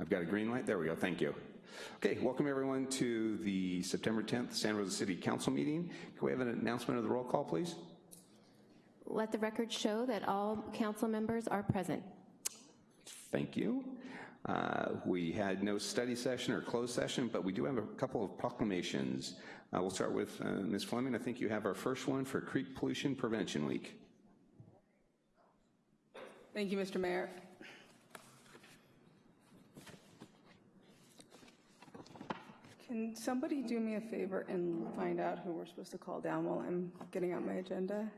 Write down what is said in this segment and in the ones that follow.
I've got a green light, there we go, thank you. Okay, welcome everyone to the September 10th San Rosa City Council meeting. Can we have an announcement of the roll call, please? Let the record show that all council members are present. Thank you. Uh, We had no study session or closed session, but we do have a couple of proclamations. Uh, We'll start with uh, Ms. Fleming. I think you have our first one for Creek Pollution Prevention Week. Thank you, Mr. Mayor. Can somebody do me a favor and find out who we're supposed to call down while I'm getting out my agenda?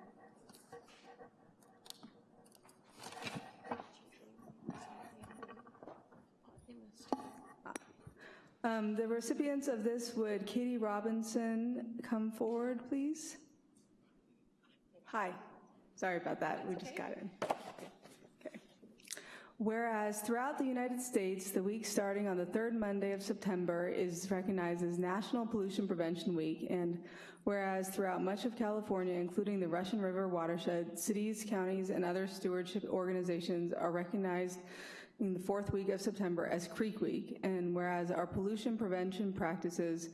Um, The recipients of this, would Katie Robinson come forward, please? Hi, sorry about that, we just got in. Whereas throughout the United States, the week starting on the third Monday of September is recognized as National Pollution Prevention Week, and whereas throughout much of California, including the Russian River watershed, cities, counties, and other stewardship organizations are recognized in the fourth week of September as Creek Week, and whereas our pollution prevention practices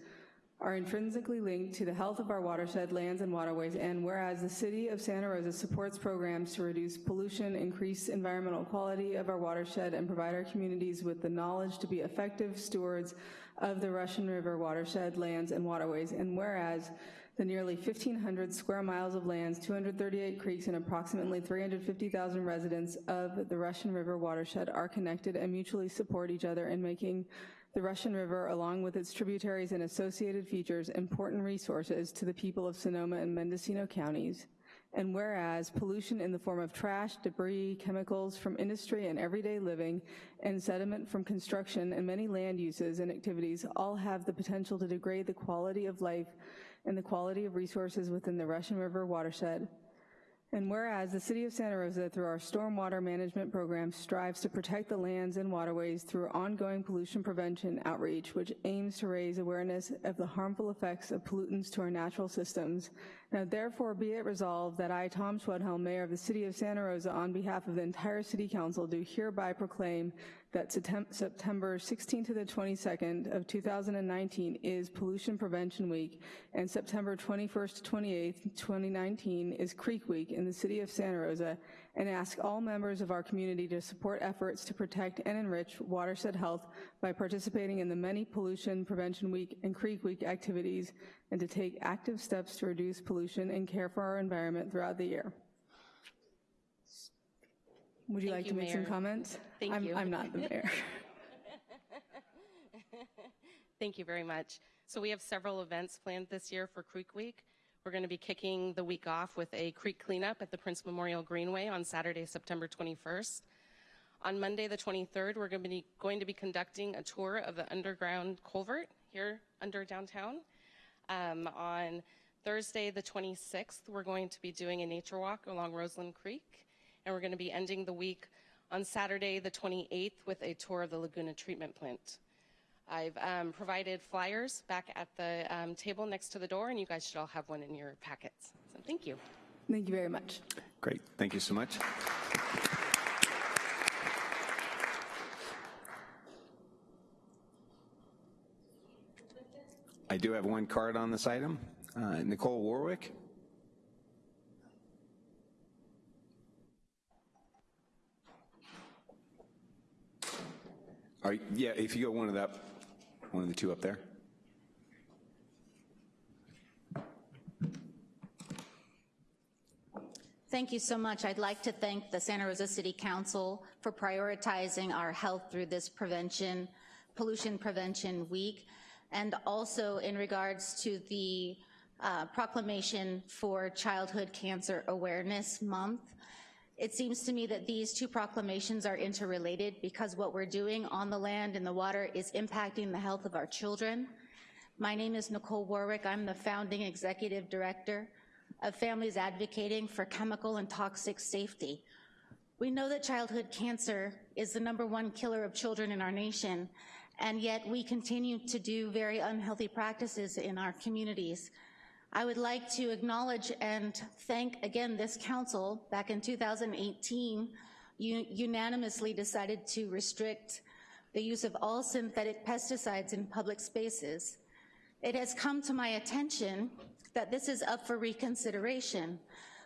are intrinsically linked to the health of our watershed, lands, and waterways, and whereas the city of Santa Rosa supports programs to reduce pollution, increase environmental quality of our watershed, and provide our communities with the knowledge to be effective stewards of the Russian River watershed, lands, and waterways, and whereas the nearly 1,500 square miles of lands, 238 creeks, and approximately 350,000 residents of the Russian River watershed are connected and mutually support each other in making the Russian River, along with its tributaries and associated features, important resources to the people of Sonoma and Mendocino counties. And whereas pollution in the form of trash, debris, chemicals from industry and everyday living, and sediment from construction and many land uses and activities all have the potential to degrade the quality of life and the quality of resources within the Russian River watershed. And whereas the City of Santa Rosa, through our stormwater management program, strives to protect the lands and waterways through ongoing pollution prevention outreach, which aims to raise awareness of the harmful effects of pollutants to our natural systems. Now therefore be it resolved that I, Tom Schwedhelm, Mayor of the City of Santa Rosa, on behalf of the entire City Council, do hereby proclaim that September 16th to the 22nd of 2019 is Pollution Prevention Week, and September 21st to 28th, 2019 is Creek Week in the City of Santa Rosa, and ask all members of our community to support efforts to protect and enrich watershed health by participating in the many Pollution Prevention Week and Creek Week activities, and to take active steps to reduce pollution and care for our environment throughout the year. Would you Thank like you, to make some comments? Thank I'm- you. I'm not the mayor. Thank you very much. So we have several events planned this year for Creek Week. We're going to be kicking the week off with a creek cleanup at the Prince Memorial Greenway on Saturday, September 21st. On Monday, the 23rd, we're going to be, going to be conducting a tour of the underground culvert here under downtown. Um, on Thursday, the 26th, we're going to be doing a nature walk along Roseland Creek, and we're going to be ending the week on Saturday, the 28th, with a tour of the Laguna Treatment Plant. I've um, provided flyers back at the um, table next to the door, and you guys should all have one in your packets. So thank you. Thank you very much. Great, thank you so much. I do have one card on this item. Uh, Nicole Warwick? Are, yeah, if you go one of that, one of the two up there. Thank you so much. I'd like to thank the Santa Rosa City Council for prioritizing our health through this prevention, pollution prevention week, and also in regards to the uh, proclamation for Childhood Cancer Awareness Month. It seems to me that these two proclamations are interrelated because what we're doing on the land and the water is impacting the health of our children. My name is Nicole Warwick. I'm the founding executive director of Families Advocating for Chemical and Toxic Safety. We know that childhood cancer is the number one killer of children in our nation, and yet we continue to do very unhealthy practices in our communities. I would like to acknowledge and thank again this council. Back in 2018, you unanimously decided to restrict the use of all synthetic pesticides in public spaces. It has come to my attention that this is up for reconsideration,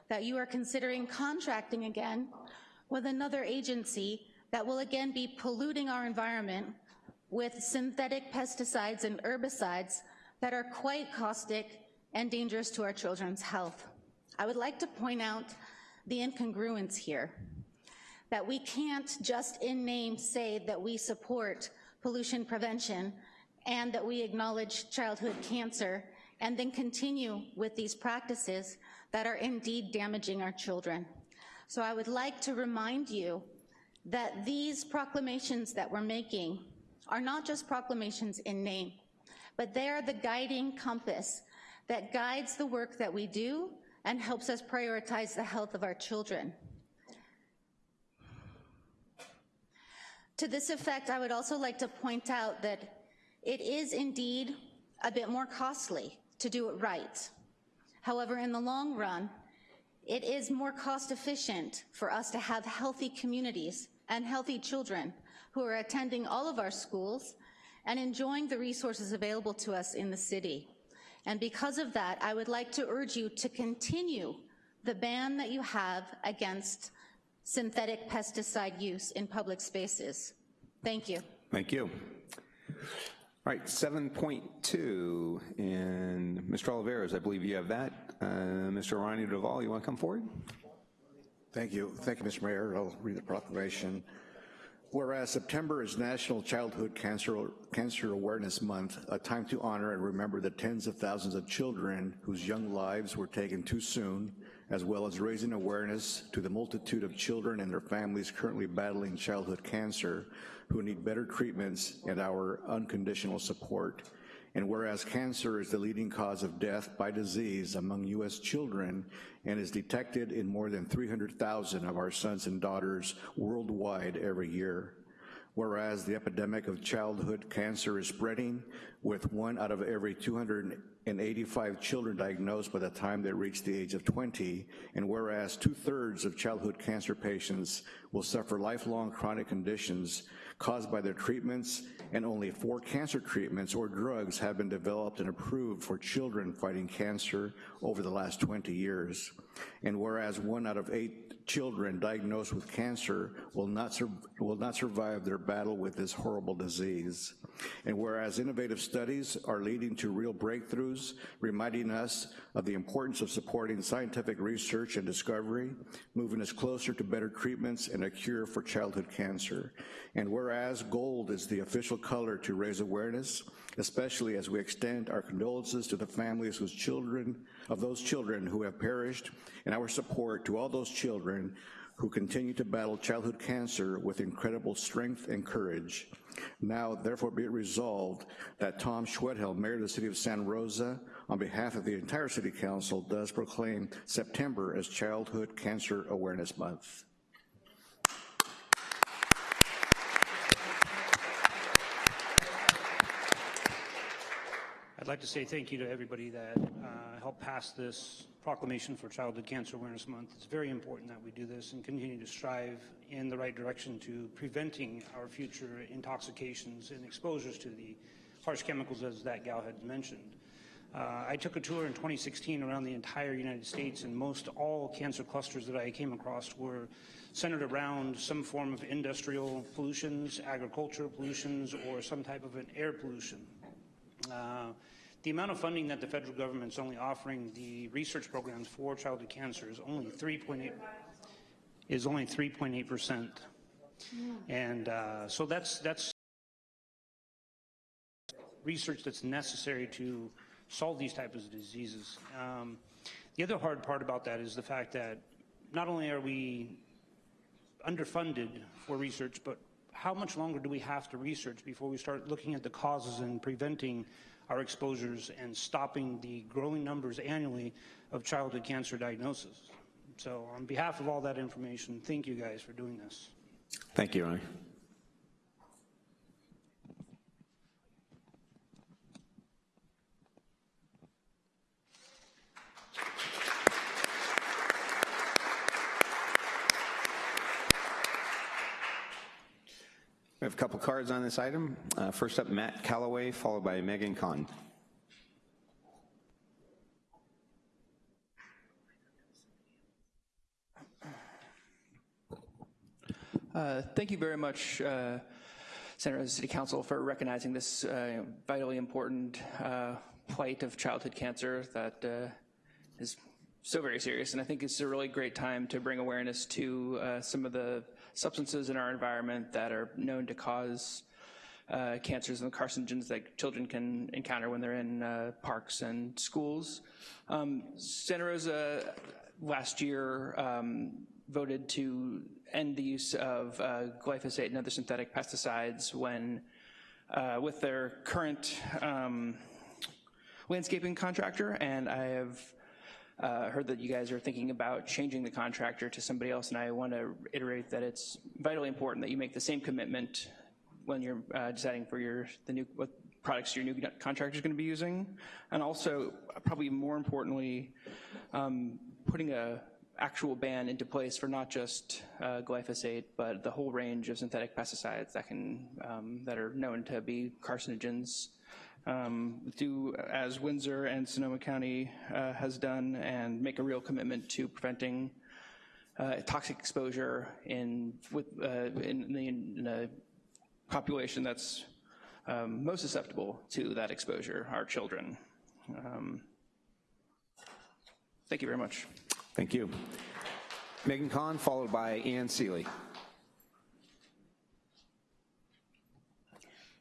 that you are considering contracting again with another agency that will again be polluting our environment with synthetic pesticides and herbicides that are quite caustic and dangerous to our children's health. I would like to point out the incongruence here, that we can't just in name say that we support pollution prevention and that we acknowledge childhood cancer and then continue with these practices that are indeed damaging our children. So I would like to remind you that these proclamations that we're making are not just proclamations in name, but they are the guiding compass that guides the work that we do and helps us prioritize the health of our children. To this effect, I would also like to point out that it is indeed a bit more costly to do it right. However, in the long run, it is more cost efficient for us to have healthy communities and healthy children who are attending all of our schools and enjoying the resources available to us in the city. And because of that, I would like to urge you to continue the ban that you have against synthetic pesticide use in public spaces. Thank you. Thank you. All right, 7.2, and Mr. Olivares, I believe you have that. Uh, Mr. Ronnie Duval, you want to come forward? Thank you. Thank you, Mr. Mayor. I'll read the proclamation. Whereas September is National Childhood Cancer, Cancer Awareness Month, a time to honor and remember the tens of thousands of children whose young lives were taken too soon, as well as raising awareness to the multitude of children and their families currently battling childhood cancer who need better treatments and our unconditional support. And whereas cancer is the leading cause of death by disease among U.S. children and is detected in more than 300,000 of our sons and daughters worldwide every year. Whereas the epidemic of childhood cancer is spreading with one out of every 285 children diagnosed by the time they reach the age of 20, and whereas two-thirds of childhood cancer patients will suffer lifelong chronic conditions caused by their treatments, and only four cancer treatments or drugs have been developed and approved for children fighting cancer over the last 20 years. And whereas one out of eight children diagnosed with cancer will not, will not survive their battle with this horrible disease. And whereas innovative studies are leading to real breakthroughs, reminding us of the importance of supporting scientific research and discovery, moving us closer to better treatments and a cure for childhood cancer. And whereas gold is the official color to raise awareness, especially as we extend our condolences to the families whose children, of those children who have perished, and our support to all those children who continue to battle childhood cancer with incredible strength and courage. Now, therefore, be it resolved that Tom Schwedhelm, Mayor of the City of San Rosa, on behalf of the entire City Council, does proclaim September as Childhood Cancer Awareness Month. I'd like to say thank you to everybody that uh, helped pass this proclamation for Childhood Cancer Awareness Month. It's very important that we do this and continue to strive in the right direction to preventing our future intoxications and exposures to the harsh chemicals as that gal had mentioned. Uh, I took a tour in 2016 around the entire United States, and most all cancer clusters that I came across were centered around some form of industrial pollutions, agricultural pollutions, or some type of an air pollution. Uh, the amount of funding that the federal government's only offering the research programs for childhood cancer is only 3.8 is only 3.8 percent, and uh, so that's that's research that's necessary to solve these types of diseases. Um, the other hard part about that is the fact that not only are we underfunded for research, but how much longer do we have to research before we start looking at the causes and preventing our exposures and stopping the growing numbers annually of childhood cancer diagnosis? So on behalf of all that information, thank you guys for doing this. Thank you, Ronnie. We have a couple cards on this item. Uh, First up, Matt Calloway, followed by Megan Kaun. Uh, Thank you very much, uh, Santa City Council, for recognizing this uh, vitally important uh, plight of childhood cancer that uh, is so very serious. And I think it's a really great time to bring awareness to uh, some of the substances in our environment that are known to cause uh, cancers and carcinogens that children can encounter when they're in uh, parks and schools. Um, Santa Rosa last year um, voted to end the use of uh, glyphosate and other synthetic pesticides when, uh, with their current um, landscaping contractor, and I have uh, heard that you guys are thinking about changing the contractor to somebody else, and I want to reiterate that it's vitally important that you make the same commitment when you're uh, deciding for your the new what products your new contractor is going to be using, and also probably more importantly, um, putting a actual ban into place for not just uh, glyphosate, but the whole range of synthetic pesticides that can um, that are known to be carcinogens. Um, do as Windsor and Sonoma County uh, has done, and make a real commitment to preventing uh, toxic exposure in with uh, in, the, in population that's um, most susceptible to that exposure, our children. Um, thank you very much. Thank you. Megan Kaun, followed by Ann Seeley.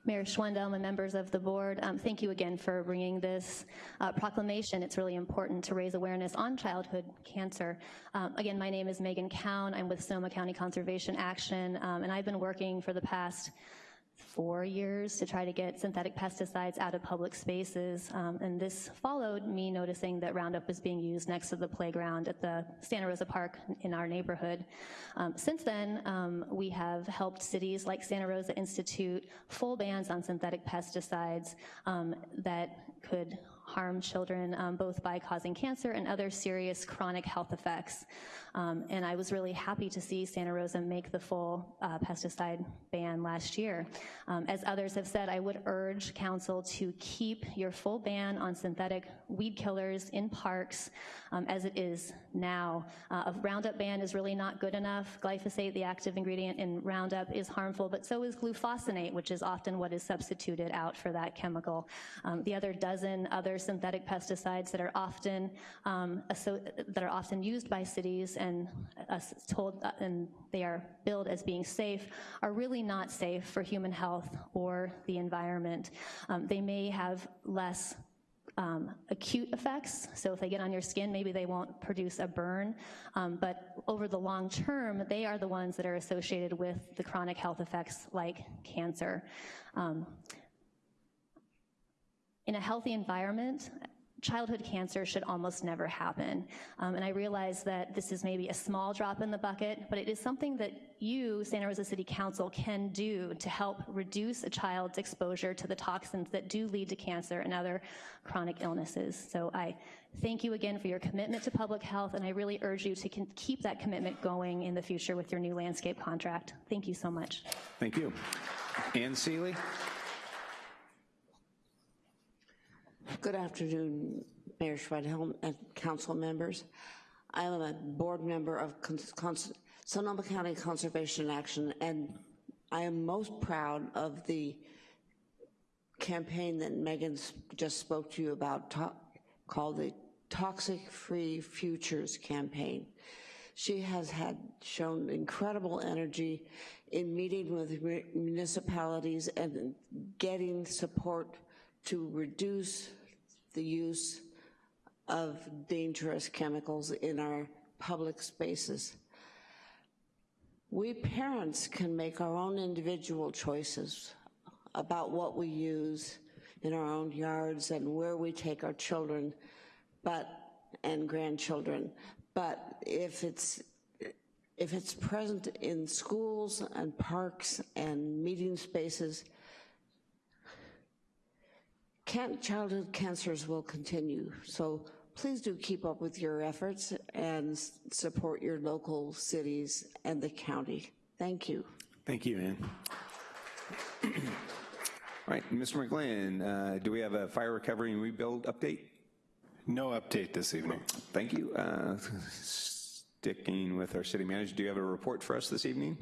Mayor Schwendel and members of the board, um, thank you again for bringing this uh, proclamation. It's really important to raise awareness on childhood cancer. Um, again, my name is Megan Cowan. I'm with Sonoma County Conservation Action, um, and I've been working for the past four years to try to get synthetic pesticides out of public spaces. Um, and this followed me noticing that Roundup was being used next to the playground at the Santa Rosa Park in our neighborhood. Um, since then, um, we have helped cities like Santa Rosa institute full bans on synthetic pesticides um, that could harm children, um, both by causing cancer and other serious chronic health effects. Um, and I was really happy to see Santa Rosa make the full uh, pesticide ban last year. Um, as others have said, I would urge council to keep your full ban on synthetic weed killers in parks um, as it is now. Uh, a Roundup ban is really not good enough. Glyphosate, the active ingredient in Roundup, is harmful, but so is glufosinate, which is often what is substituted out for that chemical. Um, the other dozen other synthetic pesticides that are often um, that are often used by cities and us told and they are billed as being safe are really not safe for human health or the environment. Um, they may have less um, acute effects. So if they get on your skin, maybe they won't produce a burn. Um, but over the long term, they are the ones that are associated with the chronic health effects like cancer. Um, in a healthy environment, childhood cancer should almost never happen. Um, and I realize that this is maybe a small drop in the bucket, but it is something that you, Santa Rosa City Council, can do to help reduce a child's exposure to the toxins that do lead to cancer and other chronic illnesses. So I thank you again for your commitment to public health, and I really urge you to keep that commitment going in the future with your new landscape contract. Thank you so much. Thank you. Ann Seeley? Good afternoon, Mayor Schwedhelm and council members. I am a board member of Cons- Sonoma County Conservation Action, and I am most proud of the campaign that Megan just spoke to you about, called the Toxic Free Futures Campaign. She has had shown incredible energy in meeting with municipalities and getting support to reduce the use of dangerous chemicals in our public spaces. We parents can make our own individual choices about what we use in our own yards and where we take our children, but, and grandchildren. But if it's, if it's present in schools and parks and meeting spaces, can, childhood cancers will continue. So please do keep up with your efforts and support your local cities and the county. Thank you. Thank you, Ann. All right, Mr. McGlynn, uh, do we have a fire recovery and rebuild update? No update this evening. Thank you. Uh, Sticking with our city manager, do you have a report for us this evening?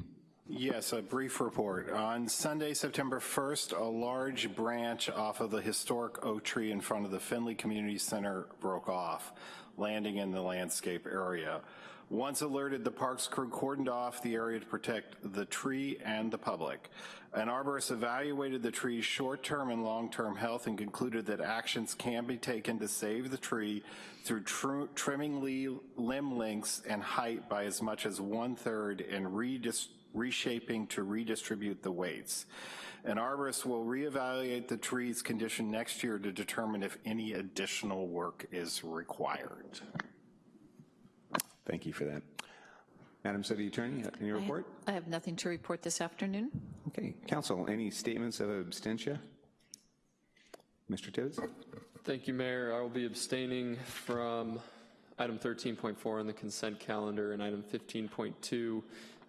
Yes, a brief report. On Sunday, September 1st, a large branch off of the historic oak tree in front of the Finley Community Center broke off, landing in the landscape area. Once alerted, the parks crew cordoned off the area to protect the tree and the public. An arborist evaluated the tree's short-term and long-term health and concluded that actions can be taken to save the tree through tr- trimming limb lengths and height by as much as one-third and redis- reshaping to redistribute the weights. An arborist will reevaluate the tree's condition next year to determine if any additional work is required. Thank you for that. Madam City Attorney, any report? I have nothing to report this afternoon. Okay, council, any statements of abstention? Mr. Tibbs? Thank you, Mayor. I will be abstaining from item 13.4 on the consent calendar and item 15.2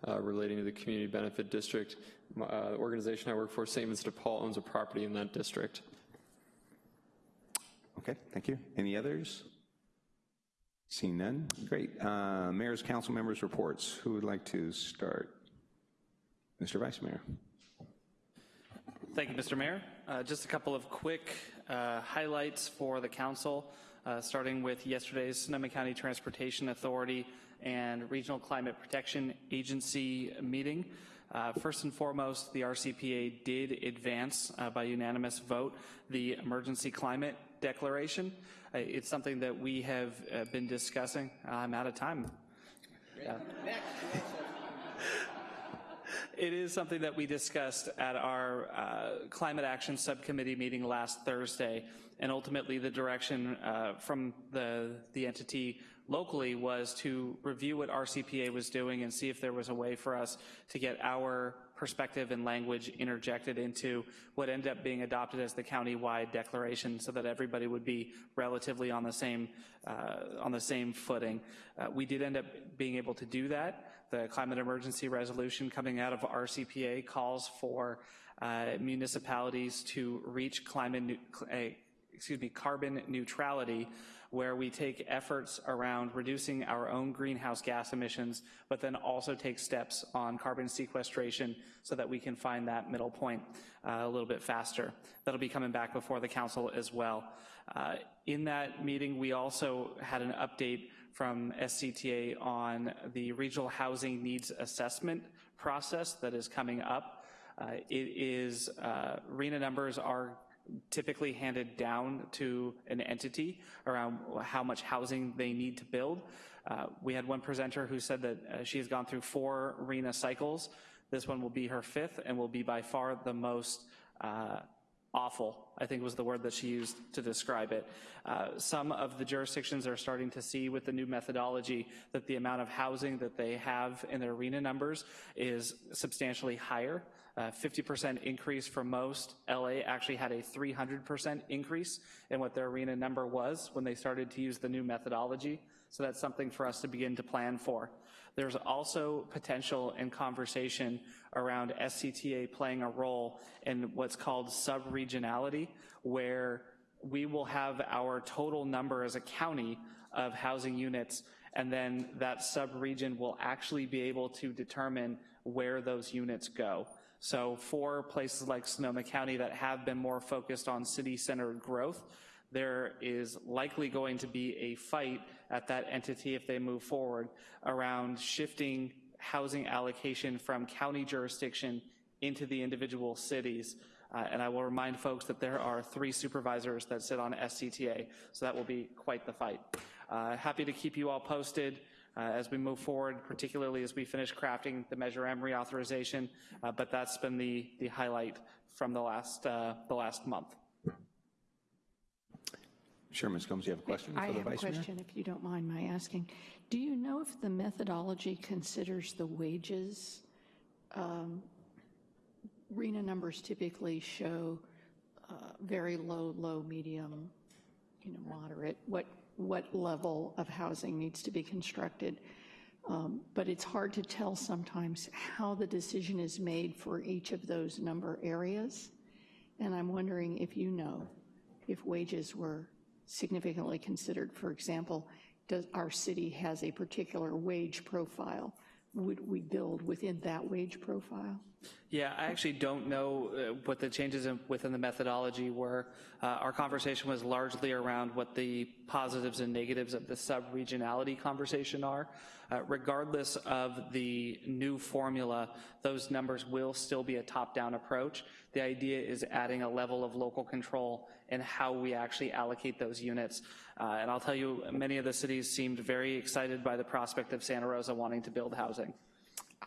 uh, relating to the Community Benefit District. My, uh, The organization I work for, St. Vincent de Paul, owns a property in that district. Okay, thank you. Any others? Seeing none, great. Uh, Mayor's council members' reports. Who would like to start? Mr. Vice Mayor. Thank you, Mr. Mayor. Uh, Just a couple of quick uh, highlights for the council, uh, starting with yesterday's Sonoma County Transportation Authority and Regional Climate Protection Agency meeting. Uh, First and foremost, the RCPA did advance uh, by unanimous vote the emergency climate declaration. Uh, It's something that we have uh, been discussing. I'm out of time. Yeah. It is something that we discussed at our uh, Climate Action Subcommittee meeting last Thursday, and ultimately the direction uh, from the, the entity locally was to review what RCPA was doing and see if there was a way for us to get our perspective and language interjected into what ended up being adopted as the county-wide declaration so that everybody would be relatively on the same, uh, on the same footing. Uh, we did end up being able to do that. The climate emergency resolution coming out of RCPA calls for uh, municipalities to reach climate, excuse me, carbon neutrality, where we take efforts around reducing our own greenhouse gas emissions, but then also take steps on carbon sequestration so that we can find that middle point uh, a little bit faster. That'll be coming back before the council as well. Uh, In that meeting, we also had an update from SCTA on the regional housing needs assessment process that is coming up. Uh, It is, uh, RHNA numbers are typically handed down to an entity around how much housing they need to build. Uh, We had one presenter who said that uh, she has gone through four RHNA cycles. This one will be her fifth and will be by far the most uh, awful, I think was the word that she used to describe it. Uh, some of the jurisdictions are starting to see with the new methodology that the amount of housing that they have in their arena numbers is substantially higher. Uh, 50% increase for most. LA actually had a 300% increase in what their arena number was when they started to use the new methodology. So that's something for us to begin to plan for. There's also potential and conversation around SCTA playing a role in what's called sub-regionality, where we will have our total number as a county of housing units, and then that sub-region will actually be able to determine where those units go. So for places like Sonoma County that have been more focused on city-centered growth, there is likely going to be a fight at that entity if they move forward around shifting housing allocation from county jurisdiction into the individual cities. Uh, and I will remind folks that there are three supervisors that sit on SCTA, so that will be quite the fight. Uh, happy to keep you all posted uh, as we move forward, particularly as we finish crafting the Measure M reauthorization, uh, but that's been the, the highlight from the last, uh, the last month. Sure, Ms. Combs, you have a question I for the have a Vice Mayor? question, if you don't mind my asking. Do you know if the methodology considers the wages? Um, RHNA numbers typically show uh, very low, low, medium, you know, moderate, what, what level of housing needs to be constructed. Um, But it's hard to tell sometimes how the decision is made for each of those number areas. And I'm wondering if you know if wages were significantly considered. For example, does our city has a particular wage profile? Would we build within that wage profile? Yeah, I actually don't know uh, what the changes in, within the methodology were. Uh, our conversation was largely around what the positives and negatives of the sub-regionality conversation are. Uh, regardless of the new formula, those numbers will still be a top-down approach. The idea is adding a level of local control in how we actually allocate those units. Uh, and I'll tell you, many of the cities seemed very excited by the prospect of Santa Rosa wanting to build housing.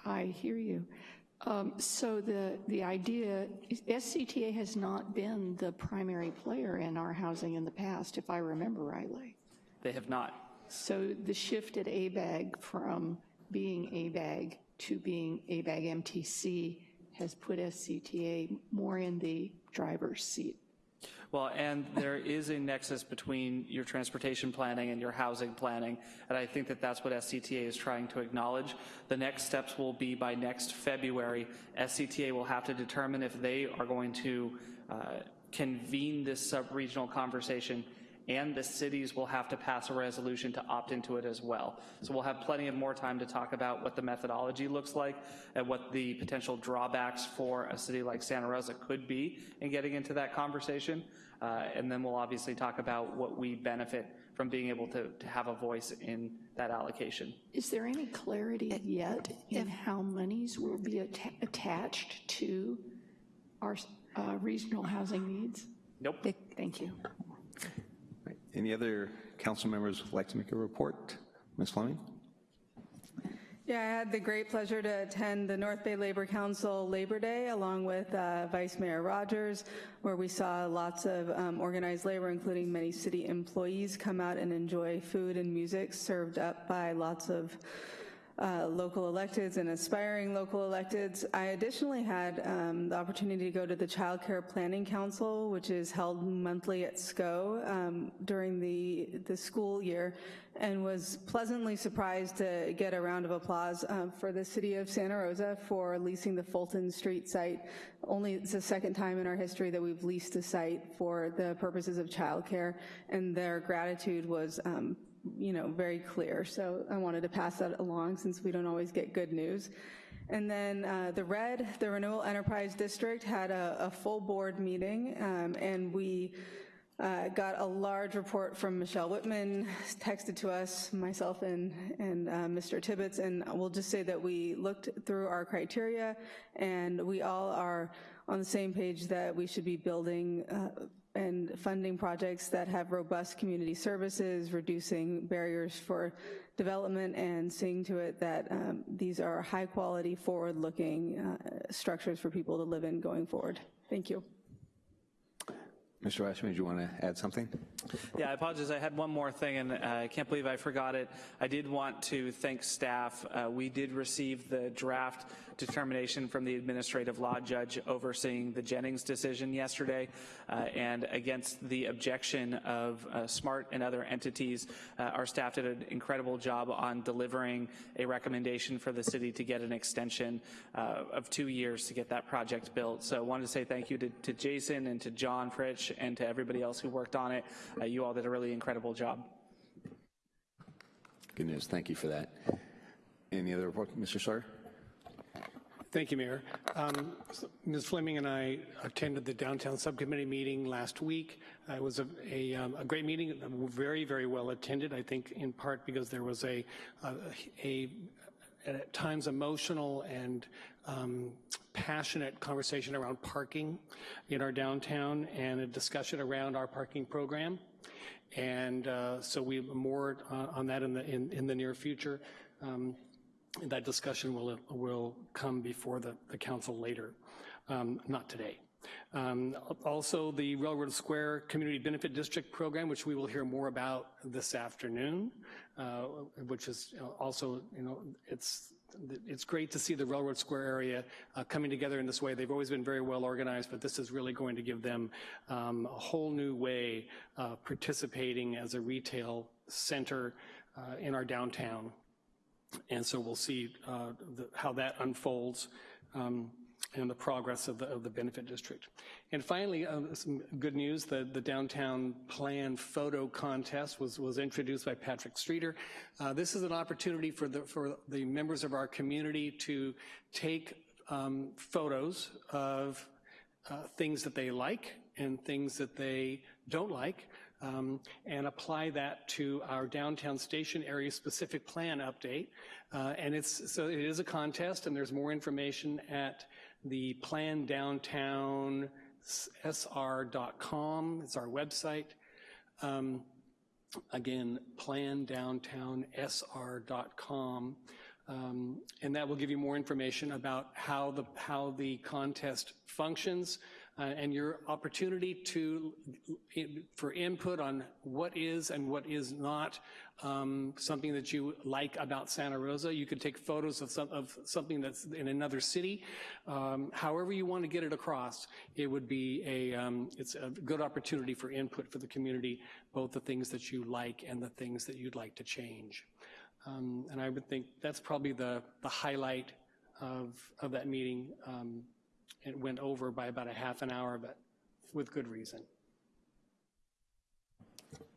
I hear you. Um, So the, the idea, SCTA has not been the primary player in our housing in the past, if I remember rightly. They have not. So the shift at ABAG from being ABAG to being ABAG MTC has put SCTA more in the driver's seat. Well, and there is a nexus between your transportation planning and your housing planning, and I think that that's what SCTA is trying to acknowledge. The next steps will be by next February, SCTA will have to determine if they are going to uh, convene this sub-regional conversation and the cities will have to pass a resolution to opt into it as well. So we'll have plenty of more time to talk about what the methodology looks like and what the potential drawbacks for a city like Santa Rosa could be in getting into that conversation. Uh, and then we'll obviously talk about what we benefit from being able to, to have a voice in that allocation. Is there any clarity yet in how monies will be atta- attached to our uh, regional housing needs? Nope. Thank you. Any other council members would like to make a report? Ms. Fleming? Yeah, I had the great pleasure to attend the North Bay Labor Council Labor Day along with uh, Vice Mayor Rogers, where we saw lots of um, organized labor, including many city employees, come out and enjoy food and music served up by lots of uh, local electeds and aspiring local electeds. I additionally had um, the opportunity to go to the Child Care Planning Council, which is held monthly at SCO um, during the, the school year, and was pleasantly surprised to get a round of applause uh, for the city of Santa Rosa for leasing the Fulton Street site. Only it's the second time in our history that we've leased a site for the purposes of childcare, and their gratitude was um, you know, very clear. So I wanted to pass that along since we don't always get good news. And then uh, the RED, the Renewal Enterprise District, had a, a full board meeting, um, and we uh, got a large report from Michelle Whitman, texted to us, myself and, and uh, Mr. Tibbetts, and we'll just say that we looked through our criteria, and we all are on the same page that we should be building uh, and funding projects that have robust community services, reducing barriers for development, and seeing to it that um, these are high-quality, forward-looking uh, structures for people to live in going forward. Thank you. Mr. Washman, do you want to add something? Yeah, I apologize. I had one more thing, and uh, I can't believe I forgot it. I did want to thank staff. Uh, we did receive the draft determination from the administrative law judge overseeing the Jennings decision yesterday, uh, and against the objection of uh, SMART and other entities, uh, our staff did an incredible job on delivering a recommendation for the city to get an extension uh, of two years to get that project built. So I wanted to say thank you to, to Jason and to John Fritch and to everybody else who worked on it. Uh, you all did a really incredible job. Good news. Thank you for that. Any other report, Mr. Sawyer? Thank you, Mayor. Um, Ms. Fleming and I attended the downtown subcommittee meeting last week. Uh, it was a, a, um, a, great meeting, very, very well attended, I think in part because there was a, a, a at times emotional and um, passionate conversation around parking in our downtown and a discussion around our parking program. And uh, so we more on that in the, in, in the near future. Um, that discussion will, will come before the, the council later, um, not today. Um, also, the Railroad Square Community Benefit District program, which we will hear more about this afternoon, uh, which is also, you know, it's it's great to see the Railroad Square area uh, coming together in this way. They've always been very well organized, but this is really going to give them um, a whole new way of participating as a retail center uh, in our downtown. And so we'll see uh, the, how that unfolds um, and the progress of the, of the benefit district. And finally, uh, some good news, the, the downtown plan photo contest was, was introduced by Patrick Streeter. Uh, this is an opportunity for the, for the members of our community to take um, photos of uh, things that they like and things that they don't like um, and apply that to our downtown station area specific plan update. Uh, and it's, so it is a contest and there's more information at the plan downtown sr.com. It's our website. Um, again, plan downtown sr.com. Um, and that will give you more information about how the, how the contest functions, uh, and your opportunity to, for input on what is and what is not um, something that you like about Santa Rosa. You could take photos of, some, of something that's in another city. Um, however you want to get it across, it would be a, um, it's a good opportunity for input for the community, both the things that you like and the things that you'd like to change. Um, and I would think that's probably the, the highlight of, of that meeting. It went over by about a half an hour, but with good reason.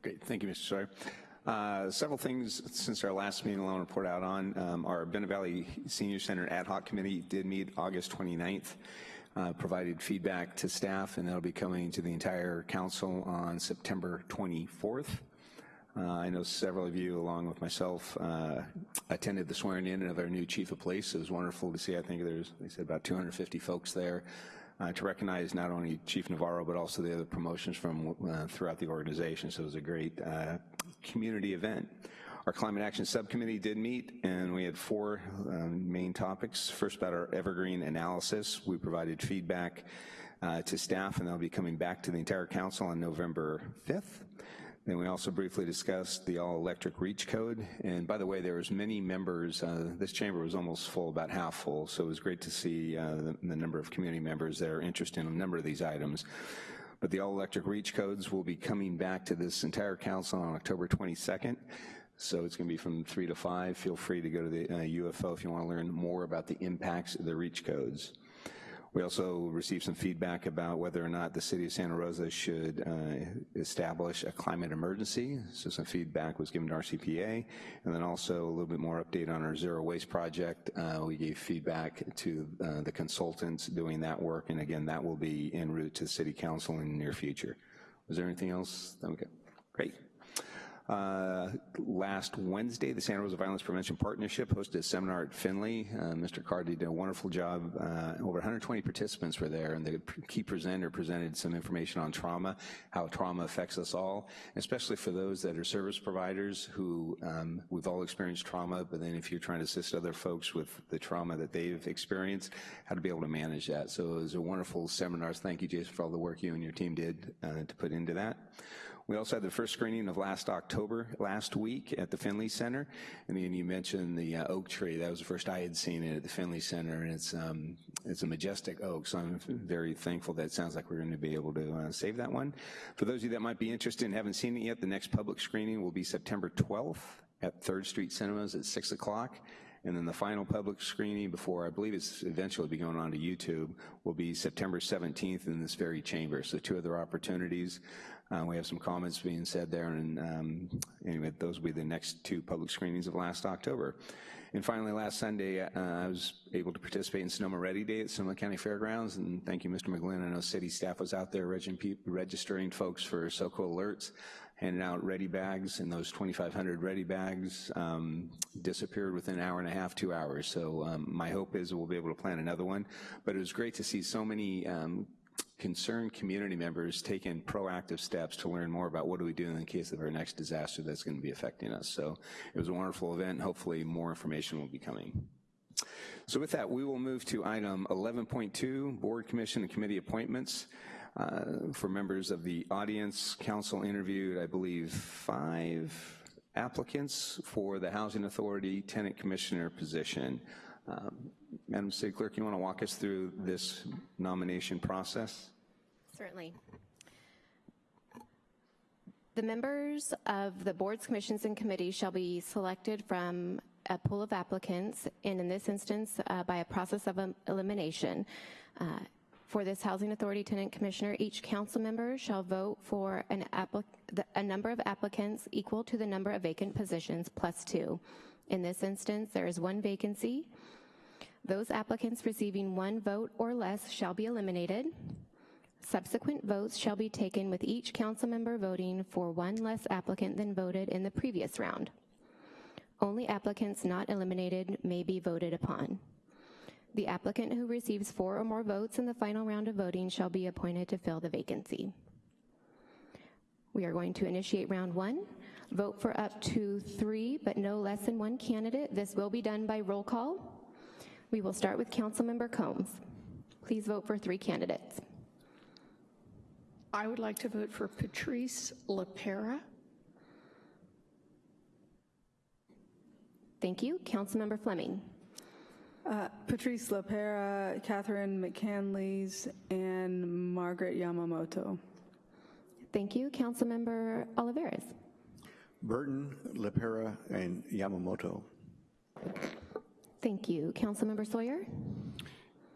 Great, thank you, Mr. Sawyer. Uh, several things since our last meeting I want to report out on. Um, our Bennett Valley Senior Center Ad Hoc Committee did meet August 29th, uh, provided feedback to staff, and that'll be coming to the entire council on September 24th. Uh, I know several of you, along with myself, uh, attended the swearing in of our new chief of police. It was wonderful to see. I think there's, they said about 250 folks there uh, to recognize not only Chief Navarro, but also the other promotions from uh, throughout the organization. So it was a great uh, community event. Our Climate Action Subcommittee did meet, and we had four um, main topics. First, about our evergreen analysis. We provided feedback to staff, and they'll be coming back to the entire council on November 5th. Then we also briefly discussed the all-electric reach code. And by the way, there was many members, uh, this chamber was almost full, about half full, so it was great to see uh, the, the, number of community members that are interested in a number of these items. But the all-electric reach codes will be coming back to this entire council on October 22nd. So it's going to be from 3 to 5. Feel free to go to the uh, UFO if you want to learn more about the impacts of the reach codes. We also received some feedback about whether or not the city of Santa Rosa should uh, establish a climate emergency. So some feedback was given to our CPA. And then also a little bit more update on our zero waste project. Uh, we gave feedback to uh, the consultants doing that work. And again, that will be en route to the city council in the near future. Was there anything else? Okay, great. Uh, Last Wednesday, the Santa Rosa Violence Prevention Partnership hosted a seminar at Finley. Uh, Mr. Cardy did a wonderful job. Uh, Over 120 participants were there, and the key presenter presented some information on trauma, how trauma affects us all, especially for those that are service providers who, um, we've all experienced trauma, but then if you're trying to assist other folks with the trauma that they've experienced, how to be able to manage that. So it was a wonderful seminar. Thank you, Jason, for all the work you and your team did uh, to put into that. We also had the first screening of last October, last week at the Finley Center. And then you mentioned the uh, oak tree. That was the first I had seen it at the Finley Center, and it's um, it's a majestic oak. So I'm very thankful that it sounds like we're going to be able to uh, save that one. For those of you that might be interested and haven't seen it yet, the next public screening will be September 12th at Third Street Cinemas at 6 o'clock. And then the final public screening before, I believe it's eventually be going on to YouTube, will be September 17th in this very chamber. So two other opportunities. Uh, we have some comments being said there, and um, anyway, those will be the next two public screenings of last October. And finally, last Sunday, uh, I was able to participate in Sonoma Ready Day at Sonoma County Fairgrounds, and thank you, Mr. McGlynn. I know city staff was out there regi- registering folks for SoCo alerts, handing out ready bags, and those 2,500 ready bags um, disappeared within an hour and a half, two hours. So um, my hope is we'll be able to plan another one. But it was great to see so many um, concerned community members taking proactive steps to learn more about what do we do in the case of our next disaster that's going to be affecting us. So it was a wonderful event, hopefully more information will be coming. So with that, we will move to item 11.2, Board, Commission, and Committee appointments. Uh, For members of the audience, council interviewed, I believe, five applicants for the Housing Authority Tenant Commissioner position. Um, Madam City Clerk, you want to walk us through this nomination process? Certainly. The members of the boards, commissions, and committees shall be selected from a pool of applicants, and in this instance, uh, by a process of um, elimination. Uh, For this Housing Authority Tenant Commissioner, each council member shall vote for an the- a number of applicants equal to the number of vacant positions plus two. In this instance, there is one vacancy. Those applicants receiving one vote or less shall be eliminated. Subsequent votes shall be taken with each council member voting for one less applicant than voted in the previous round. Only applicants not eliminated may be voted upon. The applicant who receives four or more votes in the final round of voting shall be appointed to fill the vacancy. We are going to initiate round one. Vote for up to three, but no less than one candidate. This will be done by roll call. We will start with Councilmember Combs. Please vote for three candidates. I would like to vote for Patrice LaPera. Thank you. Councilmember Fleming. Uh, Patrice LaPera, Catherine McCandless, and Margaret Yamamoto. Thank you. Councilmember Olivares. Burton, LaPera, and Yamamoto. Thank you. Councilmember Sawyer.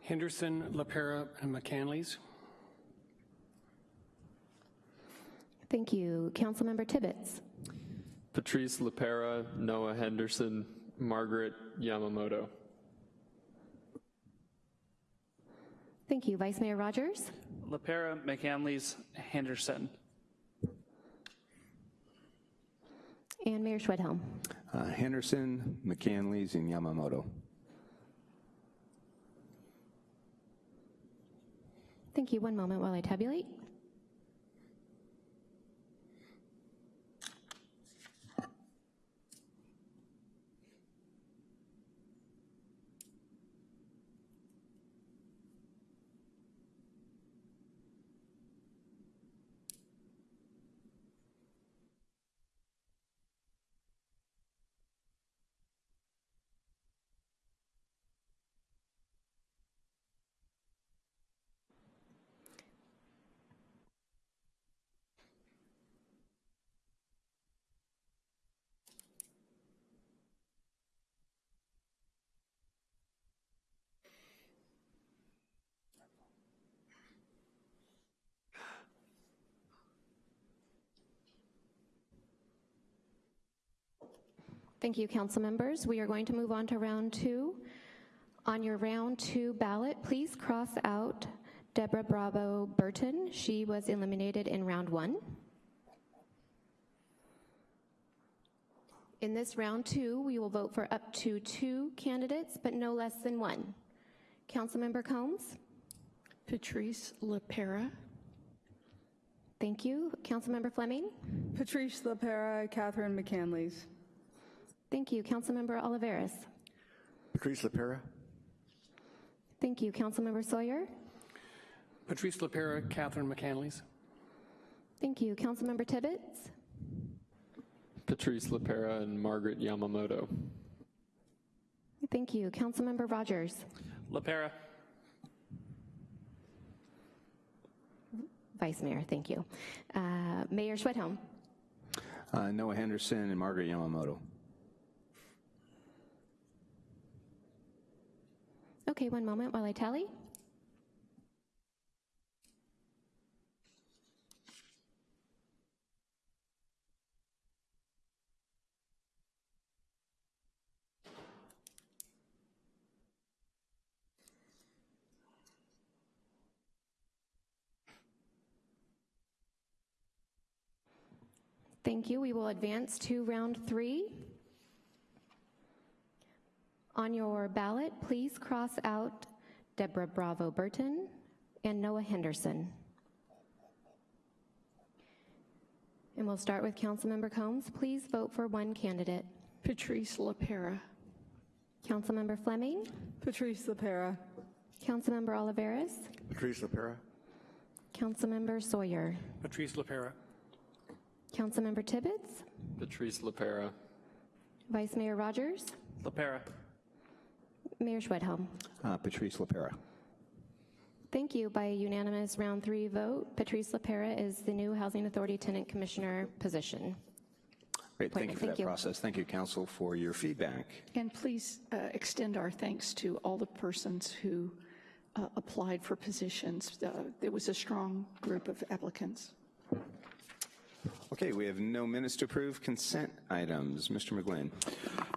Henderson, LaPera, and McCandless. Thank you. Councilmember Tibbetts. Patrice LaPera, Noah Henderson, Margaret Yamamoto. Thank you. Vice Mayor Rogers. LaPera, McCandless, Henderson. And Mayor Schwedhelm. Uh, Henderson, McCandless, and Yamamoto. Thank you. One moment while I tabulate. Thank you, council members. We are going to move on to round two. On your round two ballot, please cross out Deborah Bravo Burton. She was eliminated in round one. In this round two, we will vote for up to two candidates, but no less than one. Councilmember Combs? Patrice LaPera. Thank you. Councilmember Fleming? Patrice LaPera, Catherine McCandless. Thank you. Councilmember Olivares? Patrice LaPera. Thank you. Councilmember Sawyer? Patrice LaPera, Catherine McCandless. Thank you. Councilmember Tibbetts? Patrice LaPera and Margaret Yamamoto. Thank you. Councilmember Rogers? LaPera. Vice Mayor, thank you. Uh, Mayor Schwedhelm? Uh, Noah Henderson and Margaret Yamamoto. Okay, one moment while I tally. Thank you. We will advance to round three. On your ballot, please cross out Deborah Bravo Burton and Noah Henderson. And we'll start with Councilmember Combs. Please vote for one candidate. Patrice LaPera. Councilmember Fleming. Patrice LaPera. Councilmember Olivares. Patrice LaPera. Councilmember Sawyer. Patrice LaPera. Councilmember Tibbetts. Patrice LaPera. Vice Mayor Rogers. LaPera. Mayor Schwedhelm. Uh, Patrice LaPera. Thank you. By a unanimous round three vote, Patrice LaPera is the new Housing Authority Tenant Commissioner position. Great, thank you for Thank that you. process. Thank you, Council, for your feedback. And please uh, extend our thanks to all the persons who uh, applied for positions. Uh, It was a strong group of applicants. Okay, we have no minutes to approve. Consent items. Mr. McGlynn.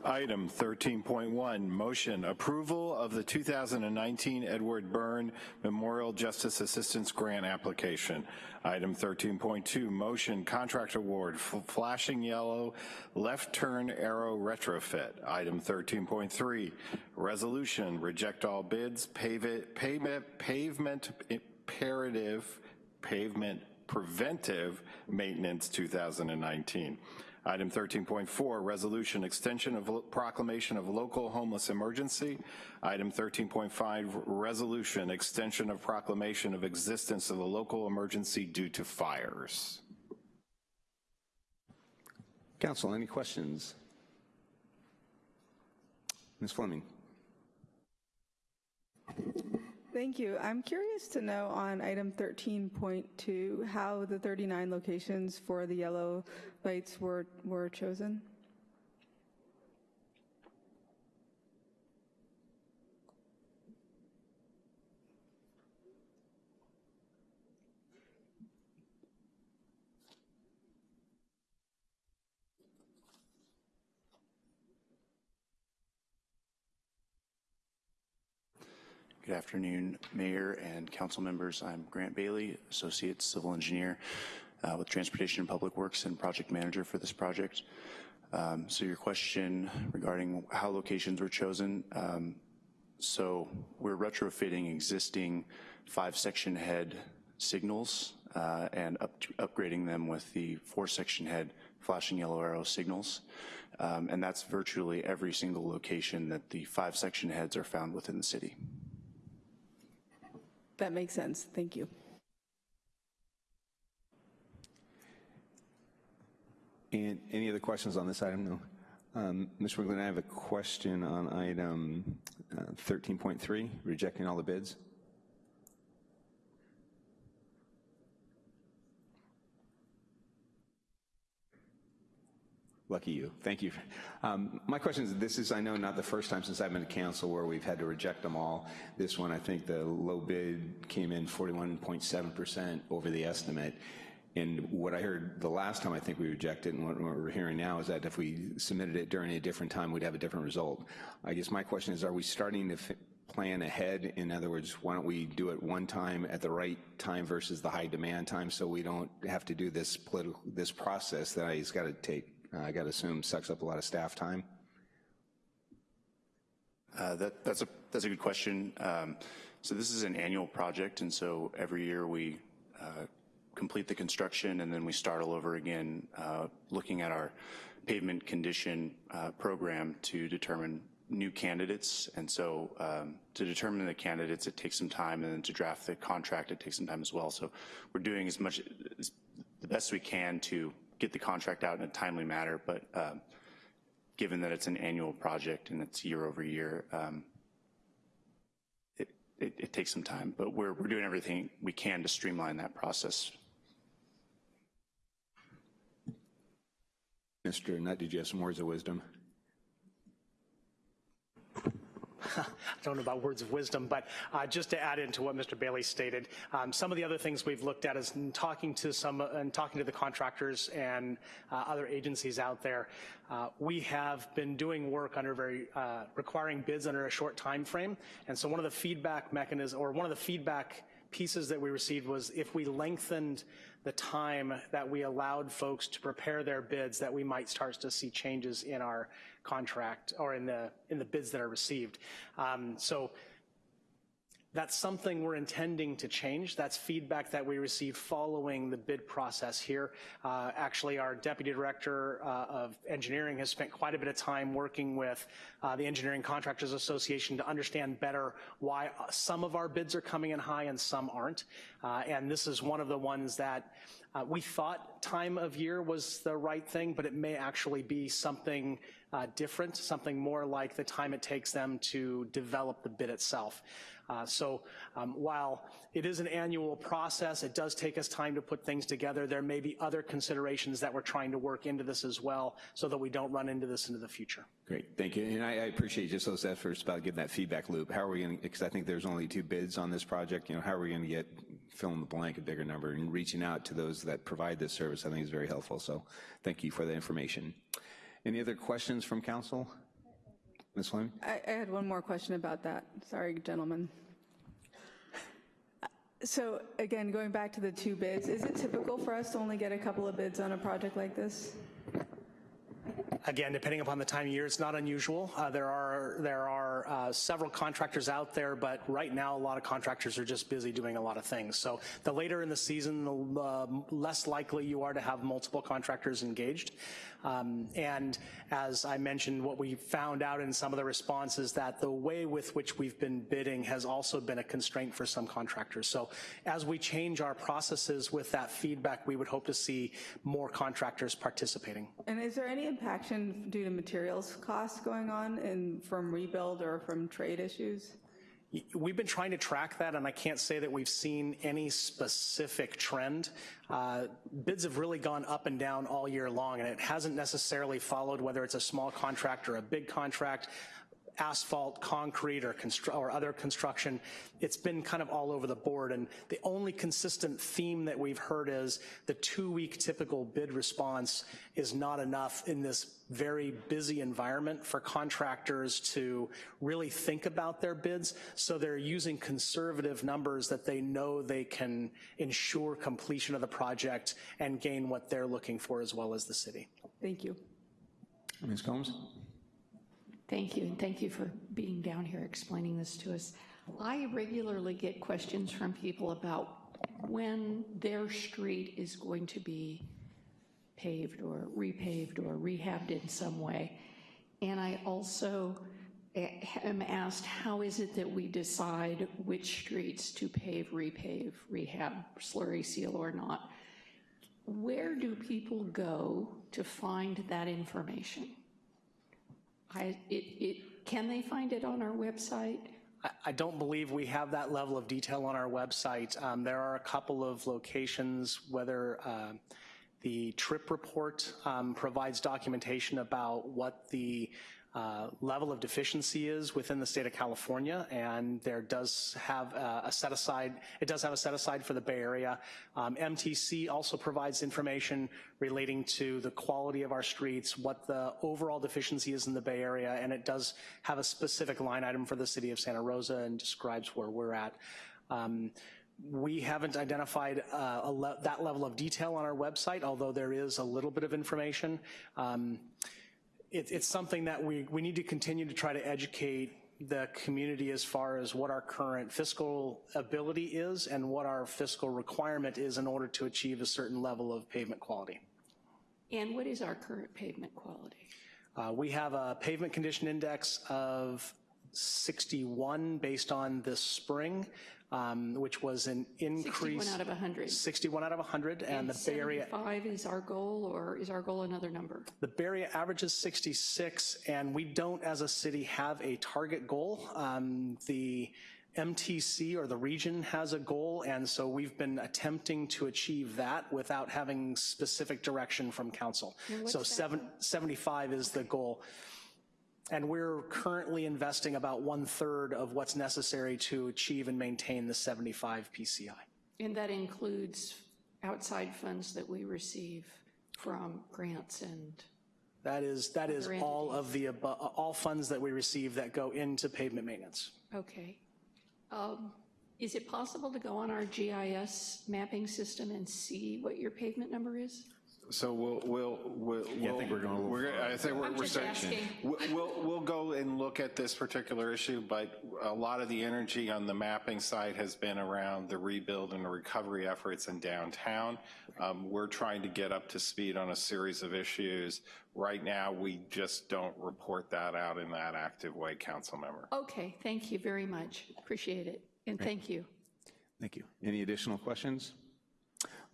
Item 13.1, motion approval of the 2019 Edward Byrne Memorial Justice Assistance Grant application. Item 13.2, motion contract award flashing yellow left turn arrow retrofit. Item 13.3, resolution reject all bids, pave it, pavement, pavement imperative, pavement preventive maintenance 2019. Item 13.4, resolution extension of proclamation of local homeless emergency. Item 13.5, resolution extension of proclamation of existence of a local emergency due to fires. Council, any questions? Ms. Fleming. Thank you. I'm curious to know on item 13.2 how the 39 locations for the yellow lights were, were chosen? Good afternoon, Mayor and council members. I'm Grant Bailey, Associate Civil Engineer uh, with Transportation and Public Works and Project Manager for this project. Um, So your question regarding how locations were chosen, um, so we're retrofitting existing five-section head signals uh, and up- upgrading them with the four-section head flashing yellow arrow signals. Um, And that's virtually every single location that the five-section heads are found within the city. That makes sense. Thank you. And any other questions on this item? No. Um, Mr. McGlynn, I have a question on item uh, 13.3, rejecting all the bids. Lucky you. Thank you. Um, my question is, this is, I know, not the first time since I've been to council where we've had to reject them all. This one, I think the low bid came in 41.7% over the estimate. And what I heard the last time I think we rejected, and what we're hearing now is that if we submitted it during a different time, we'd have a different result. I guess my question is, are we starting to plan ahead? In other words, why don't we do it one time at the right time versus the high demand time so we don't have to do this political, this process that it's got to take I got to assume sucks up a lot of staff time. Uh, that, that's, a, that's a good question. Um, so this is an annual project, and so every year we uh, complete the construction and then we start all over again, uh, looking at our pavement condition uh, program to determine new candidates. And so um, to determine the candidates, it takes some time, and then to draft the contract, it takes some time as well. So we're doing as much, as, the best we can to get the contract out in a timely manner, but um, given that it's an annual project and it's year over year, um, it, it, it, takes some time, but we're, we're doing everything we can to streamline that process. Mr. Nutt, did you have some words of wisdom? I don't know about words of wisdom, but uh, just to add into what Mr. Bailey stated, um, some of the other things we've looked at is talking to some and talking to the contractors and uh, other agencies out there. Uh, we have been doing work under very uh, requiring bids under a short time frame, and so one of the feedback mechanisms or one of the feedback pieces that we received was if we lengthened the time that we allowed folks to prepare their bids, that we might start to see changes in our contract or in the in the bids that are received. Um, so that's something we're intending to change. That's feedback that we received following the bid process here. Uh, actually, our Deputy Director uh, of Engineering has spent quite a bit of time working with uh, the Engineering Contractors Association to understand better why some of our bids are coming in high and some aren't. Uh, and this is one of the ones that uh, we thought time of year was the right thing, but it may actually be something uh, different, something more like the time it takes them to develop the bid itself. Uh, so um, while it is an annual process, it does take us time to put things together. There may be other considerations that we're trying to work into this as well so that we don't run into this into the future. Great, thank you. And I, I appreciate just those efforts about getting that feedback loop. How are we going to, because I think there's only two bids on this project, you know, how are we going to get, fill in the blank, a bigger number, and reaching out to those that provide this service, I think is very helpful. So thank you for the information. Any other questions from council? Ms. Fleming? I, I had one more question about that. Sorry, gentlemen. So again, going back to the two bids, is it typical for us to only get a couple of bids on a project like this? Again, depending upon the time of year, it's not unusual. Uh, there are there are uh, several contractors out there, but right now a lot of contractors are just busy doing a lot of things. So the later in the season, the uh, less likely you are to have multiple contractors engaged. Um, and as I mentioned, what we found out in some of the responses that the way with which we've been bidding has also been a constraint for some contractors. So as we change our processes with that feedback, we would hope to see more contractors participating. And is there any impaction due to materials costs going on in, from rebuild or from trade issues? We've been trying to track that, and I can't say that we've seen any specific trend. Uh, bids have really gone up and down all year long, and it hasn't necessarily followed whether it's a small contract or a big contract asphalt, concrete, or, or other construction. It's been kind of all over the board, and the only consistent theme that we've heard is the two-week typical bid response is not enough in this very busy environment for contractors to really think about their bids, so they're using conservative numbers that they know they can ensure completion of the project and gain what they're looking for as well as the city. Thank you. Ms. Combs? Thank you, and thank you for being down here explaining this to us. I regularly get questions from people about when their street is going to be paved or repaved or rehabbed in some way. And I also eh, am asked, how is it that we decide which streets to pave, repave, rehab, slurry seal or not? Where do people go to find that information? I, it, it, can they find it on our website? I don't believe we have that level of detail on our website. Um, there are a couple of locations, whether uh, the trip report um, provides documentation about what the uh, level of deficiency is within the state of California, and there does have a, a set aside, it does have a set aside for the Bay Area. Um, MTC also provides information relating to the quality of our streets, what the overall deficiency is in the Bay Area, and it does have a specific line item for the city of Santa Rosa and describes where we're at. Um, We haven't identified uh, le- that level of detail on our website, although there is a little bit of information. Um, it- It's something that we, we need to continue to try to educate the community as far as what our current fiscal ability is and what our fiscal requirement is in order to achieve a certain level of pavement quality. And what is our current pavement quality? Uh, We have a pavement condition index of 61 based on this spring, um, which was an increase. 61 out of 100. 61 out of 100, and the Bay Area, 75 is our goal, or is our goal another number? the Bay Area average is 66, and we don't, as a city, have a target goal. Um, The MTC, or the region, has a goal, and so we've been attempting to achieve that without having specific direction from council. So seven- 75 is the goal. And we're currently investing about one-third of what's necessary to achieve and maintain the 75 PCI. And that includes outside funds that we receive from grants and, That is, that is all of the, all funds that we receive that go into pavement maintenance. okay. Um, Is it possible to go on our GIS mapping system and see what your pavement number is? So we'll, we'll, we'll. Yeah, I think we're going a we're- I think we're, I'm we're just starting. asking. We'll, we'll, we'll go and look at this particular issue, but a lot of the energy on the mapping side has been around the rebuild and the recovery efforts in downtown. Um, we're trying to get up to speed on a series of issues. Right now, we just don't report that out in that active way, council member. Okay, thank you very much. Appreciate it. And thank you. Thank you. Any additional questions?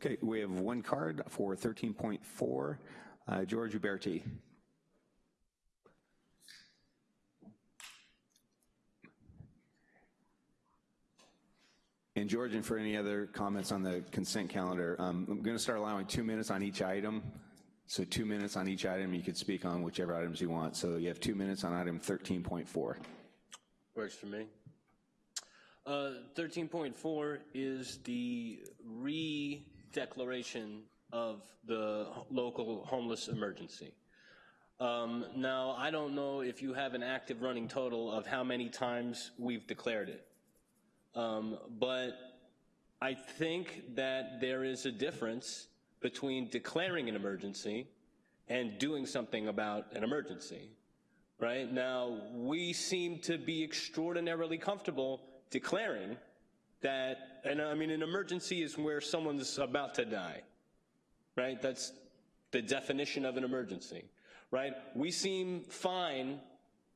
Okay, we have one card for 13.4. Uh, George Uberti. And George, and for any other comments on the consent calendar, um, I'm going to start allowing two minutes on each item. So two minutes on each item, you could speak on whichever items you want. So you have two minutes on item 13.4. Works for me. Uh, 13.4 is the re-declaration of the local homeless emergency. Um, Now, I don't know if you have an active running total of how many times we've declared it. Um, But I think that there is a difference between declaring an emergency and doing something about an emergency right? Now, we seem to be extraordinarily comfortable declaring that, and I mean, an emergency is where someone's about to die, right? That's the definition of an emergency, right? We seem fine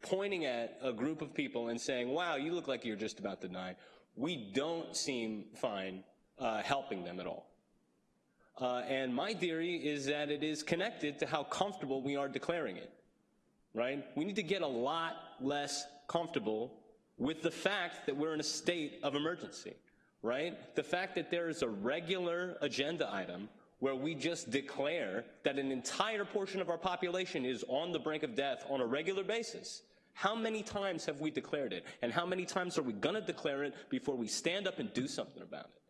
pointing at a group of people and saying, wow, you look like you're just about to die. We don't seem fine uh, helping them at all. Uh, and my theory is that it is connected to how comfortable we are declaring it right? We need to get a lot less comfortable with the fact that we're in a state of emergency, right? The fact that there is a regular agenda item where we just declare that an entire portion of our population is on the brink of death on a regular basis. How many times have we declared it? And how many times are we going to declare it before we stand up and do something about it?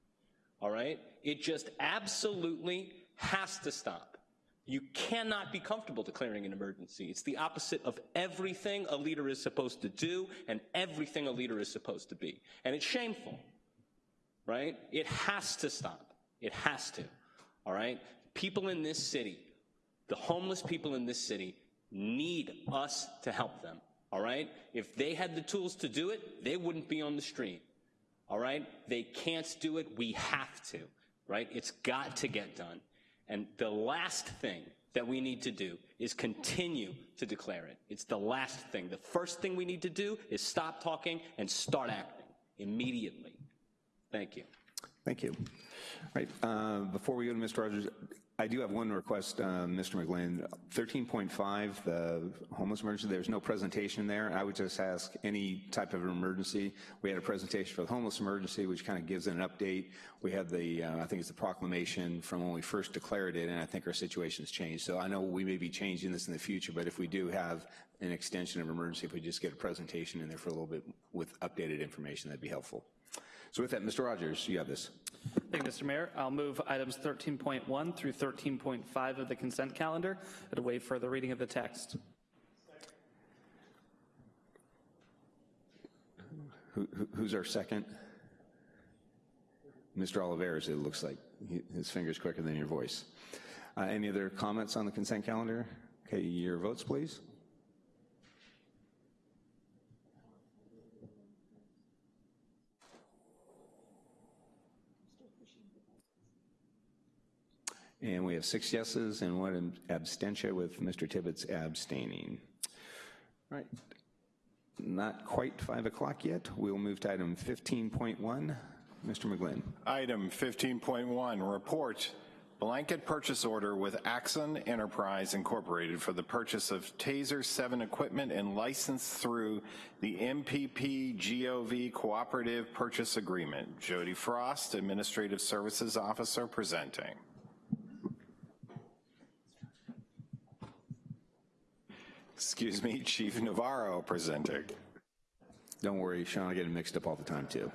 All right? It just absolutely has to stop. You cannot be comfortable declaring an emergency. It's the opposite of everything a leader is supposed to do and everything a leader is supposed to be. And it's shameful, right? It has to stop. It has to, all right? People in this city, the homeless people in this city, need us to help them, all right? If they had the tools to do it, they wouldn't be on the street, all right? They can't do it. We have to, right? It's got to get done. And the last thing that we need to do is continue to declare it. It's the last thing. The first thing we need to do is stop talking and start acting immediately. Thank you. Thank you. All right, uh, before we go to Mr. Rogers, I do have one request, uh, Mr. McGlynn. 13.5, the homeless emergency, there's no presentation there. I would just ask any type of emergency. We had a presentation for the homeless emergency, which kind of gives an update. We have the, uh, I think it's the proclamation from when we first declared it, and I think our situation's changed. So I know we may be changing this in the future, but if we do have an extension of emergency, if we just get a presentation in there for a little bit with updated information, that'd be helpful. So with that, Mr. Rogers, you have this. Thank you, Mr. Mayor. I'll move items 13.1 through 13.5 of the consent calendar and waive further reading of the text. Who, who- who's our second? Mr. Olivares, it looks like He- his finger's quicker than your voice. Uh, Any other comments on the consent calendar? Okay, your votes, please. And we have six yeses and one abstention with Mr. Tibbetts abstaining. Right, not quite 5 o'clock yet. We'll move to item 15.1. Mr. McGlynn. Item 15.1, report blanket purchase order with Axon Enterprise Incorporated for the purchase of TASER 7 equipment and license through the NPPGov Cooperative Purchase Agreement. Jody Frost, Administrative Services Officer, presenting. Excuse me, Chief Navarro presenting. Don't worry, Sean, I get them mixed up all the time, too.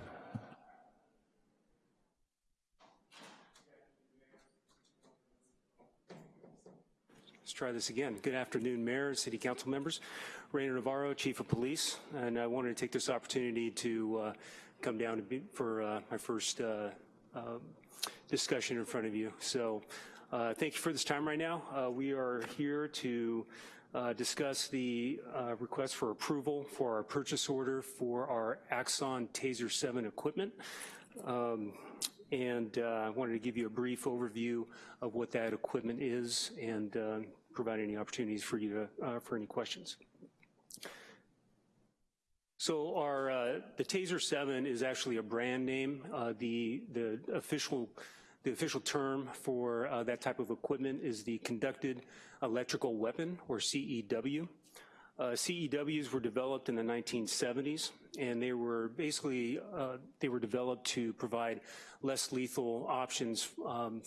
Let's try this again. Good afternoon, Mayor, City Council members. Rainer Navarro, Chief of Police, and I wanted to take this opportunity to uh, come down to be, for uh, my first uh, uh, discussion in front of you. So uh, thank you for this time right now. Uh, we are here to uh, discuss the uh, request for approval for our purchase order for our Axon Taser 7 equipment. Um, and uh, I wanted to give you a brief overview of what that equipment is and uh, provide any opportunities for you to, uh, for any questions. So our, the Taser 7 is actually a brand name. The, the official the official term for uh, that type of equipment is the Conducted Electrical Weapon, or CEW. Uh, CEWs were developed in the 1970s, and they were basically, uh, they were developed to provide less lethal options um,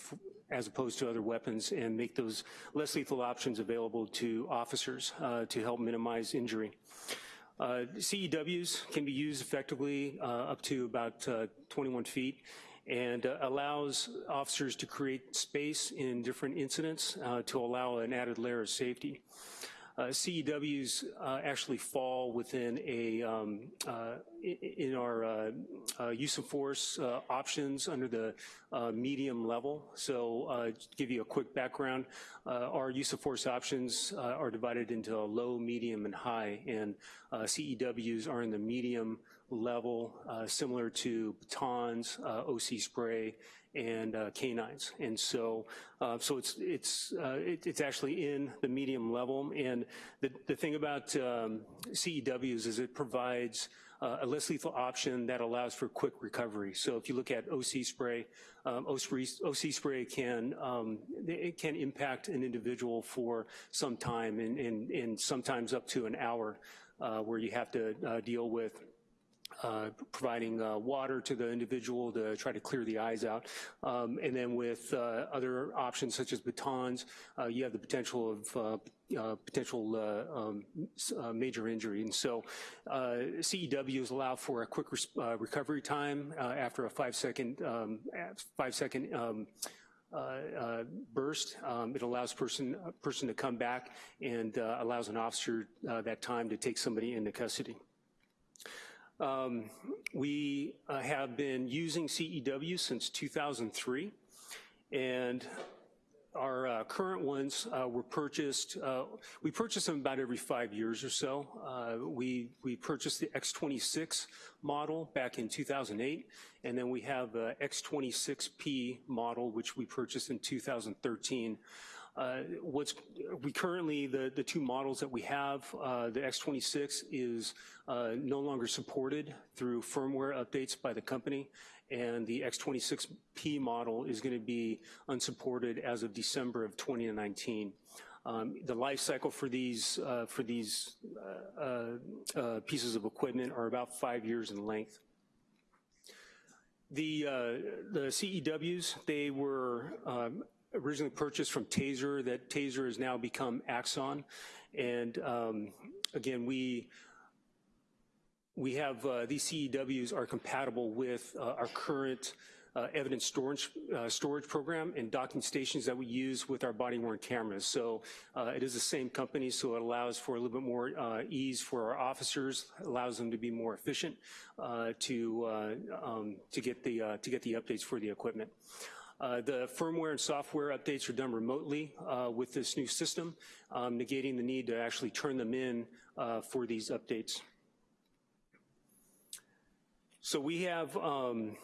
as opposed to other weapons and make those less lethal options available to officers uh, to help minimize injury. Uh, CEWs can be used effectively uh, up to about uh, 21 feet and uh, allows officers to create space in different incidents uh, to allow an added layer of safety. Uh, CEWs uh, actually fall within a, um, uh, in our use of force options under the uh, medium level. So to give you a quick background, our use of force options are divided into low, medium, and high, and CEWs are in the medium level, uh, similar to batons, uh, OC spray, and uh, canines. And so, uh, so it's it's uh, it, it's actually in the medium level. And the the thing about um, CEWs is it provides uh, a less lethal option that allows for quick recovery. So if you look at OC spray, um, OC spray, can um, it can impact an individual for some time and and, and sometimes up to an hour, where you have to deal with uh, providing uh, water to the individual to try to clear the eyes out. Um, and then with uh, other options such as batons, uh, you have the potential of uh, potential uh, um, uh, major injury. And so CEWs allow for a quick recovery time after a five second, um, five second um, burst. Um, It allows person, person to come back and allows an officer that time to take somebody into custody. Um, we uh, have been using CEW since 2003, and our uh, current ones uh, were purchased, uh, we purchase them about every five years or so. Uh, we, we purchased the X26 model back in 2008, and then we have the X26P model, which we purchased in 2013. Uh, What's, we currently, the, the two models that we have, uh, the X26 is uh, no longer supported through firmware updates by the company, and the X26P model is going to be unsupported as of December of 2019. Um, The life cycle for these, uh, for these uh, uh, pieces of equipment are about five years in length. The, uh, the CEWs, they were um, originally purchased from Taser, that Taser has now become Axon. And um, again, we, we have, uh, these CEWs are compatible with uh, our current uh, evidence storage, uh, storage program and docking stations that we use with our body-worn cameras. So uh, it is the same company, so it allows for a little bit more uh, ease for our officers, allows them to be more efficient uh, to, uh, um, to, get the, to get the updates for the equipment. Uh, the firmware and software updates are done remotely uh, with this new system, um, negating the need to actually turn them in uh, for these updates. So we have, um,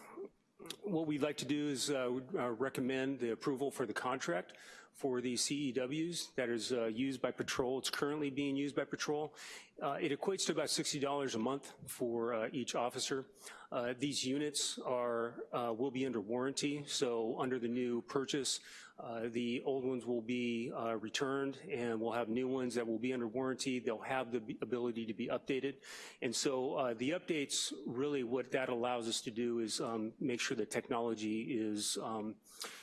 what we'd like to do is uh, uh, recommend the approval for the contract for the CEWs that is uh, used by patrol. It's currently being used by patrol. Uh, it equates to about $60 a month for uh, each officer. Uh, these units are will be under warranty, so under the new purchase, uh, the old ones will be uh, returned and we'll have new ones that will be under warranty. They'll have the ability to be updated. And so uh, the updates, really what that allows us to do is um, make sure the technology is um,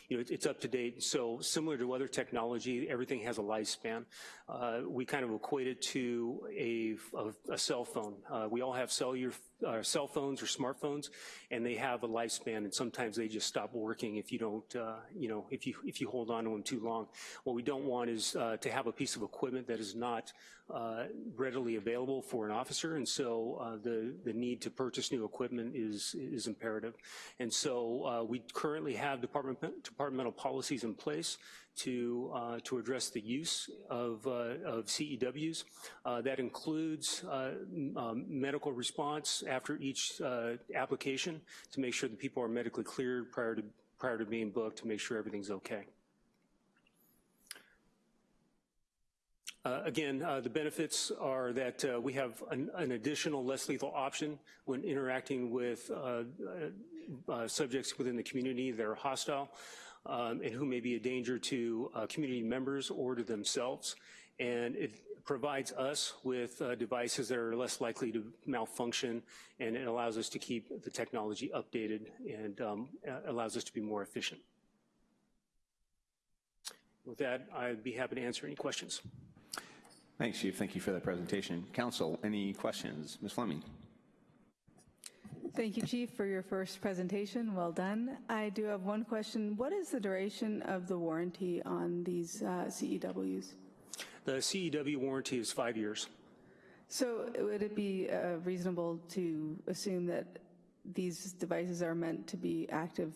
you know, it's up to date. So similar to other technology, everything has a lifespan. Uh, we kind of equate it to a, a, a cell phone. Uh, we all have cellular uh, cell phones or smartphones, and they have a lifespan, and sometimes they just stop working if you don't, uh, you know, if you if you hold on to them too long. What we don't want is uh, to have a piece of equipment that is not uh, readily available for an officer, and so uh, the the need to purchase new equipment is is imperative. And so uh, we currently have department departmental policies in place to, uh, to address the use of, uh, of CEWs. Uh, that includes uh, um, medical response after each uh, application to make sure that people are medically cleared prior to, prior to being booked to make sure everything's okay. Uh, again, uh, the benefits are that uh, we have an, an, additional less lethal option when interacting with subjects within the community that are hostile um, and who may be a danger to uh, community members or to themselves. And it provides us with uh, devices that are less likely to malfunction, and it allows us to keep the technology updated and um, allows us to be more efficient. With that, I'd be happy to answer any questions. Thanks, Chief. Thank you for that presentation. Council, any questions? Ms. Fleming. Thank you, Chief, for your first presentation. Well done. I do have one question. What is the duration of the warranty on these uh, CEWs? The CEW warranty is five years. So would it be uh, reasonable to assume that these devices are meant to be active?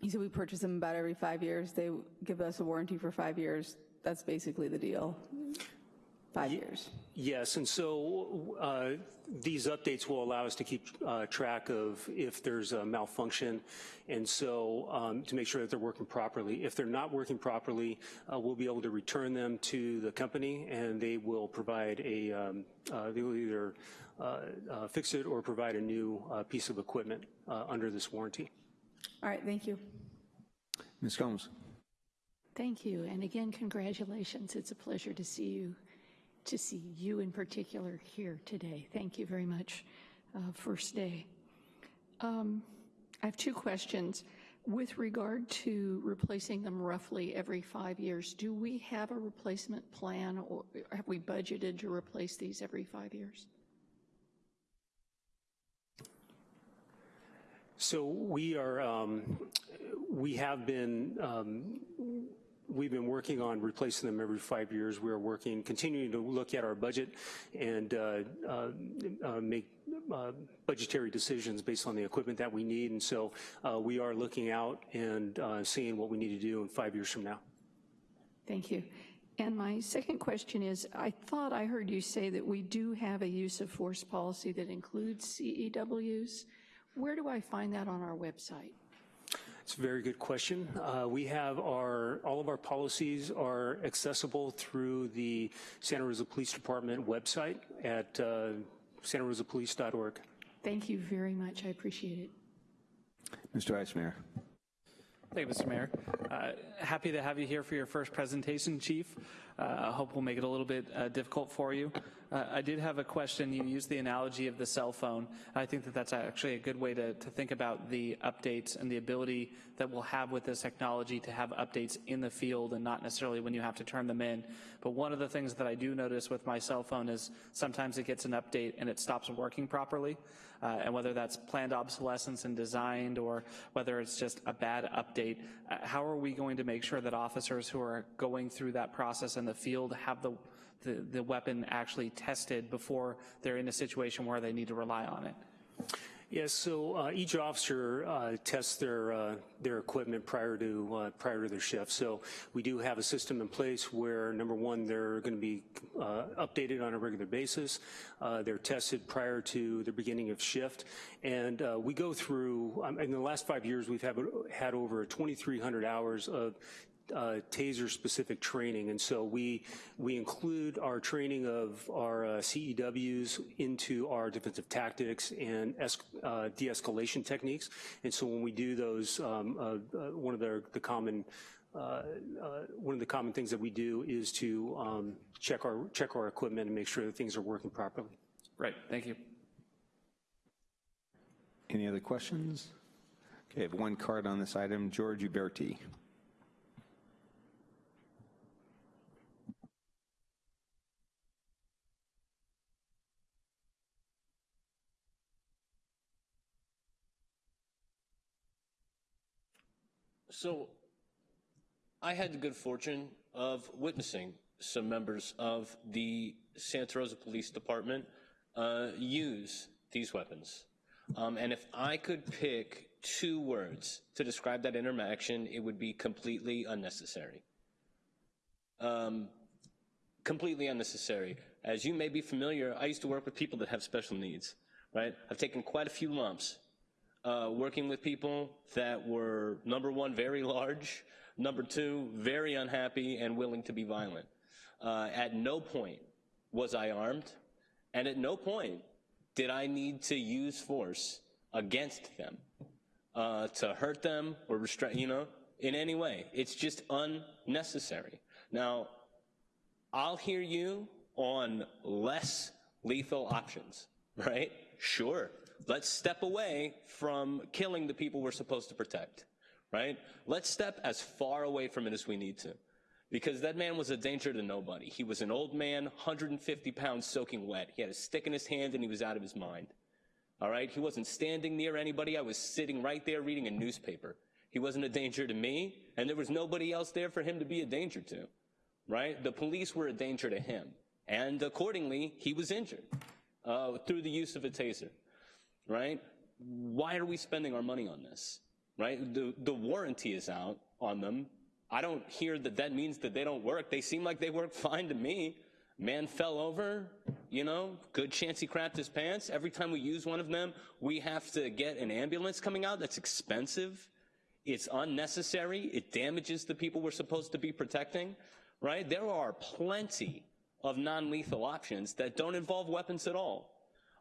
You said we purchase them about every five years. They give us a warranty for five years. That's basically the deal five years. Yes, and so uh, these updates will allow us to keep uh, track of if there's a malfunction, and so um, to make sure that they're working properly. If they're not working properly, uh, we'll be able to return them to the company, and they will provide a, um, uh, they will either uh, uh, fix it or provide a new piece of equipment under this warranty. All right, thank you. Ms. Combs. Thank you, and again, congratulations. It's a pleasure to see you to see you in particular here today. Thank you very much, uh, first day. Um, I have two questions. With regard to replacing them roughly every five years, do we have a replacement plan or have we budgeted to replace these every five years? So we are, um, we have been um, we've been working on replacing them every five years. We're working, continuing to look at our budget and uh, uh, uh, make uh, budgetary decisions based on the equipment that we need. And so uh, we are looking out and uh, seeing what we need to do in five years from now. Thank you. And my second question is, I thought I heard you say that we do have a use of force policy that includes CEWs. Where do I find that on our website? It's a very good question. Uh, we have our, all of our policies are accessible through the Santa Rosa Police Department website at uh, santarosapolice.org. Thank you very much. I appreciate it. Mr. Eismayer. Thank you, Mr. Mayor. Uh, happy to have you here for your first presentation, Chief. Uh, I hope we'll make it a little bit uh, difficult for you. Uh, I did have a question. You used the analogy of the cell phone. I think that that's actually a good way to, to think about the updates and the ability that we'll have with this technology to have updates in the field and not necessarily when you have to turn them in. But one of the things that I do notice with my cell phone is sometimes it gets an update and it stops working properly. Uh, and whether that's planned obsolescence and designed or whether it's just a bad update, uh, how are we going to make sure that officers who are going through that process in the field have the the, the weapon actually tested before they're in a situation where they need to rely on it? Yes, so uh, each officer uh, tests their uh, their equipment prior to uh, prior to their shift. So we do have a system in place where number one, they're going to be uh, updated on a regular basis. Uh, they're tested prior to the beginning of shift, and we go through. Um, in the last five years, we've have, had over 2,300 hours of uh, taser-specific training, and so we we include our training of our uh, CEWs into our defensive tactics and uh, de-escalation techniques. And so when we do those, um, uh, uh, one of the, the common uh, one of the common things that we do is to um, check our check our equipment and make sure that things are working properly. Right. Thank you. Any other questions? Okay, I have one card on this item. George Uberti. So I had the good fortune of witnessing some members of the Santa Rosa Police Department uh, use these weapons. Um, and if I could pick two words to describe that interaction, it would be completely unnecessary. Um, completely unnecessary. As you may be familiar, I used to work with people that have special needs, right? I've taken quite a few lumps uh, working with people that were, number one, very large, number two, very unhappy and willing to be violent. Uh, at no point was I armed, and at no point did I need to use force against them uh, to hurt them or restrain, you know, in any way. It's just unnecessary. Now, I'll hear you on less lethal options, right? Sure, Let's step away from killing the people we're supposed to protect, right? Let's step as far away from it as we need to. Because that man was a danger to nobody. He was an old man, 150 pounds soaking wet. He had a stick in his hand and he was out of his mind. All right? He wasn't standing near anybody. I was sitting right there reading a newspaper. He wasn't a danger to me, and there was nobody else there for him to be a danger to. Right? The police were a danger to him. And accordingly, he was injured uh, through the use of a taser right? Why are we spending our money on this, right? The, the warranty is out on them. I don't hear that that means that they don't work. They seem like they work fine to me. Man fell over, you know, good chance he crapped his pants. Every time we use one of them, we have to get an ambulance coming out. That's expensive. It's unnecessary. It damages the people we're supposed to be protecting, right? There are plenty of non-lethal options that don't involve weapons at all.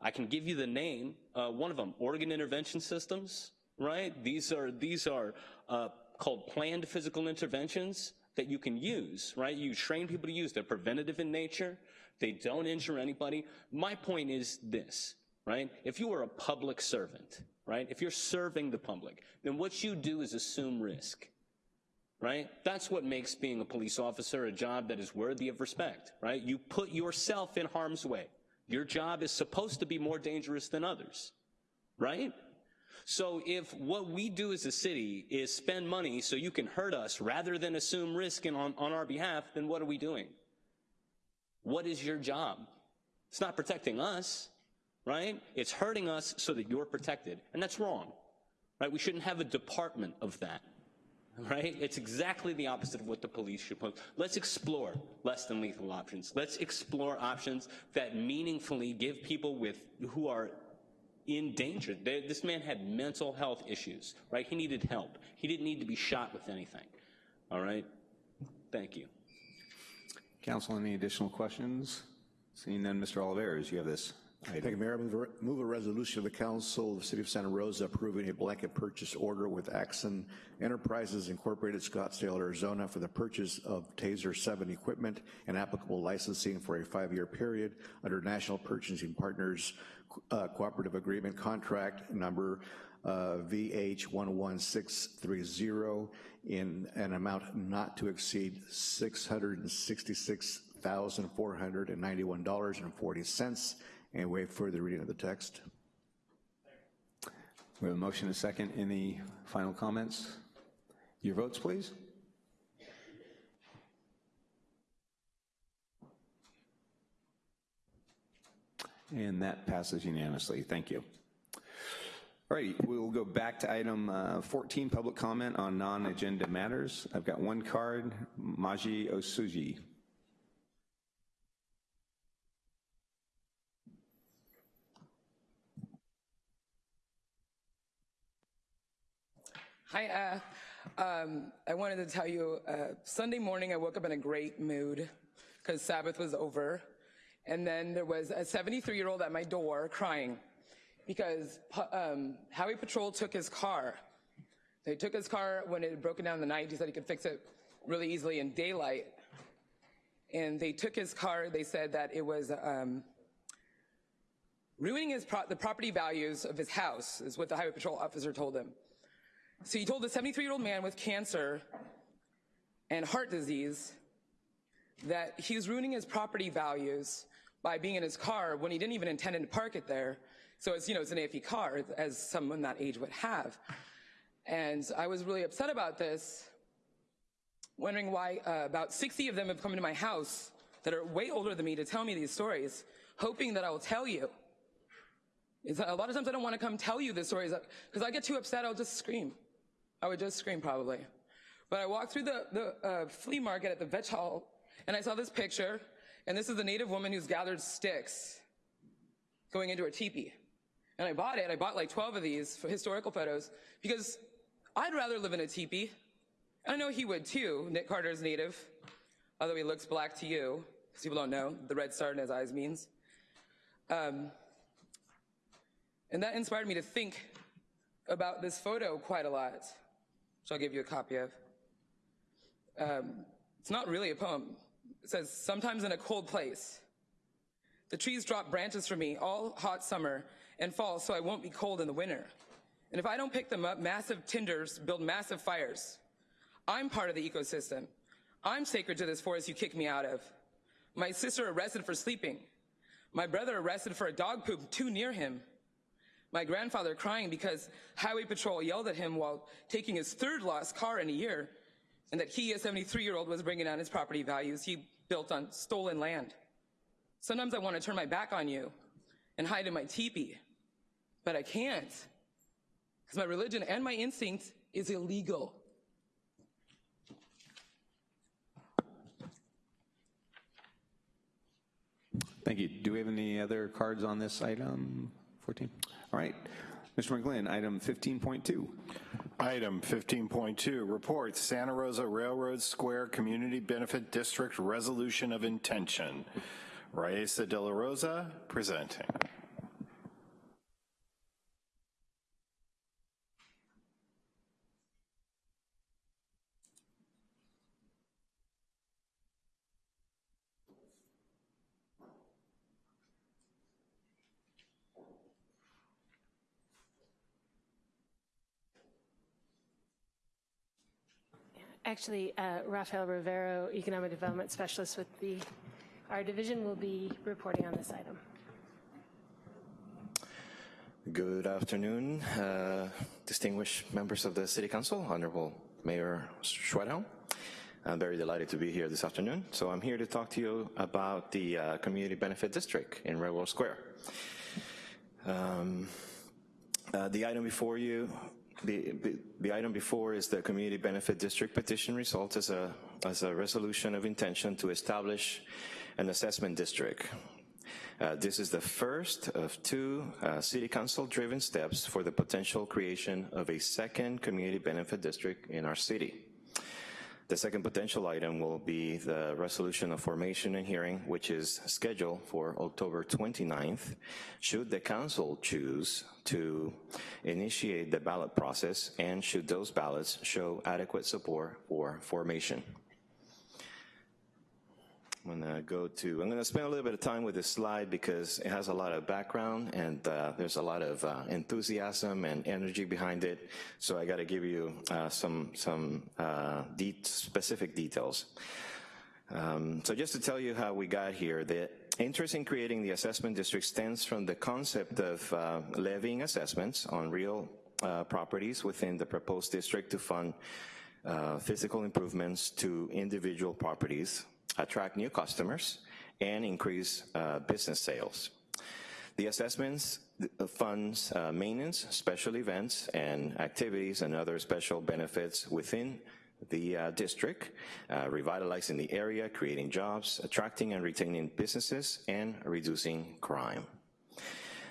I can give you the name, uh, one of them, Oregon Intervention Systems, right? These are, these are uh, called planned physical interventions that you can use, right? You train people to use. They're preventative in nature. They don't injure anybody. My point is this, right? If you are a public servant, right? If you're serving the public, then what you do is assume risk, right? That's what makes being a police officer a job that is worthy of respect, right? You put yourself in harm's way. Your job is supposed to be more dangerous than others, right? So if what we do as a city is spend money so you can hurt us rather than assume risk on, on our behalf, then what are we doing? What is your job? It's not protecting us, right? It's hurting us so that you're protected. And that's wrong, right? We shouldn't have a department of that right? It's exactly the opposite of what the police should put. Let's explore less than lethal options. Let's explore options that meaningfully give people with who are in danger. They, this man had mental health issues, right? He needed help. He didn't need to be shot with anything. All right? Thank you. Council, any additional questions? Seeing none, Mr. Olivares, you have this Thank you, Mayor. Move a, move a resolution of the Council of the City of Santa Rosa approving a blanket purchase order with Axon Enterprises Incorporated, Scottsdale, Arizona, for the purchase of Taser 7 equipment and applicable licensing for a five-year period under National Purchasing Partners uh, Cooperative Agreement Contract Number uh, VH11630 in an amount not to exceed $666,491.40 and waive further reading of the text. We have a motion and a second. Any final comments? Your votes, please. And that passes unanimously. Thank you. All right, we'll go back to item uh, 14, public comment on non-agenda matters. I've got one card, Maji Osuji. Hi, uh, um, I wanted to tell you, uh, Sunday morning I woke up in a great mood because Sabbath was over. And then there was a 73 year old at my door crying because um, Highway Patrol took his car. They took his car when it had broken down in the night. He said he could fix it really easily in daylight. And they took his car. They said that it was um, ruining his pro the property values of his house, is what the Highway Patrol officer told him. So he told the 73 year old man with cancer and heart disease that he was ruining his property values by being in his car when he didn't even intend to park it there. So it's, you know, it's an AFE car, as someone that age would have. And I was really upset about this, wondering why uh, about 60 of them have come into my house that are way older than me to tell me these stories, hoping that I will tell you. It's, a lot of times I don't want to come tell you the stories because I get too upset, I'll just scream. I would just scream probably. But I walked through the, the uh, flea market at the Vets Hall and I saw this picture, and this is a native woman who's gathered sticks going into her teepee. And I bought it. I bought like 12 of these for historical photos because I'd rather live in a teepee. I know he would too. Nick Carter's native, although he looks black to you, because people don't know. The red star in his eyes means. Um, and that inspired me to think about this photo quite a lot, which I'll give you a copy of. Um, it's not really a poem. It says, sometimes in a cold place. The trees drop branches for me all hot summer and fall so I won't be cold in the winter. And if I don't pick them up, massive tinders build massive fires. I'm part of the ecosystem. I'm sacred to this forest you kicked me out of. My sister arrested for sleeping. My brother arrested for a dog poop too near him. My grandfather crying because highway patrol yelled at him while taking his third lost car in a year and that he, a 73 year old, was bringing down his property values he built on stolen land. Sometimes I want to turn my back on you and hide in my teepee, but I can't because my religion and my instinct is illegal. Thank you. Do we have any other cards on this item 14? All right. Mr. McGlynn, item 15.2. Item 15.2, report Santa Rosa Railroad Square Community Benefit District Resolution of Intention. Raissa De La Rosa presenting. Actually, uh, Rafael Rivero, Economic Development Specialist with the, our division will be reporting on this item. Good afternoon, uh, distinguished members of the City Council, Honorable Mayor Schwedhelm. I'm very delighted to be here this afternoon. So I'm here to talk to you about the uh, Community Benefit District in Railroad Square. Um, uh, the item before you the, the item before is the Community Benefit District petition result as a, as a resolution of intention to establish an assessment district. Uh, this is the first of two uh, City Council-driven steps for the potential creation of a second Community Benefit District in our city. The second potential item will be the resolution of formation and hearing, which is scheduled for October 29th, should the council choose to initiate the ballot process and should those ballots show adequate support for formation. I'm gonna go to, I'm gonna spend a little bit of time with this slide because it has a lot of background and uh, there's a lot of uh, enthusiasm and energy behind it. So I gotta give you uh, some, some uh, de specific details. Um, so just to tell you how we got here, the interest in creating the assessment district stems from the concept of uh, levying assessments on real uh, properties within the proposed district to fund physical improvements to individual properties attract new customers, and increase uh, business sales. The assessments funds uh, maintenance, special events, and activities and other special benefits within the uh, district, uh, revitalizing the area, creating jobs, attracting and retaining businesses, and reducing crime.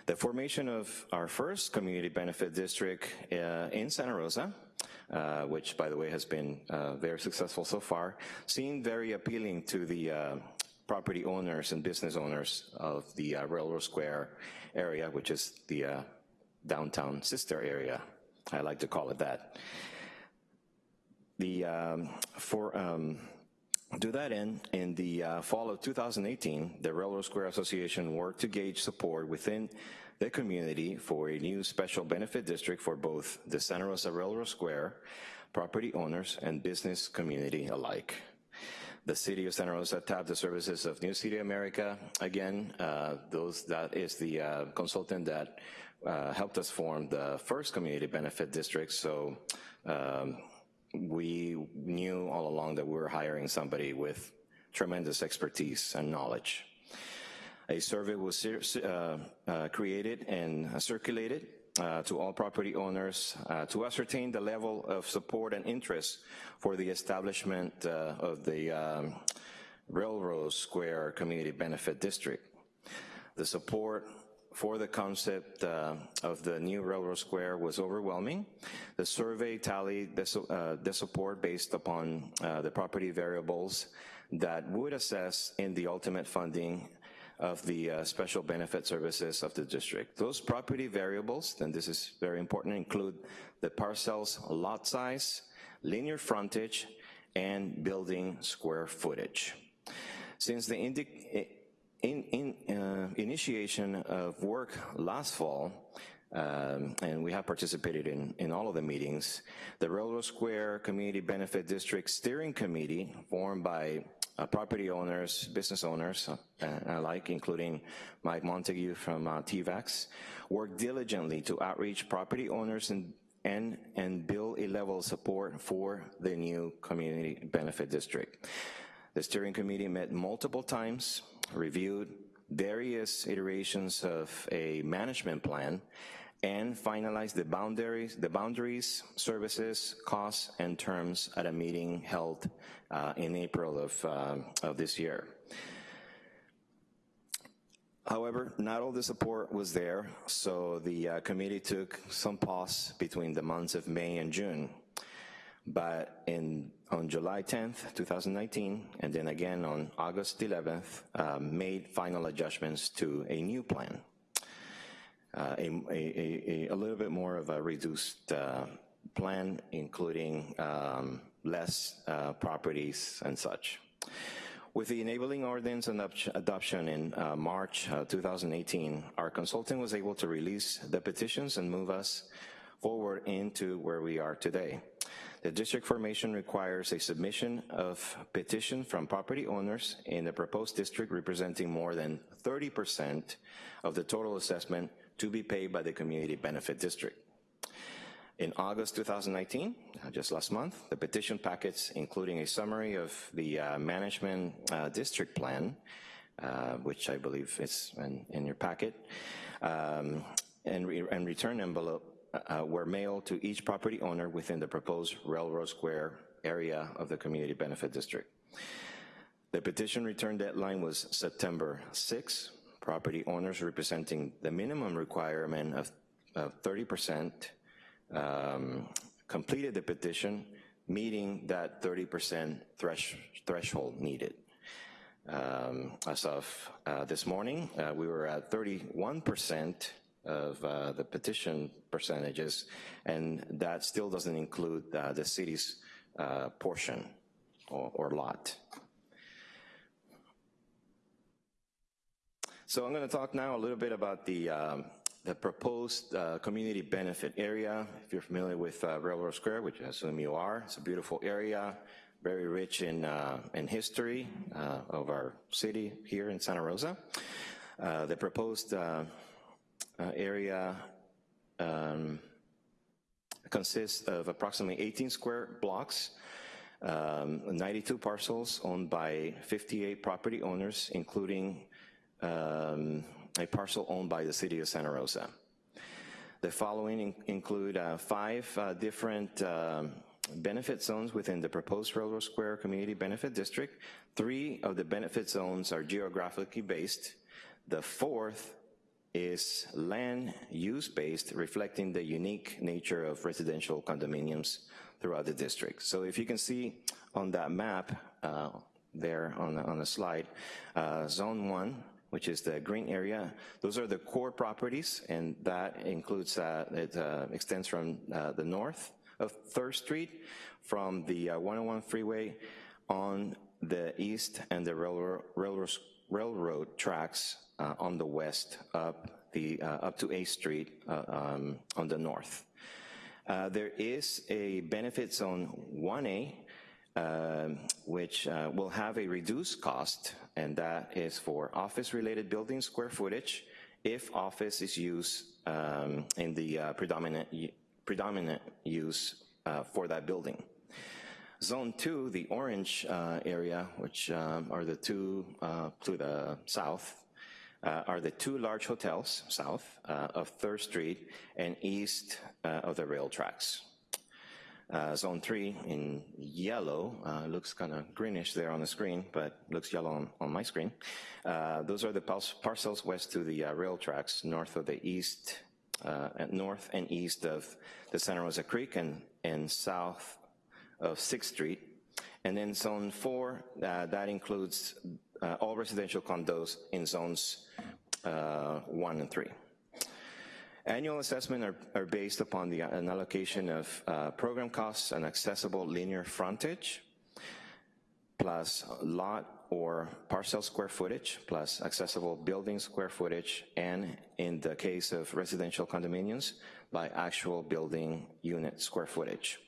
The formation of our first community benefit district uh, in Santa Rosa uh, which by the way has been uh, very successful so far, seemed very appealing to the uh, property owners and business owners of the uh, Railroad Square area, which is the uh, downtown sister area, I like to call it that. The, um, for, um, to that end, in the fall of 2018, the Railroad Square Association worked to gauge support within the community for a new special benefit district for both the Santa Rosa Railroad Square property owners and business community alike. The city of Santa Rosa tapped the services of New City America. Again, uh, those that is the uh, consultant that uh, helped us form the first community benefit district. So um, we knew all along that we were hiring somebody with tremendous expertise and knowledge. A survey was uh, uh, created and circulated uh, to all property owners uh, to ascertain the level of support and interest for the establishment uh, of the um, Railroad Square Community Benefit District. The support for the concept uh, of the new Railroad Square was overwhelming. The survey tallied the support based upon the property variables that would assess in the ultimate funding of the uh, special benefit services of the district. Those property variables, and this is very important, include the parcel's lot size, linear frontage, and building square footage. Since the in, in, uh, initiation of work last fall, um, and we have participated in, in all of the meetings, the Railroad Square Community Benefit District Steering Committee, formed by uh, property owners, business owners uh, alike, including Mike Montague from uh, TVAX, work diligently to outreach property owners and and, and build a level of support for the new community benefit district. The steering committee met multiple times, reviewed various iterations of a management plan, and finalize the boundaries, the boundaries, services, costs, and terms at a meeting held uh, in April of, uh, of this year. However, not all the support was there, so the uh, committee took some pause between the months of May and June. But in, on July 10th, 2019, and then again on August 11th, uh, made final adjustments to a new plan uh, a, a, a, little bit more of a reduced uh, plan, including um, less uh, properties and such. With the enabling ordinance and adoption in uh, March uh, 2018, our consultant was able to release the petitions and move us forward into where we are today. The district formation requires a submission of petition from property owners in the proposed district representing more than 30% of the total assessment to be paid by the Community Benefit District. In August 2019, uh, just last month, the petition packets, including a summary of the uh, management uh, district plan, uh, which I believe is in, in your packet, um, and, re and, return envelope uh, were mailed to each property owner within the proposed Railroad Square area of the Community Benefit District. The petition return deadline was September 6, property owners representing the minimum requirement of 30% um, completed the petition, meeting that 30% thresh, threshold needed. Um, as of uh, this morning, uh, we were at 31% of uh, the petition percentages, and that still doesn't include uh, the city's uh, portion or, or lot. So I'm going to talk now a little bit about the, um, the proposed uh, community benefit area. If you're familiar with uh, Railroad Square, which I assume you are, it's a beautiful area, very rich in, uh, in history uh, of our city here in Santa Rosa. Uh, the proposed uh, area um, consists of approximately 18 square blocks, um, 92 parcels owned by 58 property owners, including um, a parcel owned by the city of Santa Rosa. The following in include uh, five uh, different um, benefit zones within the proposed Railroad Square Community Benefit District. Three of the benefit zones are geographically based. The fourth is land use based, reflecting the unique nature of residential condominiums throughout the district. So if you can see on that map uh, there on the, on the slide, uh, zone one, which is the green area, those are the core properties, and that includes, uh, it uh, extends from uh, the north of 3rd Street, from the 101 uh, freeway on the east and the railroad, railroad, railroad tracks uh, on the west up the uh, up to 8th Street um, on the north. There is a benefit zone 1A um, which will have a reduced cost and that is for office-related building square footage if office is used um, in the uh, predominant, predominant use uh, for that building. Zone 2, the orange uh, area, which um, are the two uh, to the south, uh, are the two large hotels south uh, of 3rd Street and east of the rail tracks. Uh, zone 3 in yellow, uh, looks kind of greenish there on the screen, but looks yellow on, on my screen. Uh, those are the parcels west to the rail tracks, north of the east, north and east of the Santa Rosa Creek and, and south of 6th Street. And then zone 4, that includes uh, all residential condos in zones uh, one and three. Annual assessment are, are based upon the, an allocation of uh, program costs and accessible linear frontage, plus lot or parcel square footage, plus accessible building square footage, and in the case of residential condominiums, by actual building unit square footage.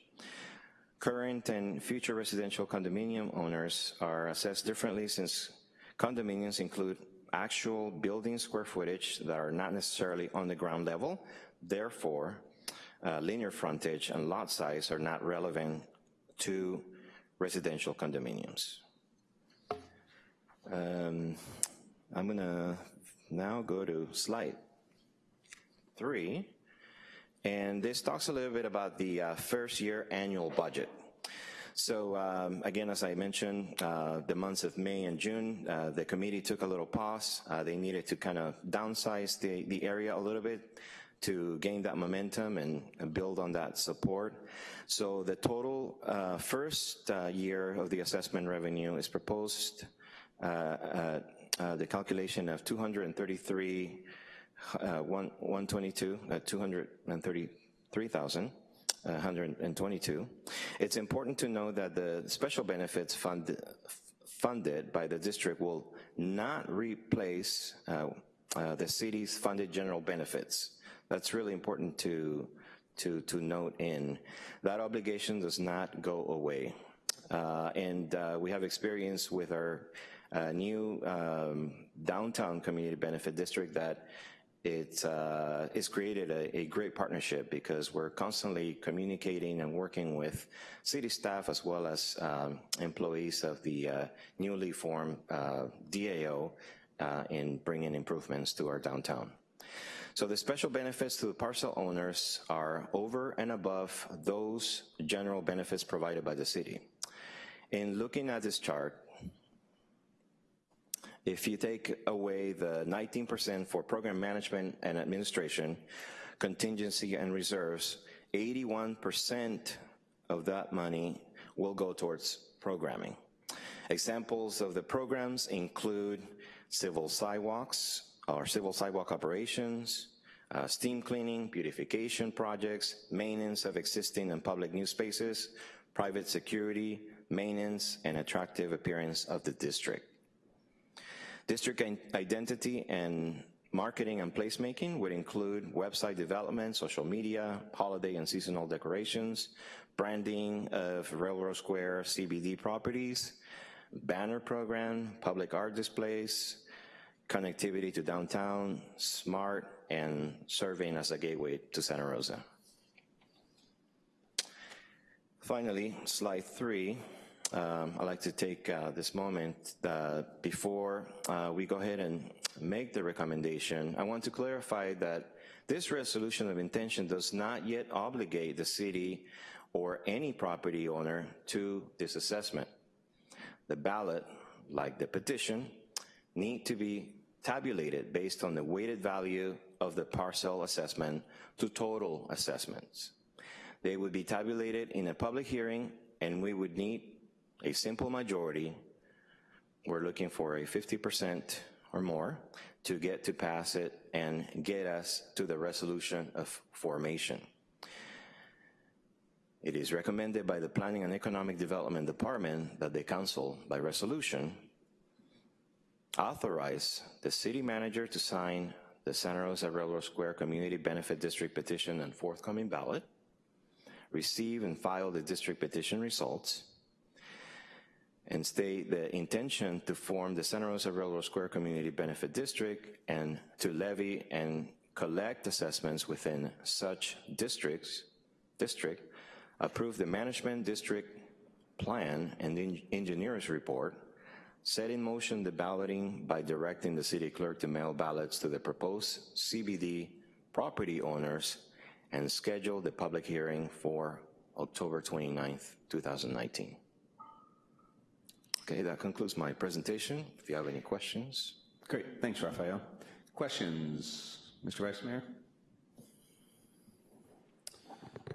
Current and future residential condominium owners are assessed differently since condominiums include actual building square footage that are not necessarily on the ground level. Therefore, uh, linear frontage and lot size are not relevant to residential condominiums. Um, I'm gonna now go to slide three, and this talks a little bit about the uh, first year annual budget. So um, again, as I mentioned, uh, the months of May and June, uh, the committee took a little pause. Uh, they needed to kind of downsize the, the area a little bit to gain that momentum and, build on that support. So the total uh, first uh, year of the assessment revenue is proposed uh, the calculation of 233, uh, 122, 233,000. 122. It's important to know that the special benefits fund, funded by the district will not replace uh, uh, the city's funded general benefits. That's really important to, to, to note in. That obligation does not go away. Uh, and uh, we have experience with our uh, new um, downtown community benefit district that it's, uh, it's created a, a, great partnership because we're constantly communicating and working with city staff as well as um, employees of the uh, newly formed uh, DAO uh, in bringing improvements to our downtown. So the special benefits to the parcel owners are over and above those general benefits provided by the city. In looking at this chart, if you take away the 19% for program management and administration, contingency and reserves, 81% of that money will go towards programming. Examples of the programs include civil sidewalks or civil sidewalk operations, uh, steam cleaning, beautification projects, maintenance of existing and public new spaces, private security, maintenance, and attractive appearance of the district. District identity and marketing and placemaking would include website development, social media, holiday and seasonal decorations, branding of Railroad Square CBD properties, banner program, public art displays, connectivity to downtown, smart, and serving as a gateway to Santa Rosa. Finally, slide three. Um, I'd like to take uh, this moment uh, before uh, we go ahead and make the recommendation. I want to clarify that this resolution of intention does not yet obligate the city or any property owner to this assessment. The ballot, like the petition, need to be tabulated based on the weighted value of the parcel assessment to total assessments. They would be tabulated in a public hearing and we would need a simple majority. We're looking for a 50% or more to get to pass it and get us to the resolution of formation. It is recommended by the Planning and Economic Development Department that the council, by resolution, authorize the city manager to sign the Santa Rosa Railroad Square Community Benefit District petition and forthcoming ballot, receive and file the district petition results, and state the intention to form the Santa Rosa Railroad Square Community Benefit District and to levy and collect assessments within such districts, district, approve the management district plan and the engineer's report, set in motion the balloting by directing the city clerk to mail ballots to the proposed CBD property owners and schedule the public hearing for October 29th, 2019. Okay, that concludes my presentation. If you have any questions. Great, thanks, Rafael. Questions, Mr. Vice Mayor?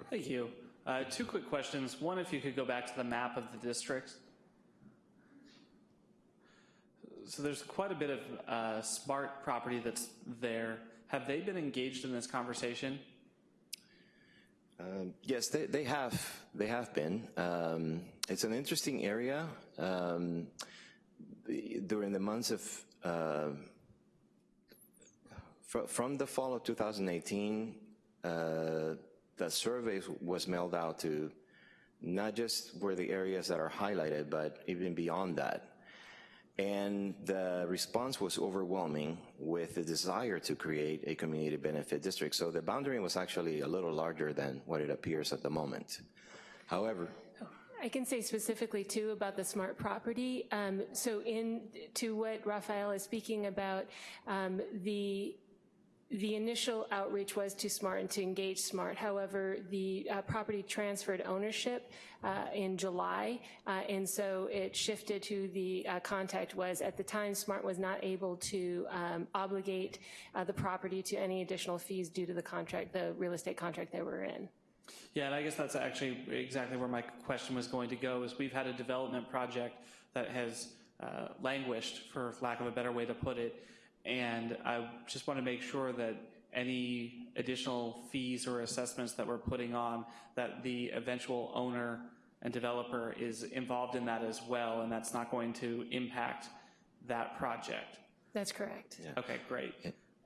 Thank you. Uh, two quick questions. One, if you could go back to the map of the district. So there's quite a bit of uh, smart property that's there. Have they been engaged in this conversation? Um, yes, they, they have. They have been. Um, it's an interesting area. Um, during the months of uh, fr from the fall of 2018, uh, the survey was mailed out to not just where the areas that are highlighted, but even beyond that. And the response was overwhelming with the desire to create a community benefit district. So the boundary was actually a little larger than what it appears at the moment. However, I can say specifically too about the smart property. Um, so in to what Rafael is speaking about, um, the the initial outreach was to SMART and to engage SMART. However, the uh, property transferred ownership uh, in July, uh, and so it shifted to the uh, contact was at the time SMART was not able to um, obligate uh, the property to any additional fees due to the contract, the real estate contract they were in. Yeah, and I guess that's actually exactly where my question was going to go, is we've had a development project that has uh, languished, for lack of a better way to put it, and I just want to make sure that any additional fees or assessments that we're putting on, that the eventual owner and developer is involved in that as well, and that's not going to impact that project. That's correct. Yeah. Okay, great.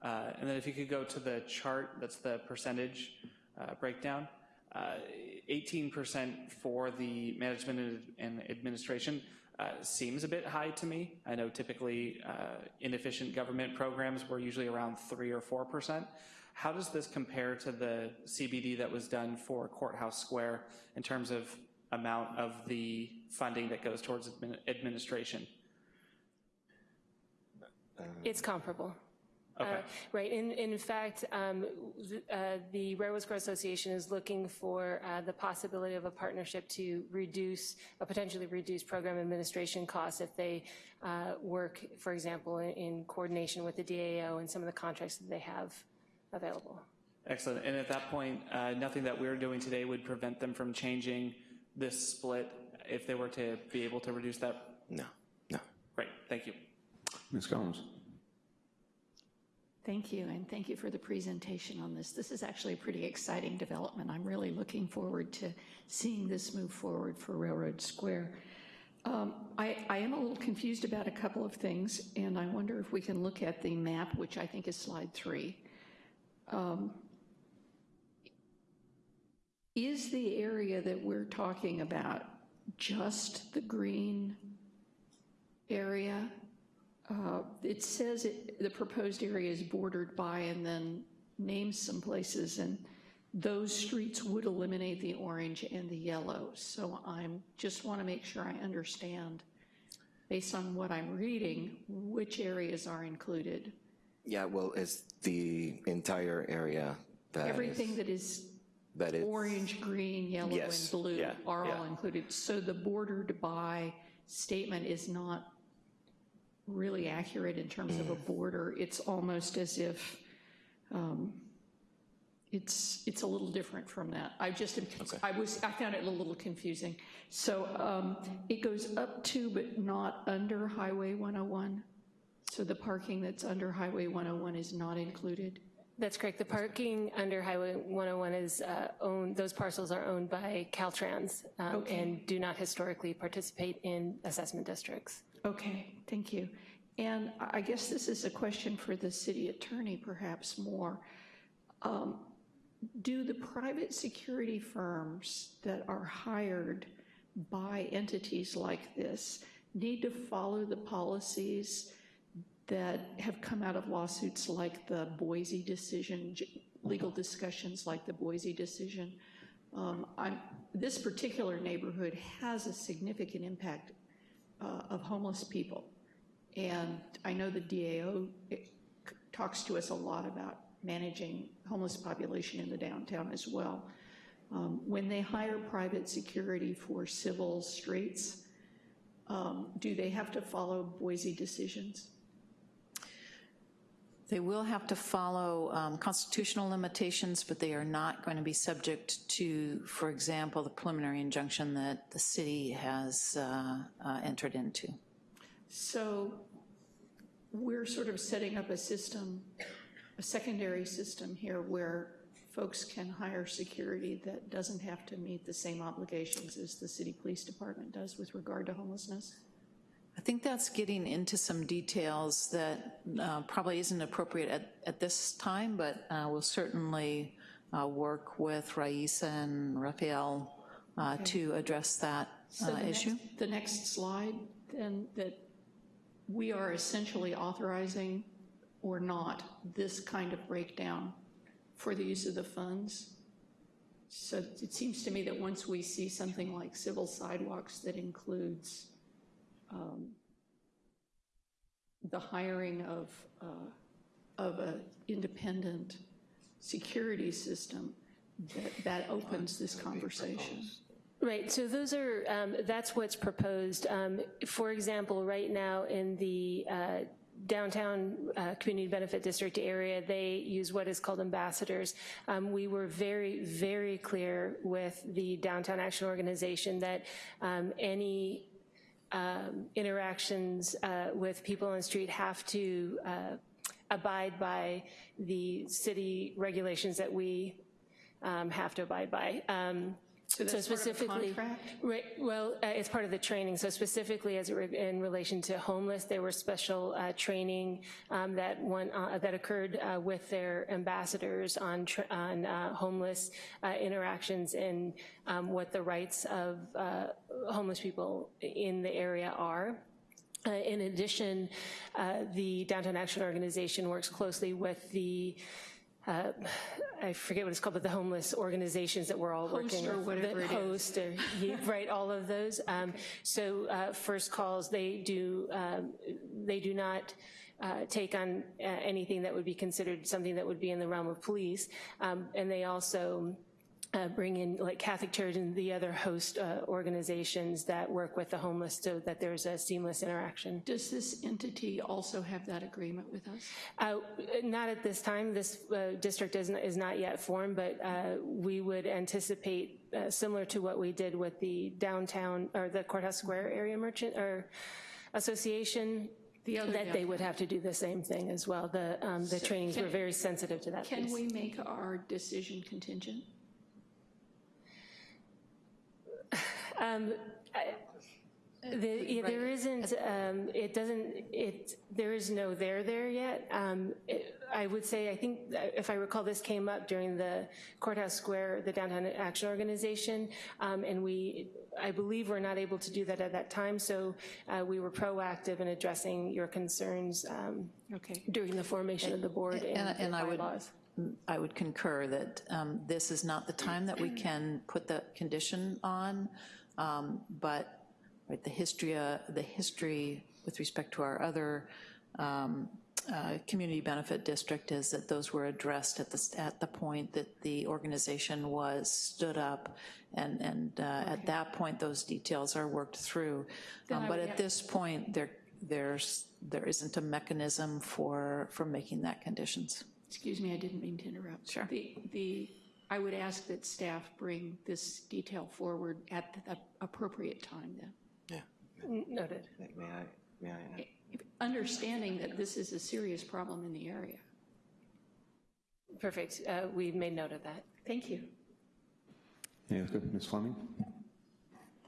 Uh, and then if you could go to the chart, that's the percentage uh, breakdown. 18% uh, for the management and administration uh, seems a bit high to me. I know typically uh, inefficient government programs were usually around 3 or 4%. How does this compare to the CBD that was done for Courthouse Square in terms of amount of the funding that goes towards administration? It's comparable. Okay. Uh, right. In, in fact, um, th uh, the Railroad Square Association is looking for uh, the possibility of a partnership to reduce, uh, potentially reduce program administration costs if they uh, work, for example, in, in, coordination with the DAO and some of the contracts that they have available. Excellent. And at that point, uh, nothing that we're doing today would prevent them from changing this split if they were to be able to reduce that? No, no. Great, thank you. Ms. Collins. Thank you, and thank you for the presentation on this. This is actually a pretty exciting development. I'm really looking forward to seeing this move forward for Railroad Square. Um, I, I am a little confused about a couple of things, and I wonder if we can look at the map, which I think is slide three. Um, is the area that we're talking about just the green area? Uh, It says it- the proposed area is bordered by and then names some places, and those streets would eliminate the orange and the yellow. So I'm, just want to make sure I understand, based on what I'm reading, which areas are included. Yeah, well, it's the entire area that is- Everything that is that is orange, green, yellow, and blue yeah, are all included. So the bordered by statement is not really accurate in terms of a border. It's almost as if um, it's, it's a little different from that. I just, am- I was, I found it a little confusing. So um, it goes up to but not under Highway 101? So the parking that's under Highway 101 is not included? That's correct. The parking under Highway 101 is uh, owned, those parcels are owned by Caltrans um, Okay. and do not historically participate in assessment districts. Okay, thank you. And I guess this is a question for the city attorney perhaps more. Um, Do the private security firms that are hired by entities like this need to follow the policies that have come out of lawsuits like the Boise decision, legal discussions like the Boise decision? Um, this particular neighborhood has a significant impact of homeless people. And I know the DAO talks to us a lot about managing homeless population in the downtown as well. Um, When they hire private security for civil streets, um, do they have to follow Boise decisions? They will have to follow um, constitutional limitations, but they are not going to be subject to, for example, the preliminary injunction that the city has uh, uh, entered into. So we're sort of setting up a system, a secondary system here where folks can hire security that doesn't have to meet the same obligations as the city police department does with regard to homelessness? I think that's getting into some details that uh, probably isn't appropriate at, at this time, but uh, we'll certainly uh, work with Raissa and Rafael uh, Okay. to address that So uh, the next- issue. The next slide, then, that we are essentially authorizing or not this kind of breakdown for the use of the funds. So it seems to me that once we see something like civil sidewalks that includes the hiring of, uh, of an independent security system, that, that opens this conversation. Right, so those are, um, that's what's proposed. Um, For example, right now in the uh, downtown uh, community benefit district area, they use what is called ambassadors. Um, We were very, very clear with the Downtown Action Organization that um, any um, interactions uh, with people on the street have to uh, abide by the city regulations that we um, have to abide by. Um, So that's part of a specifically? Right, well, uh, it's part of the training, so specifically as it re- in relation to homeless, there were special uh, training um, that one, uh, that occurred uh, with their ambassadors on, on uh, homeless uh, interactions and um, what the rights of uh, homeless people in the area are. Uh, In addition, uh, the Downtown Action Organization works closely with the, uh, I forget what it's called, but the homeless organizations that we're all Host working or with. whatever The it is. Host, or, yeah, right, all of those. Um, So uh, first calls, they do, um, they do not uh, take on uh, anything that would be considered something that would be in the realm of police. Um, And they also uh, bring in like Catholic Church and the other host uh, organizations that work with the homeless so that there's a seamless interaction. Does this entity also have that agreement with us? Uh, Not at this time. This uh, district is, is not yet formed, but uh, we would anticipate, uh, similar to what we did with the downtown, or the Courthouse Square Area Merchant, or Association, The that they would have to do the same thing as well. The, um, the So trainings can- were very sensitive to that Can piece. we make our decision contingent? Um, I- the- yeah, There isn't, um, it doesn't, it, there is no there there yet. Um, it- I would say, I think, if I recall, this came up during the Courthouse Square, the Downtown Action Organization, um, and we, I believe we're not able to do that at that time, so uh, we were proactive in addressing your concerns um, during the formation of the board And, and and I would. I would concur that um, this is not the time that we can put the condition on, um, but right, the history, uh, the history with respect to our other um, uh, community benefit district is that those were addressed at the, at the point that the organization was stood up, and, and uh, at that point, those details are worked through. Um, But at this point, there, there's, there isn't a mechanism for, for making that conditions. Excuse me, I didn't mean to interrupt. Sure. The, the, I would ask that staff bring this detail forward at the appropriate time then. Yeah. Noted. May I, may I? Understanding that this is a serious problem in the area. Perfect. Uh, We've made note of that. Thank you. Yeah, good. Ms. Fleming?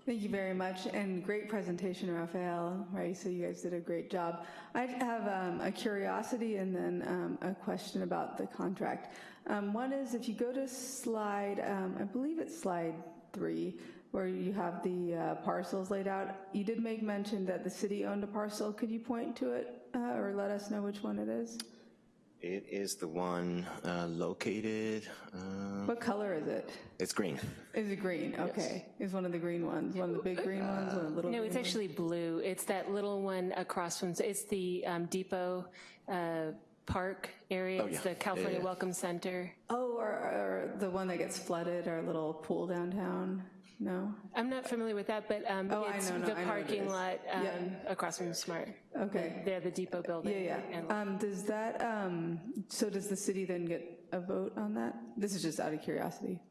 Thank you very much, and great presentation, Raphael, Raissa, you guys did a great job. I have um, a curiosity and then um, a question about the contract. Um, One is, if you go to slide, um, I believe it's slide three, where you have the uh, parcels laid out, you did make mention that the city owned a parcel. Could you point to it uh, or let us know which one it is? It is the one uh, located, um, What color is it? it's green. Is it green? Okay. Is one of the green ones, one of the big green ones, one of the little No, green it's ones? actually blue. It's that little one across from, it's the um, Depot uh, Park area. Oh, It's yeah. the California Yeah, yeah. Welcome Center. Oh, or, or the one that gets flooded, our little pool downtown? No? I'm not familiar with that, but um, Oh, I it's know, no, the I know what it parking is. lot um, Yeah. across from Smart. Okay. They're the Depot building. Yeah, and- yeah. Um, does that, um, so does the city then get a vote on that? This is just out of curiosity.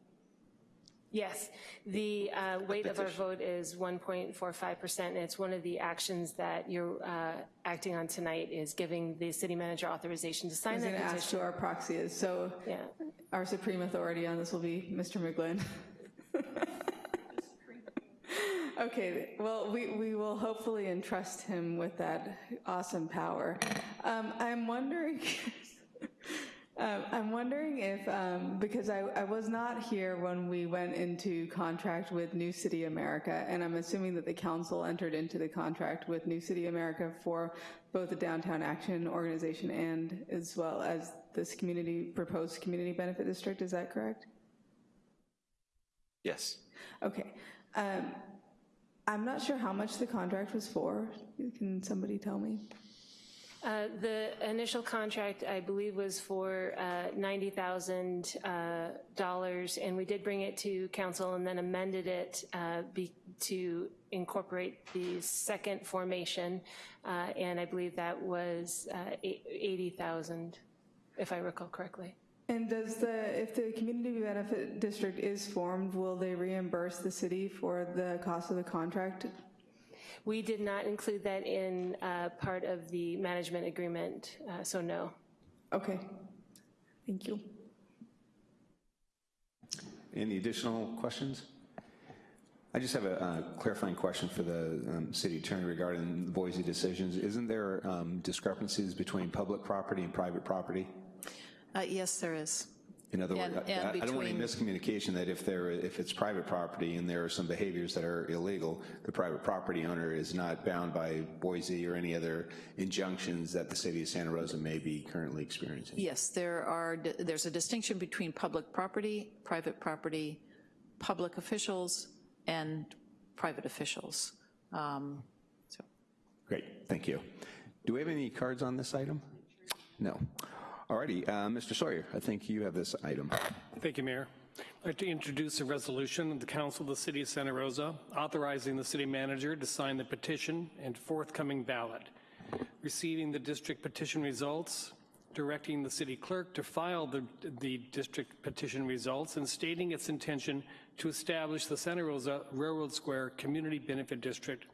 Yes, the uh, weight of our vote is 1.45%, and it's one of the actions that you're uh, acting on tonight is giving the city manager authorization to I sign was that going to ask petition. who our proxy is, so Yeah. our supreme authority on this will be Mr. McGlynn. Okay, well, we, we will hopefully entrust him with that awesome power. Um, I'm wondering, um, I'm wondering if, um, because I, I was not here when we went into contract with New City America, and I'm assuming that the council entered into the contract with New City America for both the Downtown Action Organization and as well as this community, proposed community benefit district, is that correct? Yes. Okay. Um, I'm not sure how much the contract was for. Can somebody tell me? Uh, The initial contract, I believe, was for uh, $90,000, uh, and we did bring it to council and then amended it uh, be- to incorporate the second formation, uh, and I believe that was uh, eight- 80,000, if I recall correctly. And does the, if the community benefit district is formed, will they reimburse the city for the cost of the contract? We did not include that in uh, part of the management agreement, uh, so no. Okay. Thank you. Any additional questions? I just have a uh, clarifying question for the um, city attorney regarding the Boise decisions. Isn't there um, discrepancies between public property and private property? Uh, Yes, there is. In other words, And- I- and I don't want any miscommunication that if there, if it's private property and there are some behaviors that are illegal, the private property owner is not bound by Boise or any other injunctions that the city of Santa Rosa may be currently experiencing. Yes, there are, there's a distinction between public property, private property, public officials, and private officials. Um, Great, thank you. Do we have any cards on this item? No. All righty, uh, Mr. Sawyer, I think you have this item. Thank you, Mayor. I'd like to introduce a resolution of the Council of the City of Santa Rosa authorizing the city manager to sign the petition and forthcoming ballot, receiving the district petition results, directing the city clerk to file the, the district petition results, and stating its intention to establish the Santa Rosa Railroad Square Community Benefit District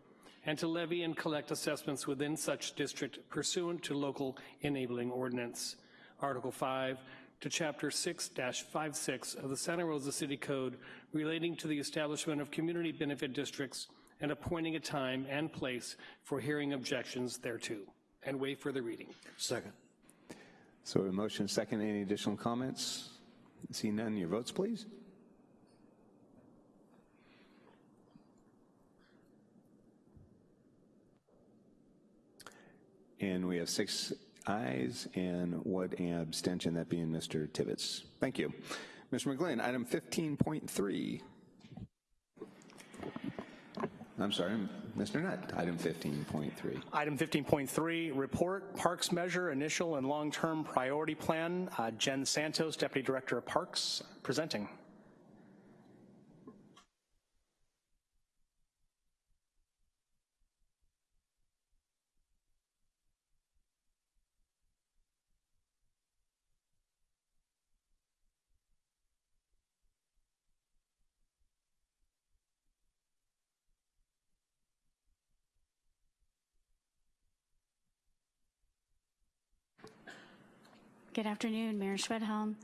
and to levy and collect assessments within such district pursuant to local enabling ordinance. Article 5 to Chapter 6-56 of the Santa Rosa City Code relating to the establishment of community benefit districts and appointing a time and place for hearing objections thereto, and waive further reading. Second. So a motion second, any additional comments? See none, your votes, please. And we have six ayes and one abstention, that being Mr. Tibbetts. Thank you. Mr. McGlynn, item 15.3. I'm sorry, Mr. Nutt, item 15.3. Item 15.3, report Parks Measure Initial and Long-Term Priority Plan. Uh, Jen Santos, Deputy Director of Parks, presenting. Good afternoon, Mayor Schwedhelm,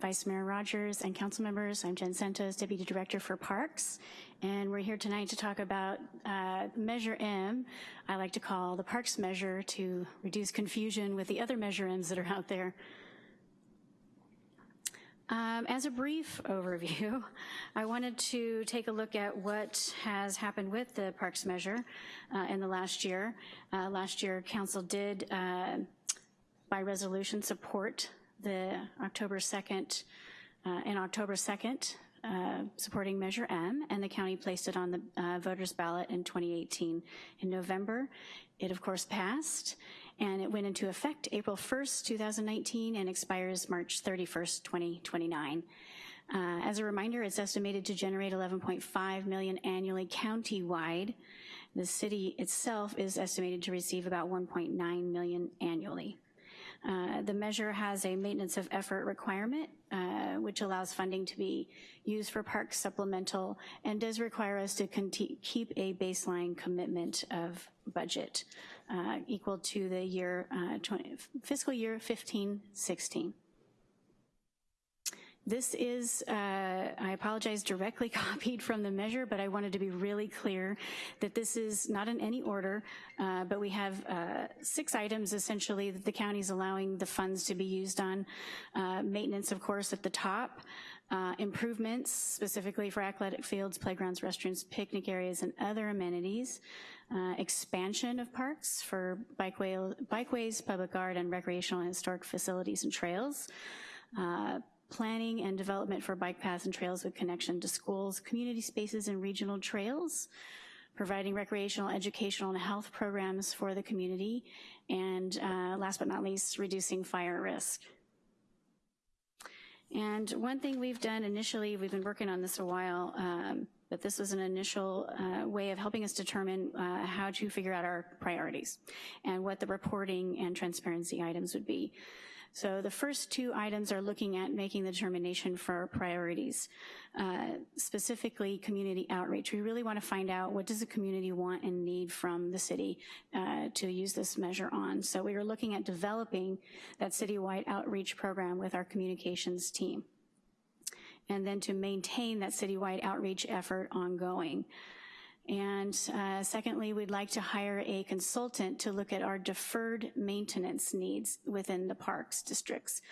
Vice Mayor Rogers, and council members. I'm Jen Santos, Deputy Director for Parks, and we're here tonight to talk about uh, Measure M, I like to call the Parks Measure to reduce confusion with the other Measure M's that are out there. Um, as a brief overview, I wanted to take a look at what has happened with the Parks Measure uh, in the last year. Uh, last year, Council did uh, by resolution support the October 2nd, uh, in October 2nd, uh, supporting Measure M, and the county placed it on the uh, voters ballot in 2018. In November, it of course passed, and it went into effect April 1st, 2019, and expires March 31st, 2029. Uh, as a reminder, it's estimated to generate 11.5 million annually countywide. The city itself is estimated to receive about 1.9 million annually. Uh, the measure has a maintenance of effort requirement, uh, which allows funding to be used for park supplemental and does require us to keep a baseline commitment of budget uh, equal to the year uh, 20, fiscal year 15, 16. This is, uh, I apologize, directly copied from the measure, but I wanted to be really clear that this is not in any order, uh, but we have uh, six items essentially that the county is allowing the funds to be used on. Uh, maintenance, of course, at the top. Uh, improvements, specifically for athletic fields, playgrounds, restrooms, picnic areas, and other amenities. Uh, expansion of parks for bikeway, bikeways, public art, and recreational and historic facilities and trails. Uh, planning and development for bike paths and trails with connection to schools, community spaces, and regional trails, providing recreational, educational, and health programs for the community, and uh, last but not least, reducing fire risk. And one thing we've done initially, we've been working on this a while, um, but this was an initial uh, way of helping us determine uh, how to figure out our priorities and what the reporting and transparency items would be. So the first two items are looking at making the determination for priorities, uh, specifically community outreach. We really want to find out what does the community want and need from the city uh, to use this measure on. So we are looking at developing that citywide outreach program with our communications team and then to maintain that citywide outreach effort ongoing. And uh, secondly, we'd like to hire a consultant to look at our deferred maintenance needs within the parks districts.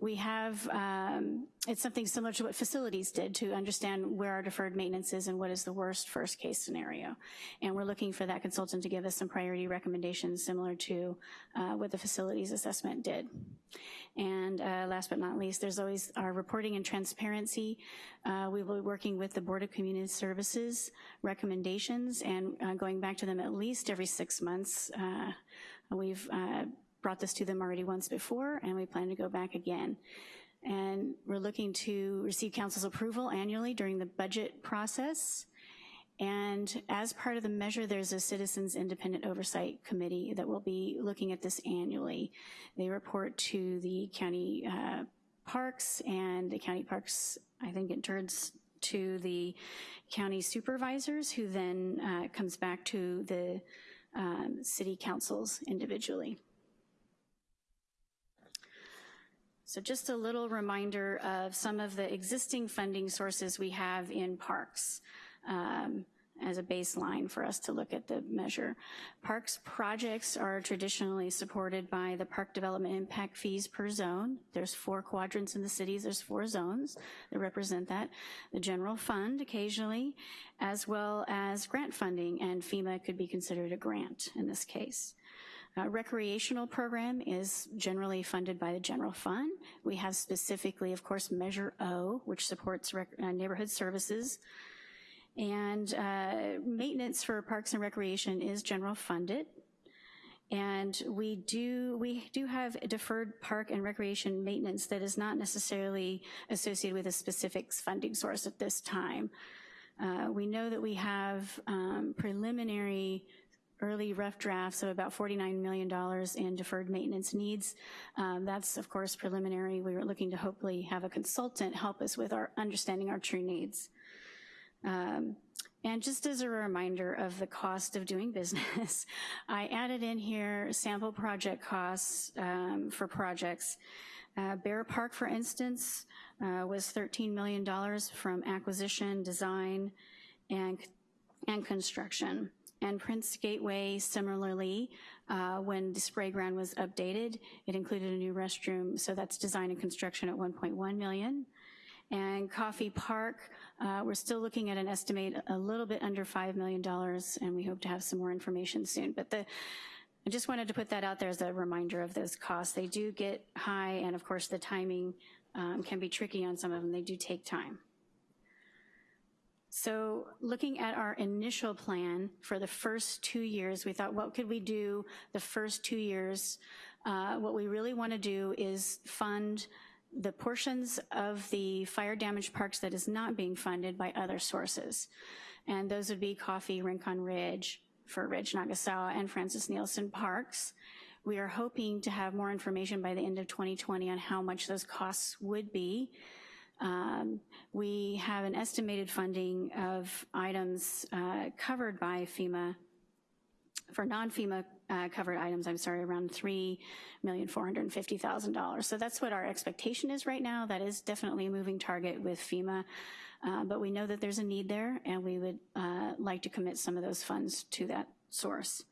We have, um, it's something similar to what facilities did to understand where our deferred maintenance is and what is the worst first case scenario. And we're looking for that consultant to give us some priority recommendations similar to uh, what the facilities assessment did. And uh, last but not least, there's always our reporting and transparency. Uh, we will be working with the Board of Community Services recommendations and uh, going back to them at least every six months. Uh, we've uh, brought this to them already once before and we plan to go back again. and we're looking to receive council's approval annually during the budget process. And as part of the measure, there's a Citizens Independent Oversight Committee that will be looking at this annually. They report to the county uh, parks and the county parks, I think it turns to the county supervisors who then uh, comes back to the um, city councils individually. So just a little reminder of some of the existing funding sources we have in parks. Um, as a baseline for us to look at the measure. Parks projects are traditionally supported by the park development impact fees per zone. There's four quadrants in the cities, there's four zones that represent that. The general fund occasionally, as well as grant funding, and FEMA could be considered a grant in this case. Uh, recreational program is generally funded by the general fund. We have specifically, of course, Measure O, which supports uh, neighborhood services, and uh, maintenance for Parks and Recreation is general funded. And we do, we do have deferred park and recreation maintenance that is not necessarily associated with a specific funding source at this time. Uh, we know that we have um, preliminary early rough drafts of about $49 million in deferred maintenance needs. Um, that's, of course, preliminary. We were looking to hopefully have a consultant help us with our understanding our true needs. Um, and just as a reminder of the cost of doing business, I added in here sample project costs um, for projects. Uh, Bayer Park, for instance, uh, was $13 million from acquisition, design, and, and construction. And Prince Gateway, similarly, uh, when the spray ground was updated, it included a new restroom, so that's design and construction at 1.1 million. And Coffey Park, uh, we're still looking at an estimate a little bit under $5 million, and we hope to have some more information soon. But the, I just wanted to put that out there as a reminder of those costs. They do get high, and of course the timing um, can be tricky on some of them. They do take time. So looking at our initial plan for the first two years, we thought, what could we do the first two years? Uh, what we really want to do is fund the portions of the fire damaged parks that is not being funded by other sources. And those would be Coffey, Rincon Ridge, Fir Ridge, Nagasawa, and Francis Nielsen parks. We are hoping to have more information by the end of 2020 on how much those costs would be. Um, we have an estimated funding of items uh, covered by FEMA for non-FEMA uh, covered items, I'm sorry, around $3,450,000. So that's what our expectation is right now. That is definitely a moving target with FEMA, uh, but we know that there's a need there and we would uh, like to commit some of those funds to that source.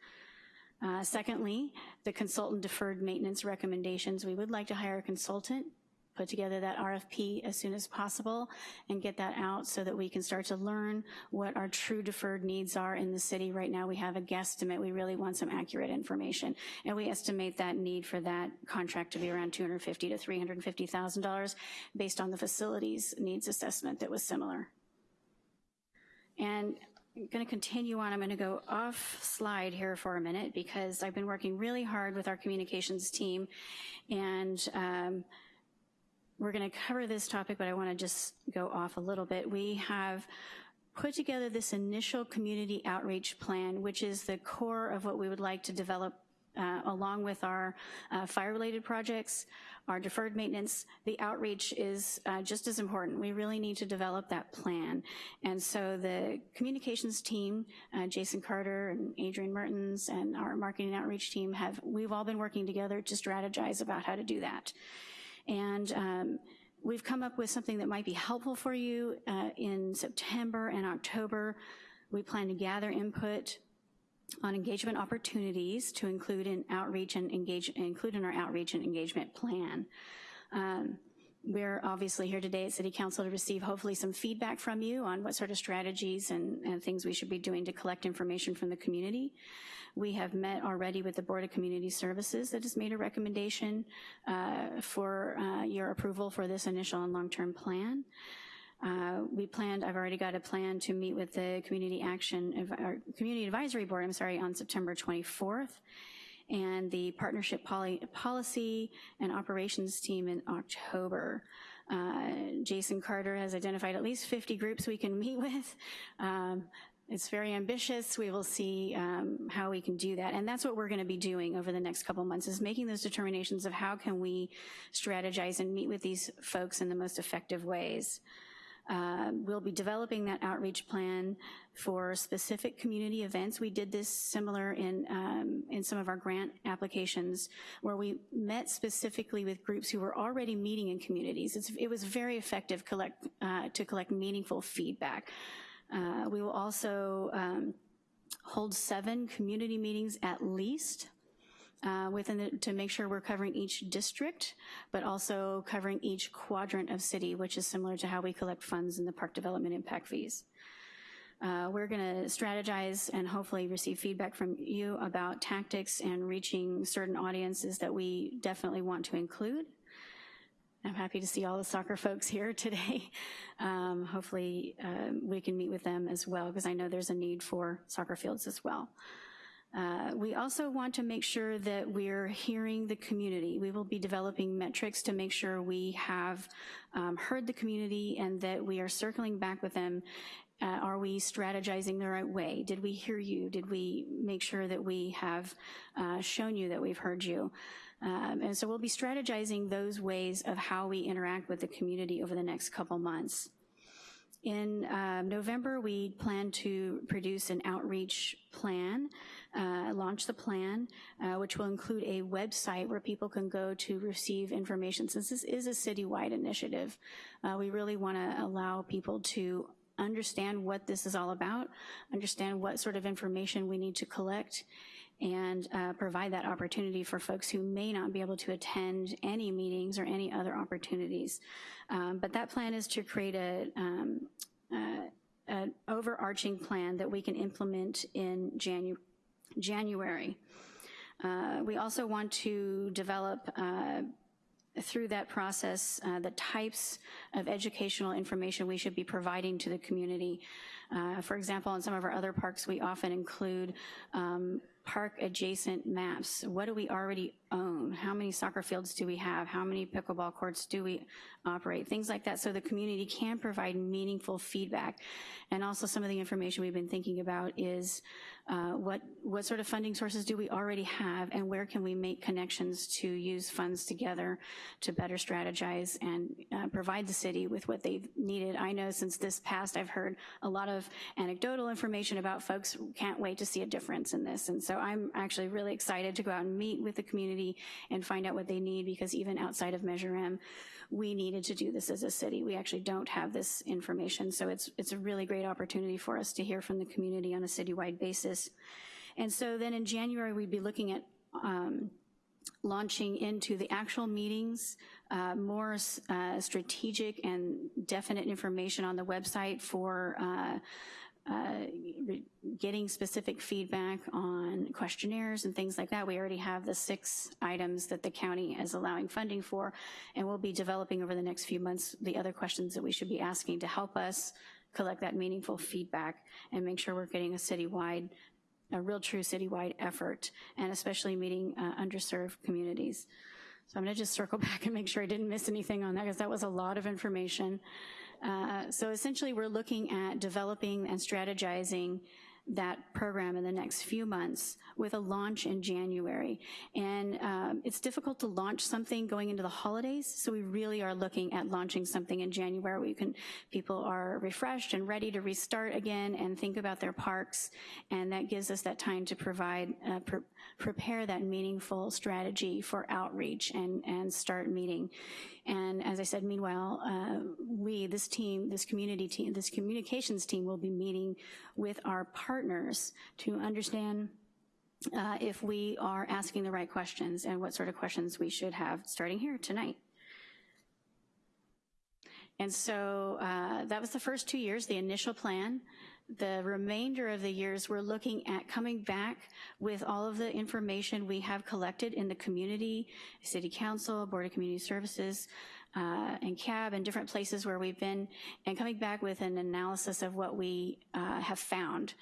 Uh, secondly, the consultant deferred maintenance recommendations. We would like to hire a consultant put together that RFP as soon as possible and get that out so that we can start to learn what our true deferred needs are in the city. Right now we have a guesstimate. We really want some accurate information. And we estimate that need for that contract to be around $250 to $350,000 based on the facilities needs assessment that was similar. And I'm going to continue on. I'm going to go off slide here for a minute because I've been working really hard with our communications team and um, we're going to cover this topic, but I want to just go off a little bit. We have put together this initial community outreach plan, which is the core of what we would like to develop uh, along with our uh, fire-related projects, our deferred maintenance, the outreach is uh, just as important. We really need to develop that plan. And so the communications team, uh, Jason Carter and Adrian Mertens and our marketing outreach team have, we've all been working together to strategize about how to do that. And um, we've come up with something that might be helpful for you uh, in September and October. We plan to gather input on engagement opportunities to include in outreach and engage, include in our outreach and engagement plan. Um, we're obviously here today at City Council to receive hopefully some feedback from you on what sort of strategies and, and things we should be doing to collect information from the community. We have met already with the Board of Community Services that has made a recommendation uh, for uh, your approval for this initial and long-term plan. Uh, we planned, I've already got a plan to meet with the Community Action, or Community Advisory Board, I'm sorry, on September 24th. and the partnership poly policy and operations team in October. Uh, Jason Carter has identified at least 50 groups we can meet with. Um, it's very ambitious. We will see um, how we can do that. And that's what we're gonna be doing over the next couple months is making those determinations of how can we strategize and meet with these folks in the most effective ways. Uh, we'll be developing that outreach plan for specific community events. We did this similar in, um, in some of our grant applications where we met specifically with groups who were already meeting in communities. It's, it was very effective collect, uh, to collect meaningful feedback. Uh, we will also um, hold seven community meetings at least uh, within the, to make sure we're covering each district, but also covering each quadrant of city, which is similar to how we collect funds in the park development impact fees. Uh, we're gonna strategize and hopefully receive feedback from you about tactics and reaching certain audiences that we definitely want to include. I'm happy to see all the soccer folks here today. Um, hopefully um, we can meet with them as well because I know there's a need for soccer fields as well. Uh, we also want to make sure that we're hearing the community. We will be developing metrics to make sure we have um, heard the community and that we are circling back with them. Uh, are we strategizing the right way? Did we hear you? Did we make sure that we have uh, shown you that we've heard you? Um, and so we'll be strategizing those ways of how we interact with the community over the next couple months. In uh, November, we plan to produce an outreach plan, uh, launch the plan, uh, which will include a website where people can go to receive information. Since this is a citywide initiative, uh, we really wanna allow people to understand what this is all about, understand what sort of information we need to collect, and uh, provide that opportunity for folks who may not be able to attend any meetings or any other opportunities. Um, but that plan is to create a, um, uh, an overarching plan that we can implement in Janu January. Uh, we also want to develop uh, through that process uh, the types of educational information we should be providing to the community. Uh, for example, in some of our other parks, we often include um, park adjacent maps. What do we already own? How many soccer fields do we have? How many pickleball courts do we operate? Things like that so the community can provide meaningful feedback. And also some of the information we've been thinking about is uh, what, what sort of funding sources do we already have and where can we make connections to use funds together to better strategize and uh, provide the city with what they've needed. I know since this past I've heard a lot of anecdotal information about folks can't wait to see a difference in this. And so I'm actually really excited to go out and meet with the community and find out what they need because even outside of Measure M, we needed to do this as a city. We actually don't have this information. So it's, it's a really great opportunity for us to hear from the community on a citywide basis. And so then in January, we'd be looking at um, launching into the actual meetings, uh, more uh, strategic and definite information on the website for uh, uh, getting specific feedback on questionnaires and things like that. We already have the six items that the county is allowing funding for, and we'll be developing over the next few months the other questions that we should be asking to help us collect that meaningful feedback and make sure we're getting a citywide, a real true citywide effort, and especially meeting uh, underserved communities. So I'm gonna just circle back and make sure I didn't miss anything on that because that was a lot of information. Uh, so essentially we're looking at developing and strategizing that program in the next few months with a launch in January. And um, it's difficult to launch something going into the holidays, so we really are looking at launching something in January where you can, people are refreshed and ready to restart again and think about their parks, and that gives us that time to provide, uh, pre prepare that meaningful strategy for outreach and, and start meeting. And as I said, meanwhile, uh, we, this team, this community team, this communications team will be meeting with our partners to understand uh, if we are asking the right questions and what sort of questions we should have starting here tonight. And so uh, that was the first two years, the initial plan. The remainder of the years, we're looking at coming back with all of the information we have collected in the community, City Council, Board of Community Services, uh, and CAB and different places where we've been, and coming back with an analysis of what we uh, have found.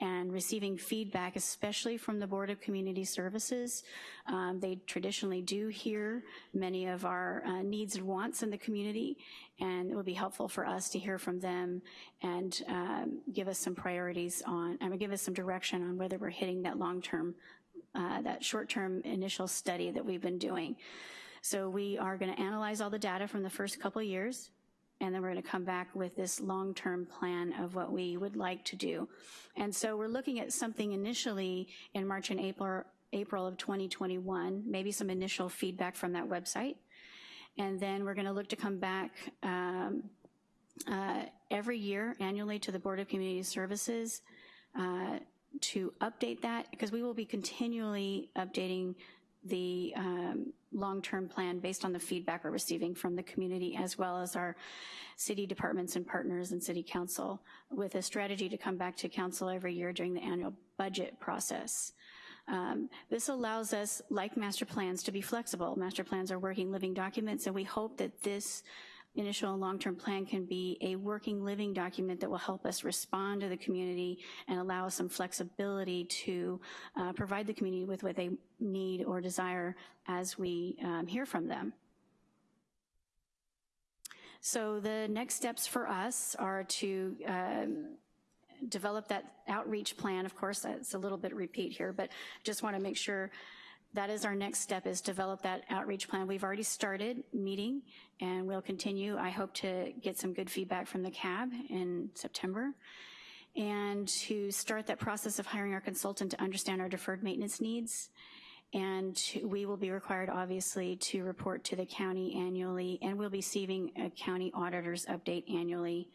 And receiving feedback, especially from the Board of Community Services. Um, they traditionally do hear many of our uh, needs and wants in the community, and it would be helpful for us to hear from them and um, give us some priorities on, I mean, give us some direction on whether we're hitting that long-term, uh, that short-term initial study that we've been doing. So we are gonna analyze all the data from the first couple years, and then we're gonna come back with this long-term plan of what we would like to do. And so we're looking at something initially in March and April, April of 2021, maybe some initial feedback from that website. And then we're gonna look to come back um, uh, every year annually to the Board of Community Services uh, to update that, because we will be continually updating the um, long-term plan based on the feedback we're receiving from the community as well as our city departments and partners and city council with a strategy to come back to council every year during the annual budget process. Um, this allows us, like master plans, to be flexible. Master plans are working living documents and we hope that this initial and long-term plan can be a working living document that will help us respond to the community and allow us some flexibility to uh, provide the community with what they need or desire as we um, hear from them. So the next steps for us are to um, develop that outreach plan. Of course, it's a little bit repeat here, but just want to make sure that is our next step is develop that outreach plan. We've already started meeting and we'll continue. I hope to get some good feedback from the CAB in September and to start that process of hiring our consultant to understand our deferred maintenance needs. And we will be required, obviously, to report to the county annually, and we'll be receiving a county auditor's update annually.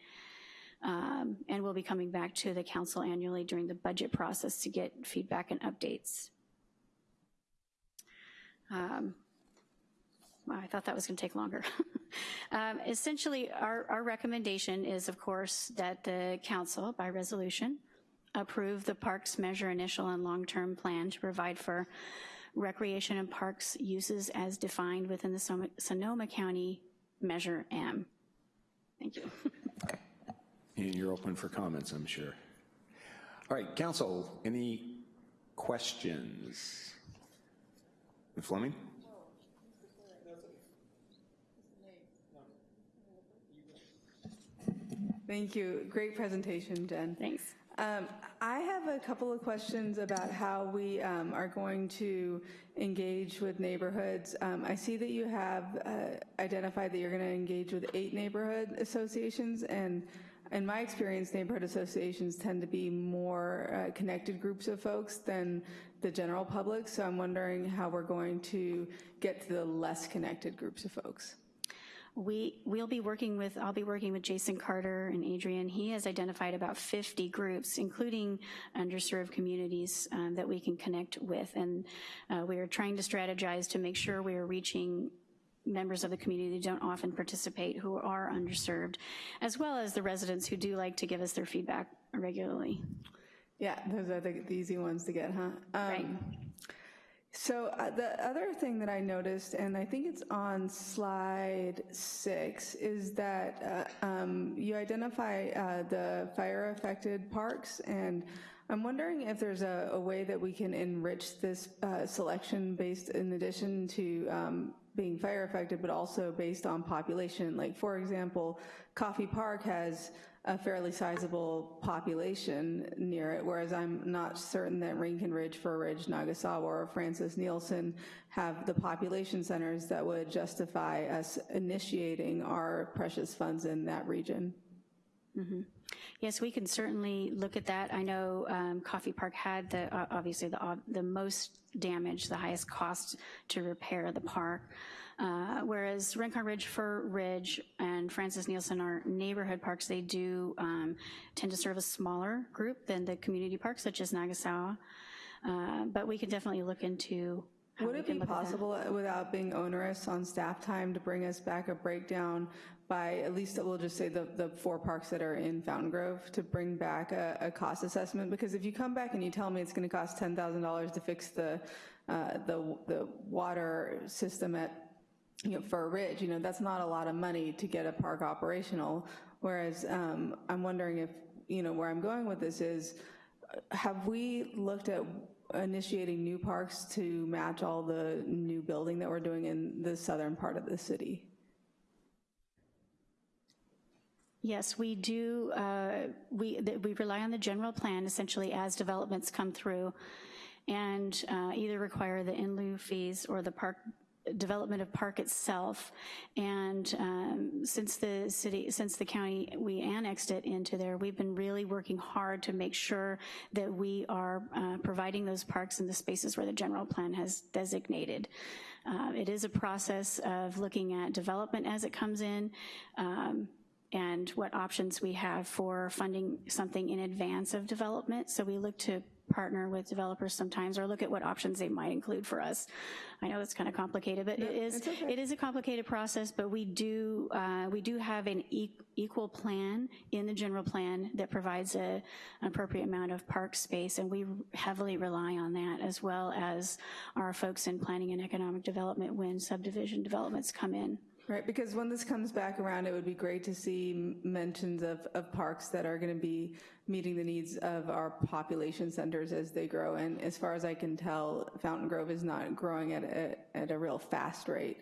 Um, and we'll be coming back to the council annually during the budget process to get feedback and updates. Um, well, I thought that was going to take longer. um, essentially, our, our recommendation is, of course, that the council, by resolution, approve the parks measure initial and long-term plan to provide for recreation and parks uses as defined within the Sonoma County Measure M. Thank you. and you're open for comments, I'm sure. All right, council, any questions? Fleming? Thank you. Great presentation, Jen. Thanks. Um, I have a couple of questions about how we um, are going to engage with neighborhoods. Um, I see that you have uh, identified that you're going to engage with eight neighborhood associations, and in my experience, neighborhood associations tend to be more uh, connected groups of folks than the general public, so I'm wondering how we're going to get to the less connected groups of folks. We, we'll be working with, I'll be working with Jason Carter and Adrian. He has identified about 50 groups, including underserved communities um, that we can connect with. And uh, we are trying to strategize to make sure we are reaching members of the community who don't often participate who are underserved, as well as the residents who do like to give us their feedback regularly. Yeah, those are the, the easy ones to get, huh? Um, right. So uh, the other thing that I noticed, and I think it's on slide six, is that uh, um, you identify uh, the fire-affected parks, and I'm wondering if there's a, a, way that we can enrich this uh, selection based in addition to um, being fire affected, but also based on population. Like for example, Coffey Park has a fairly sizable population near it, whereas I'm not certain that Rincon Ridge, Fir Ridge, Nagasawa, or Francis Nielsen have the population centers that would justify us initiating our precious funds in that region. Mm -hmm. Yes, we can certainly look at that. I know um, Coffey Park had the uh, obviously the uh, the most damage, the highest cost to repair the park. Uh, whereas Rincon Ridge, Fir Ridge, and Francis Nielsen are neighborhood parks. They do um, tend to serve a smaller group than the community parks, such as Nagasawa. Uh, but we can definitely look into would it be possible without being onerous on staff time to bring us back a breakdown by at least, we'll just say the, the four parks that are in Fountaingrove to bring back a, a cost assessment? Because if you come back and you tell me it's gonna cost $10,000 to fix the, uh, the, the water system at you know, Fir Ridge, you know, that's not a lot of money to get a park operational. Whereas um, I'm wondering if, you know, where I'm going with this is, have we looked at initiating new parks to match all the new building that we're doing in the southern part of the city? Yes, we do. Uh, we, we rely on the general plan essentially as developments come through and uh, either require the in lieu fees or the park development of park itself. And um, since the city, since the county, we annexed it into there, we've been really working hard to make sure that we are uh, providing those parks in the spaces where the general plan has designated. Uh, it is a process of looking at development as it comes in. Um, and what options we have for funding something in advance of development. So we look to partner with developers sometimes or look at what options they might include for us. I know it's kind of complicated, but No, it is okay. it is a complicated process, but we do uh, we do have an e equal plan in the general plan that provides a, an appropriate amount of park space, and we heavily rely on that as well as our folks in planning and economic development when subdivision developments come in. Right, because when this comes back around, it would be great to see mentions of, of parks that are going to be meeting the needs of our population centers as they grow. And as far as I can tell, Fountaingrove is not growing at a, at a real fast rate.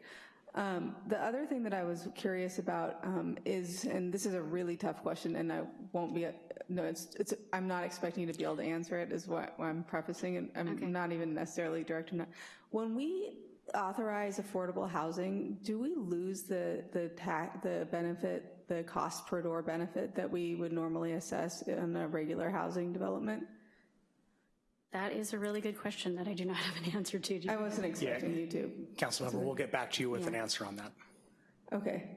Um, the other thing that I was curious about um, is, and this is a really tough question, and I won't be, no, it's, it's, I'm not expecting you to be able to answer it, is what I'm prefacing, and I'm not even necessarily directing that. When we authorize affordable housing, do we lose the, the tax, the benefit, the cost per door benefit that we would normally assess in a regular housing development? That is a really good question that I do not have an answer to. Do I wasn't expecting you to. Councilmember, we'll get back to you with an answer on that. Okay.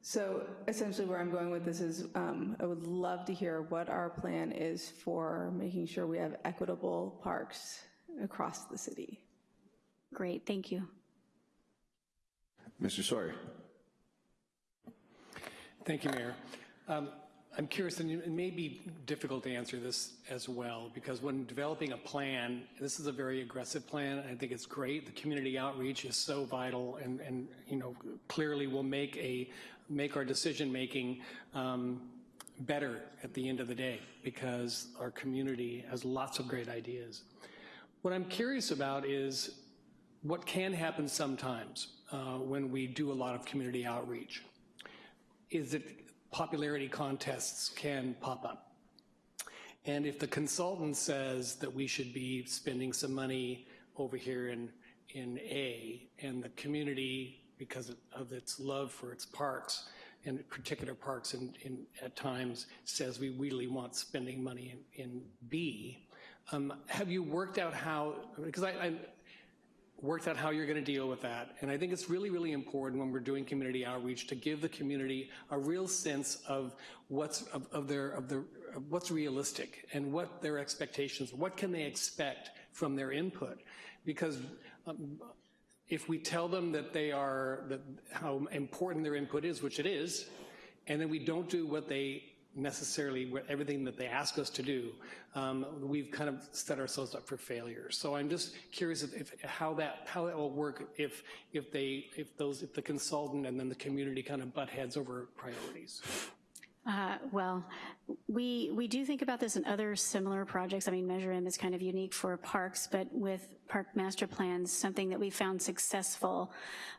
So essentially where I'm going with this is um, I would love to hear what our plan is for making sure we have equitable parks across the city. Great, thank you. Mr. Sawyer. Thank you, Mayor. Um, I'm curious, and it may be difficult to answer this as well, because when developing a plan, this is a very aggressive plan. I think it's great. The community outreach is so vital, and, and you know, clearly will make a make our decision making um, better at the end of the day, because our community has lots of great ideas. What I'm curious about is what can happen sometimes uh, when we do a lot of community outreach is that popularity contests can pop up. And if the consultant says that we should be spending some money over here in, in A, and the community, because of its love for its parks, and particular parks in, in, at times, says we really want spending money in, in B, um, have you worked out how, because I, I worked out how you're going to deal with that. And I think it's really, really important when we're doing community outreach to give the community a real sense of what's of, of their of the of what's realistic and what their expectations, what can they expect from their input, because. Um, if we tell them that they are, that how important their input is, which it is, and then we don't do what they necessarily everything that they ask us to do, um, we've kind of set ourselves up for failure. So I'm just curious if, if, how that how that will work if if they if those if the consultant and then the community kind of butt heads over priorities. Uh, well, we we do think about this in other similar projects. I mean, Measure M is kind of unique for parks, but with park master plans, something that we found successful,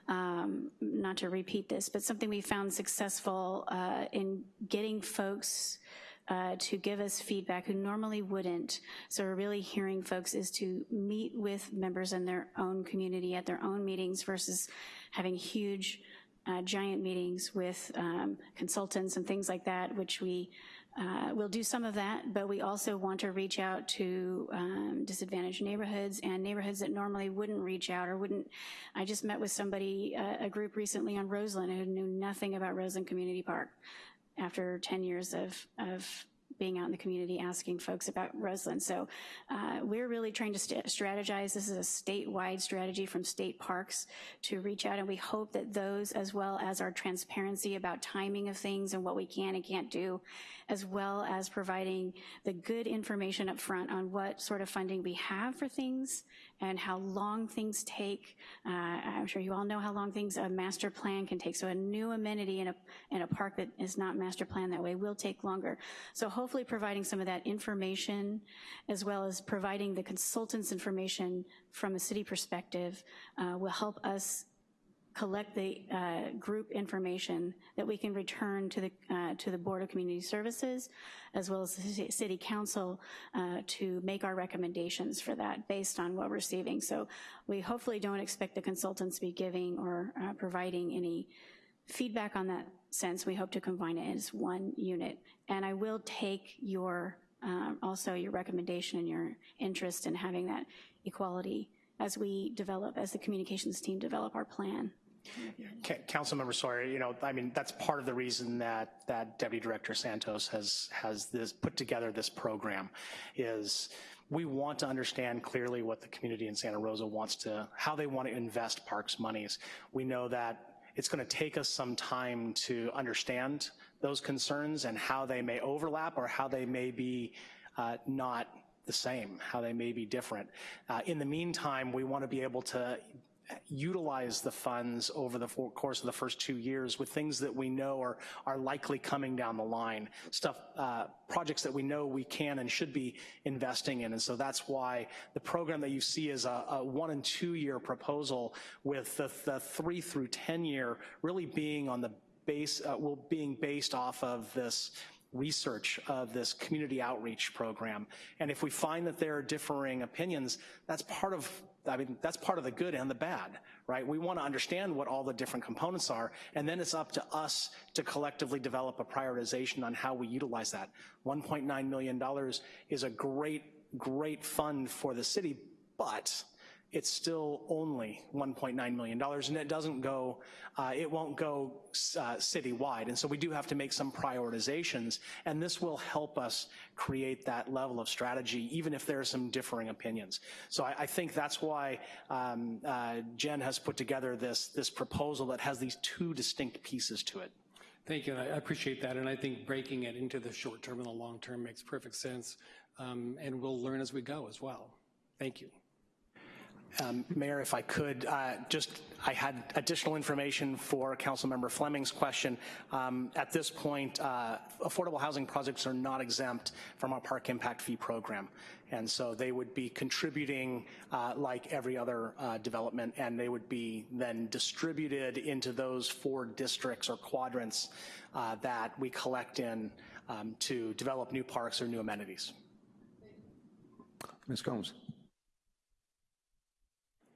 um, not to repeat this, but something we found successful uh, in getting folks uh, to give us feedback who normally wouldn't. So we're really hearing folks is to meet with members in their own community at their own meetings versus having huge uh, giant meetings with um, consultants and things like that, which we uh, will do some of that, but we also want to reach out to um, disadvantaged neighborhoods and neighborhoods that normally wouldn't reach out or wouldn't. I just met with somebody, uh, a group recently on Roseland who knew nothing about Roseland Community Park after 10 years of, of being out in the community asking folks about Roseland. So uh, we're really trying to st strategize. This is a statewide strategy from state parks to reach out, and we hope that those, as well as our transparency about timing of things and what we can and can't do, as well as providing the good information up front on what sort of funding we have for things and how long things take. Uh, I'm sure you all know how long things, a master plan can take. So a new amenity in a, in a park that is not master planned that way will take longer. So hopefully providing some of that information as well as providing the consultants information from a city perspective uh, will help us collect the uh, group information that we can return to the uh, to the Board of Community Services, as well as the City Council, uh, to make our recommendations for that based on what we're receiving. So we hopefully don't expect the consultants to be giving or uh, providing any feedback on that sense. We hope to combine it as one unit. And I will take your um, also your recommendation and your interest in having that equality as we develop, as the communications team develop our plan. Councilmember Sawyer, you know, I mean, that's part of the reason that, that Deputy Director Santos has, has this, put together this program, is we want to understand clearly what the community in Santa Rosa wants to, how they want to invest parks monies. We know that it's going to take us some time to understand those concerns and how they may overlap or how they may be uh, not the same, how they may be different. Uh, in the meantime, we want to be able to utilize the funds over the course of the first two years with things that we know are, are likely coming down the line, stuff, uh, projects that we know we can and should be investing in. And so that's why the program that you see is a, a one and two year proposal with the, the three through 10 year really being on the base, uh, well, being based off of this research of this community outreach program. And if we find that there are differing opinions, that's part of I mean, that's part of the good and the bad, right? We want to understand what all the different components are, and then it's up to us to collectively develop a prioritization on how we utilize that. $1.9 million is a great, great fund for the city, but it's still only $1.9 million and it doesn't go, uh, it won't go uh, citywide. And so we do have to make some prioritizations and this will help us create that level of strategy even if there are some differing opinions. So I, I think that's why um, uh, Jen has put together this, this proposal that has these two distinct pieces to it. Thank you, and I appreciate that, and I think breaking it into the short term and the long term makes perfect sense, um, and we'll learn as we go as well. Thank you. Um, Mayor, if I could, uh, just, I had additional information for Councilmember Fleming's question. Um, at this point, uh, affordable housing projects are not exempt from our park impact fee program. And so they would be contributing uh, like every other uh, development and they would be then distributed into those four districts or quadrants uh, that we collect in um, to develop new parks or new amenities. Ms. Combs.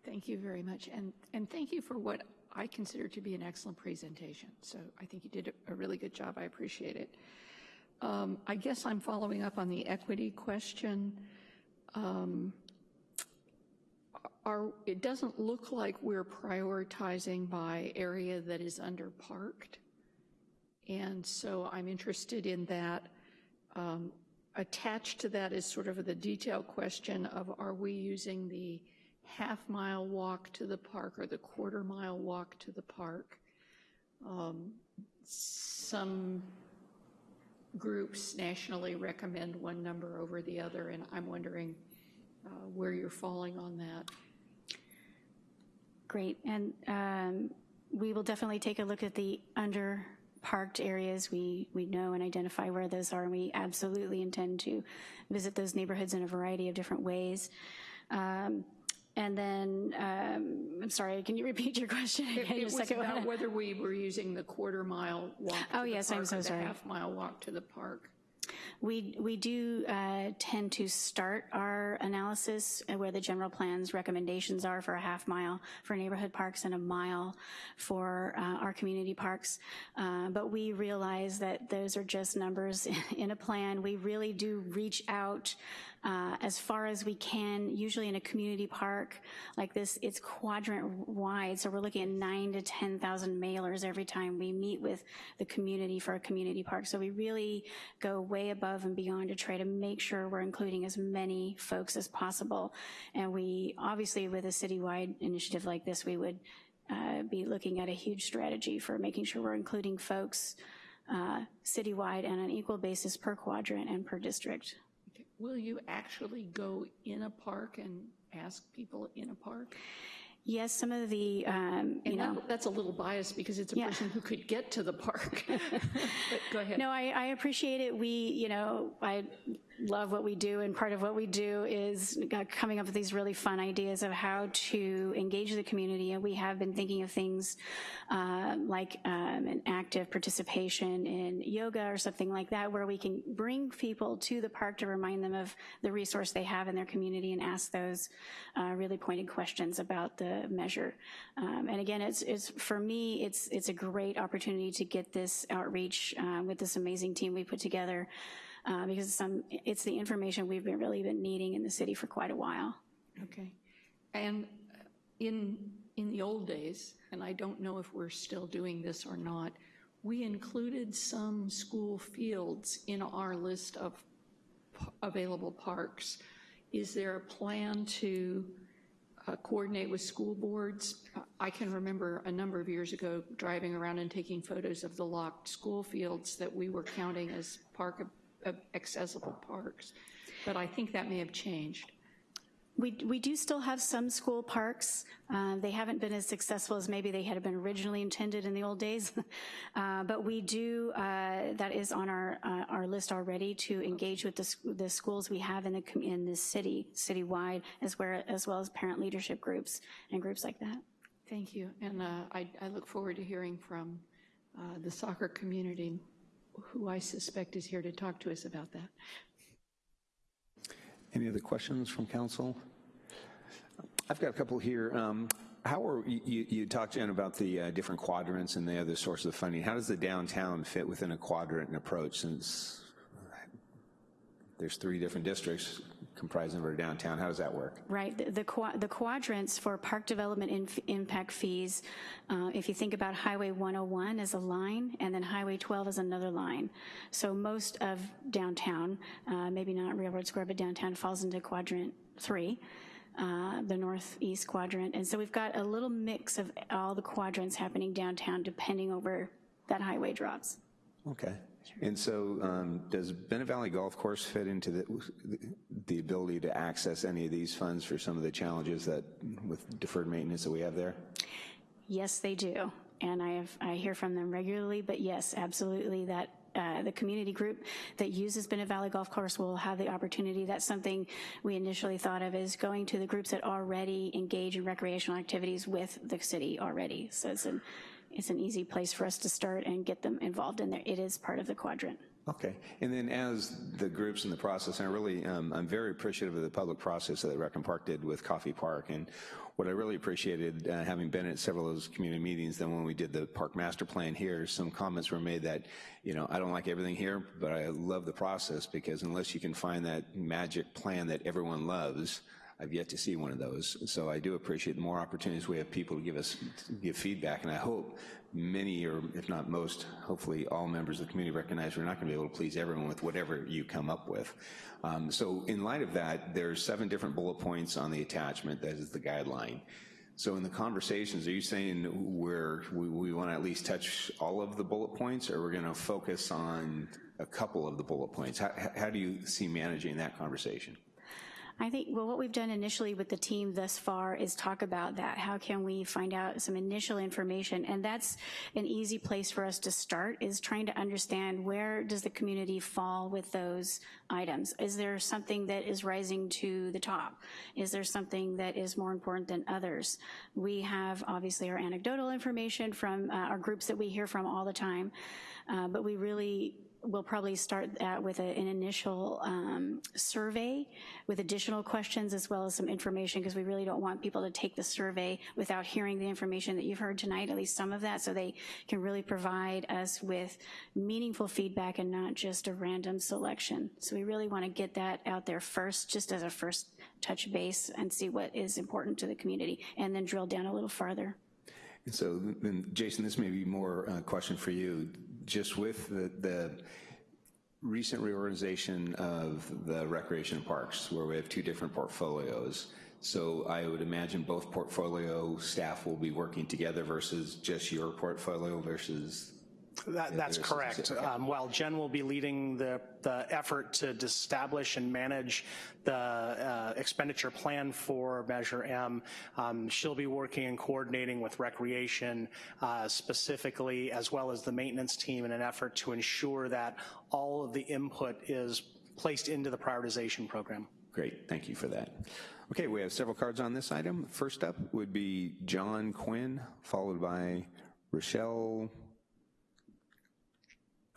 Thank you very much. And, and thank you for what I consider to be an excellent presentation. So I think you did a really good job. I appreciate it. Um, I guess I'm following up on the equity question. Um, our, it doesn't look like we're prioritizing by area that is underparked. And so I'm interested in that. Um, attached to that is sort of the detail question of are we using the half mile walk to the park or the quarter mile walk to the park. Um, some groups nationally recommend one number over the other, and I'm wondering uh, where you're falling on that. Great, and um, we will definitely take a look at the under parked areas. We, we know and identify where those are, and we absolutely intend to visit those neighborhoods in a variety of different ways. Um, and then, um, I'm sorry, can you repeat your question again? It, it was about whether we were using the quarter mile walk oh, yes, I'm so sorry. half mile walk to the park. We, we do uh, tend to start our analysis where the general plan's recommendations are for a half mile for neighborhood parks and a mile for uh, our community parks. Uh, but we realize that those are just numbers in a plan. We really do reach out uh, as far as we can. Usually in a community park like this, it's quadrant wide, so we're looking at nine to 10,000 mailers every time we meet with the community for a community park. So we really go way above and beyond to try to make sure we're including as many folks as possible. And we, obviously with a citywide initiative like this, we would uh, be looking at a huge strategy for making sure we're including folks uh, citywide and on an equal basis per quadrant and per district. Will you actually go in a park and ask people in a park? Yes, some of the, um, you And know. that- that's a little biased because it's a Yeah. person who could get to the park. But go ahead. No, I, I appreciate it. We, you know, I love what we do, and part of what we do is uh, coming up with these really fun ideas of how to engage the community. And we have been thinking of things uh, like um, an active participation in yoga or something like that, where we can bring people to the park to remind them of the resource they have in their community and ask those uh, really pointed questions about the measure. Um, and again, it's, it's for me, it's it's a great opportunity to get this outreach uh, with this amazing team we put together uh, because it's some it's the information we've been really been needing in the city for quite a while. Okay. And in, in the old days, and I don't know if we're still doing this or not, we included some school fields in our list of available parks. Is there a plan to uh, coordinate with school boards? I can remember a number of years ago driving around and taking photos of the locked school fields that we were counting as park accessible parks, but I think that may have changed. We, we do still have some school parks. Uh, they haven't been as successful as maybe they had been originally intended in the old days. uh, but we do, uh, that is on our, uh, our list already to engage with the, the schools we have in the, in the city, citywide, as, where, as well as parent leadership groups and groups like that. Thank you, and uh, I, I look forward to hearing from uh, the soccer community, who I suspect is here to talk to us about that. Any other questions from council? I've got a couple here. Um, How are, you- you, talked, Jen, about the uh, different quadrants and the other sources of funding. How does the downtown fit within a quadrant approach since there's three different districts comprising of our downtown? How does that work? Right, the, the qua- the quadrants for park development impact fees, uh, if you think about Highway 101 as a line, and then Highway 12 as another line. So most of downtown, uh, maybe not Railroad Square, but downtown falls into quadrant three, uh, the northeast quadrant. And so we've got a little mix of all the quadrants happening downtown, depending over that highway drops. Okay. And so um, does Bennett Valley Golf Course fit into the, the ability to access any of these funds for some of the challenges that, with deferred maintenance that we have there? Yes, they do. And I have, I hear from them regularly, but yes, absolutely, that uh, the community group that uses Bennett Valley Golf Course will have the opportunity. That's something we initially thought of is going to the groups that already engage in recreational activities with the city already. So it's an, it's an easy place for us to start and get them involved in there. It is part of the quadrant. Okay, and then as the groups in the process, and I really, um, I'm very appreciative of the public process that Rec and Park did with Coffey Park, and what I really appreciated, uh, having been at several of those community meetings, then when we did the park master plan here, some comments were made that, you know, I don't like everything here, but I love the process, because unless you can find that magic plan that everyone loves, I've yet to see one of those. So I do appreciate the more opportunities we have people to give us, give feedback, and I hope many, or if not most, hopefully all members of the community recognize we're not going to be able to please everyone with whatever you come up with. Um, so in light of that, there's seven different bullet points on the attachment, that is the guideline. So in the conversations, are you saying we're, we, we want to at least touch all of the bullet points, or we're going to focus on a couple of the bullet points? How, how do you see managing that conversation? I think, well, what we've done initially with the team thus far is talk about that. How can we find out some initial information? And that's an easy place for us to start, is trying to understand where does the community fall with those items? Is there something that is rising to the top? Is there something that is more important than others? We have obviously our anecdotal information from uh, our groups that we hear from all the time, uh, but we really we'll probably start that with a, an initial um, survey with additional questions as well as some information because we really don't want people to take the survey without hearing the information that you've heard tonight, at least some of that, so they can really provide us with meaningful feedback and not just a random selection. So we really want to get that out there first, just as a first touch base and see what is important to the community and then drill down a little farther. And so then, Jason, this may be more a question for you. Just with the, the recent reorganization of the recreation parks, where we have two different portfolios, so I would imagine both portfolio staff will be working together versus just your portfolio versus That, that's correct. Um, while Jen will be leading the, the effort to establish and manage the uh, expenditure plan for Measure M, um, she'll be working and coordinating with Recreation uh, specifically, as well as the maintenance team in an effort to ensure that all of the input is placed into the prioritization program. Great, thank you for that. Okay, we have several cards on this item. First up would be John Quinn, followed by Rochelle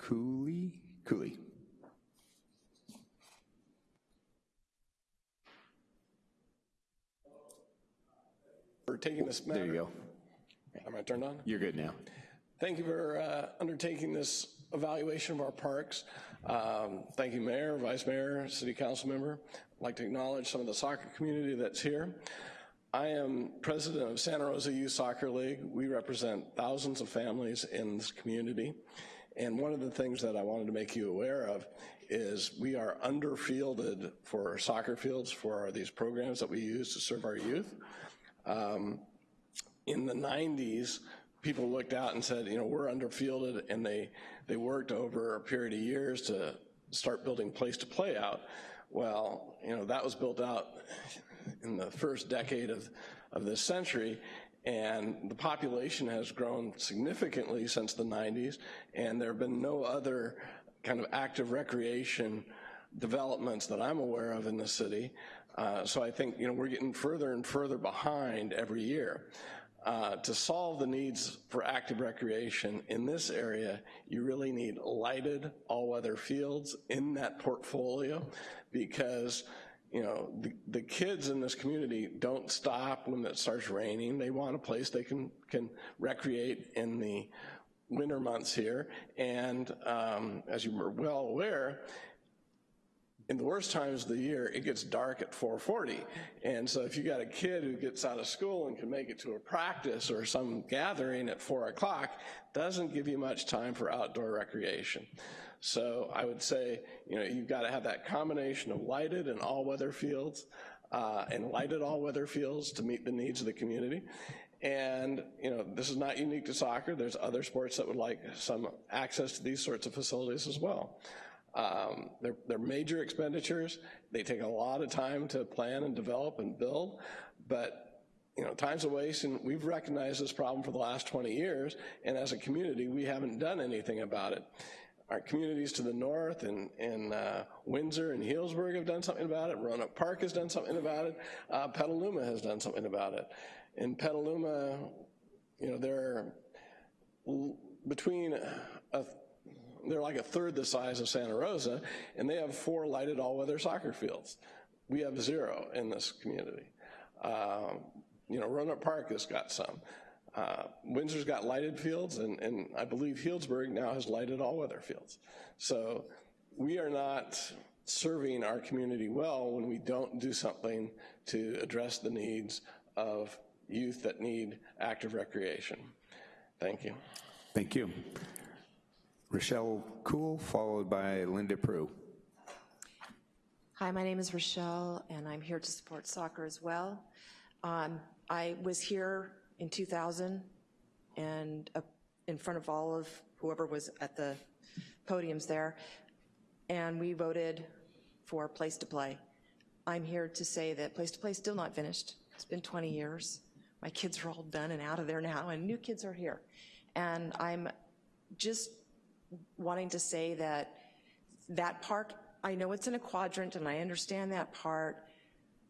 Cooley? Cooley. for taking this matter. There you go. Am I turned on? You're good now. Thank you for uh, undertaking this evaluation of our parks. Um, Thank you, Mayor, Vice Mayor, City Council Member. I'd like to acknowledge some of the soccer community that's here. I am president of Santa Rosa Youth Soccer League. We represent thousands of families in this community. And one of the things that I wanted to make you aware of is we are underfielded for soccer fields for these programs that we use to serve our youth. Um, in the 90s, people looked out and said, you know, we're underfielded, and they, they worked over a period of years to start building place to play out. Well, you know, that was built out in the first decade of, of this century, and the population has grown significantly since the 90s, and there have been no other kind of active recreation developments that I'm aware of in the city. Uh, so I think, you know, we're getting further and further behind every year. Uh, to solve the needs for active recreation in this area, you really need lighted all-weather fields in that portfolio because you know, the, the kids in this community don't stop when it starts raining. They want a place they can, can recreate in the winter months here. And um, as you are well aware, in the worst times of the year, it gets dark at 4.40. And so if you got a kid who gets out of school and can make it to a practice or some gathering at 4 o'clock, doesn't give you much time for outdoor recreation. So I would say, you know, you've got to have that combination of lighted and all-weather fields uh, and lighted all-weather fields to meet the needs of the community. And, you know, this is not unique to soccer. There's other sports that would like some access to these sorts of facilities as well. Um, they're, they're major expenditures. They take a lot of time to plan and develop and build, but you know, time's a waste, and we've recognized this problem for the last 20 years, and as a community, we haven't done anything about it. Our communities to the north and, and uh, Windsor and Healdsburg have done something about it. Rohnert Park has done something about it. Uh, Petaluma has done something about it. In Petaluma, you know, they're between a they're like a third the size of Santa Rosa, and they have four lighted all-weather soccer fields. We have zero in this community. Um, you know, Rohnert Park has got some. Uh, Windsor's got lighted fields, and, and I believe Healdsburg now has lighted all-weather fields. So we are not serving our community well when we don't do something to address the needs of youth that need active recreation. Thank you. Thank you. Rochelle Cool, followed by Linda Prue. Hi, my name is Rochelle, and I'm here to support soccer as well. Um, I was here in 2000 and uh, in front of all of whoever was at the podiums there, and we voted for Place to Play. I'm here to say that Place to Play is still not finished. It's been 20 years. My kids are all done and out of there now, and new kids are here. And I'm just wanting to say that that park, I know it's in a quadrant and I understand that part,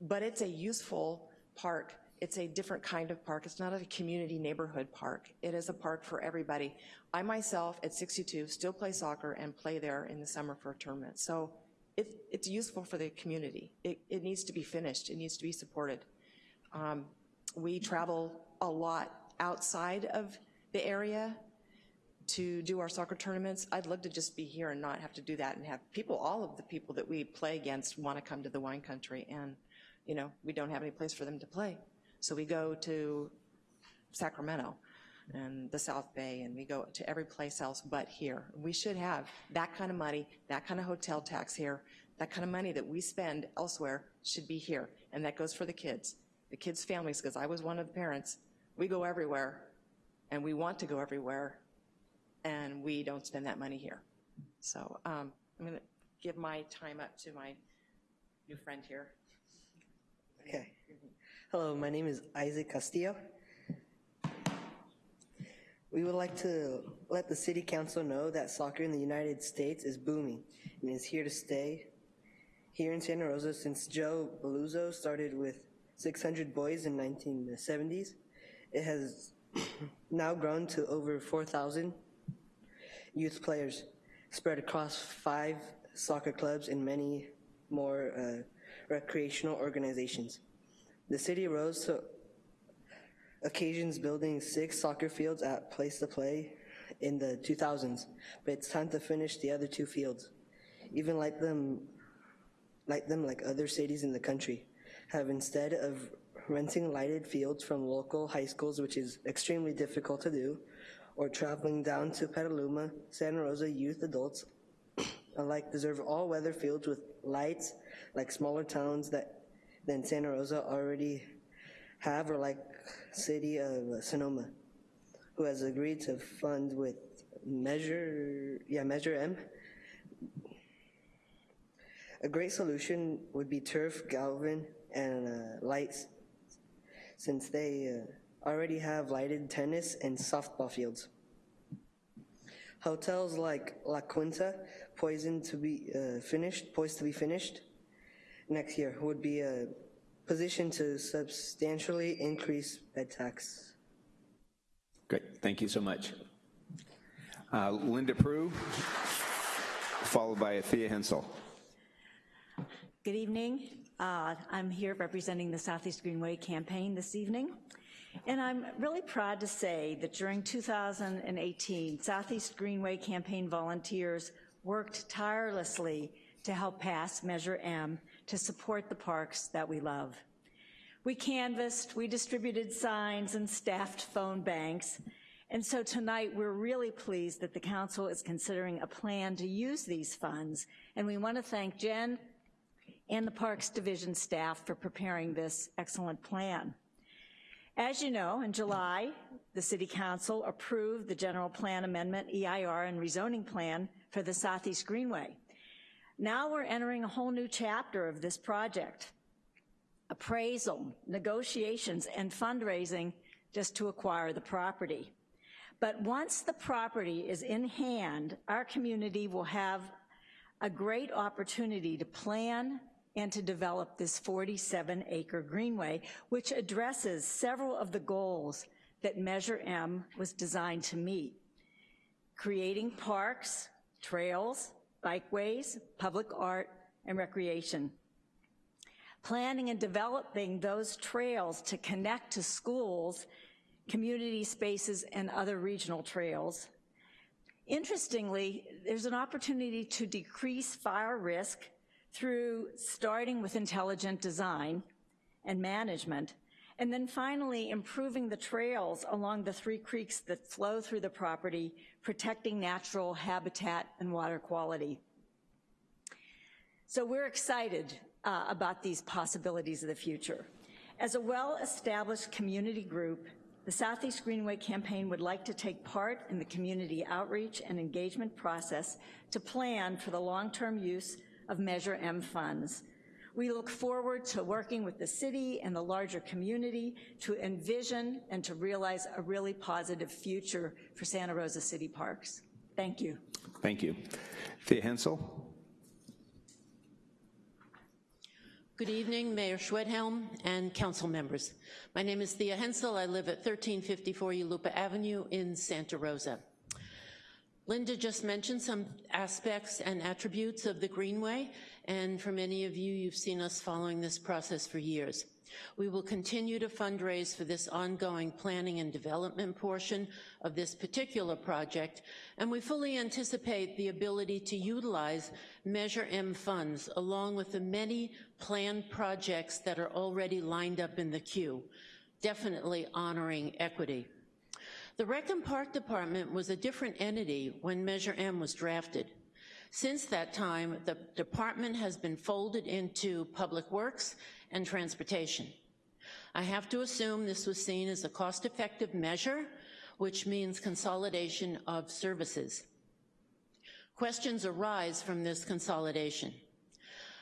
but it's a useful park. It's a different kind of park. It's not a community neighborhood park. It is a park for everybody. I myself, at 62, still play soccer and play there in the summer for a tournament. So it, it's useful for the community. It, it needs to be finished. It needs to be supported. Um, we travel a lot outside of the area to do our soccer tournaments. I'd love to just be here and not have to do that and have people, all of the people that we play against want to come to the wine country and, you know, we don't have any place for them to play. So we go to Sacramento and the South Bay and we go to every place else but here. We should have that kind of money, that kind of hotel tax here, that kind of money that we spend elsewhere should be here. And that goes for the kids, the kids' families, because I was one of the parents. We go everywhere and we want to go everywhere and we don't spend that money here. So um, I'm going to give my time up to my new friend here. Okay. Hello, my name is Isaac Castillo. We would like to let the City Council know that soccer in the United States is booming and is here to stay. Here in Santa Rosa, since Joe Beluzzo started with 600 boys in 1970s, it has now grown to over 4,000 youth players spread across five soccer clubs and many more uh, recreational organizations. The city rose to occasions building six soccer fields at Place to Play in the 2000s, but it's time to finish the other two fields. Even like them, like them like other cities in the country, have instead of renting lighted fields from local high schools, which is extremely difficult to do, or traveling down to Petaluma, Santa Rosa youth adults alike deserve all-weather fields with lights like smaller towns that than Santa Rosa already have, or like city of Sonoma, who has agreed to fund with Measure, yeah, Measure M. A great solution would be turf, galvan, and uh, lights, since they uh, already have lighted tennis and softball fields. Hotels like La Quinta, poised to be uh, finished, poised to be finished next year, who would be a position to substantially increase bed tax. Great, thank you so much. Uh, Linda Prue, followed by Thea Hensel. Good evening. Uh, I'm here representing the Southeast Greenway campaign this evening. And I'm really proud to say that during 2018, Southeast Greenway campaign volunteers worked tirelessly to help pass Measure M to support the parks that we love. We canvassed, we distributed signs and staffed phone banks. And so tonight we're really pleased that the council is considering a plan to use these funds. And we want to thank Jen and the Parks Division staff for preparing this excellent plan. As you know, in July, the City Council approved the General Plan Amendment, EIR, and rezoning plan for the Southeast Greenway. Now we're entering a whole new chapter of this project. Appraisal, negotiations, and fundraising just to acquire the property. But once the property is in hand, our community will have a great opportunity to plan and to develop this 47 acre greenway, which addresses several of the goals that Measure M was designed to meet. Creating parks, trails, bikeways, public art, and recreation. Planning and developing those trails to connect to schools, community spaces, and other regional trails. Interestingly, there's an opportunity to decrease fire risk through starting with intelligent design and management, and then finally improving the trails along the three creeks that flow through the property, protecting natural habitat and water quality. So we're excited uh, about these possibilities of the future. As a well-established community group, the Southeast Greenway campaign would like to take part in the community outreach and engagement process to plan for the long-term use of Measure M funds. We look forward to working with the city and the larger community to envision and to realize a really positive future for Santa Rosa City Parks. Thank you. Thank you. Thea Hensel. Good evening, Mayor Schwedhelm and council members. My name is Thea Hensel. I live at 1354 Yulupa Avenue in Santa Rosa. Linda just mentioned some aspects and attributes of the Greenway, and for many of you, you've seen us following this process for years. We will continue to fundraise for this ongoing planning and development portion of this particular project, and we fully anticipate the ability to utilize Measure M funds along with the many planned projects that are already lined up in the queue, definitely honoring equity. The Rec and Park Department was a different entity when Measure M was drafted. Since that time, the department has been folded into Public Works and Transportation. I have to assume this was seen as a cost-effective measure which means consolidation of services. Questions arise from this consolidation.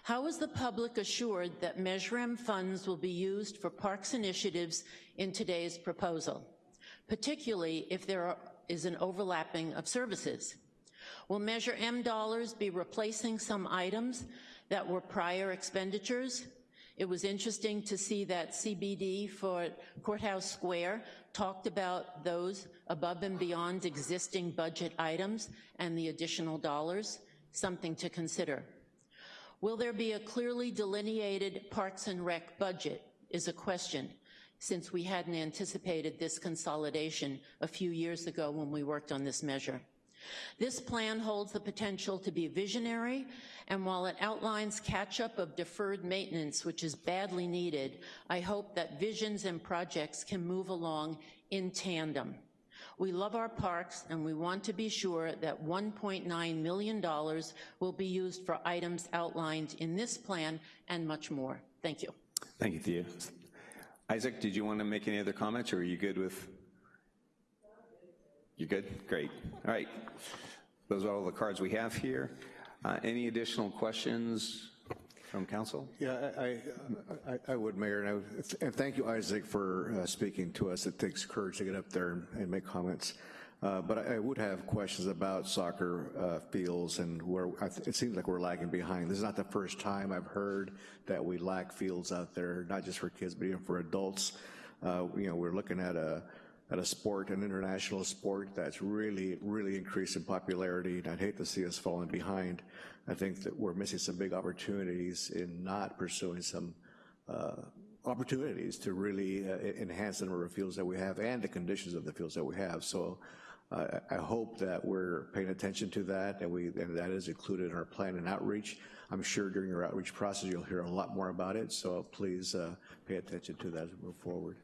How is the public assured that Measure M funds will be used for parks initiatives in today's proposal, particularly if there are, is an overlapping of services? Will Measure M dollars be replacing some items that were prior expenditures? It was interesting to see that CBD for Courthouse Square talked about those above and beyond existing budget items and the additional dollars, something to consider. Will there be a clearly delineated Parks and Rec budget is a question, since we hadn't anticipated this consolidation a few years ago when we worked on this measure. This plan holds the potential to be visionary, and while it outlines catch-up of deferred maintenance, which is badly needed, I hope that visions and projects can move along in tandem. We love our parks, and we want to be sure that $1.9 million will be used for items outlined in this plan and much more. Thank you. Thank you, Thea. Isaac, did you want to make any other comments, or are you good with? You're good? Great. All right. Those are all the cards we have here. Uh, any additional questions from council? Yeah, I, I, I would, Mayor, and, would, and thank you, Isaac, for uh, speaking to us. It takes courage to get up there and, and make comments. Uh, but I, I, would have questions about soccer uh, fields and where it seems like we're lagging behind. This is not the first time I've heard that we lack fields out there, not just for kids, but even for adults. Uh, you know, we're looking at a at a sport, an international sport that's really, really increased in popularity, and I'd hate to see us falling behind. I think that we're missing some big opportunities in not pursuing some uh, opportunities to really uh, enhance the number of fields that we have and the conditions of the fields that we have. So uh, I hope that we're paying attention to that and, we, and that is included in our plan and outreach. I'm sure during your outreach process you'll hear a lot more about it, so please uh, pay attention to that as we move forward.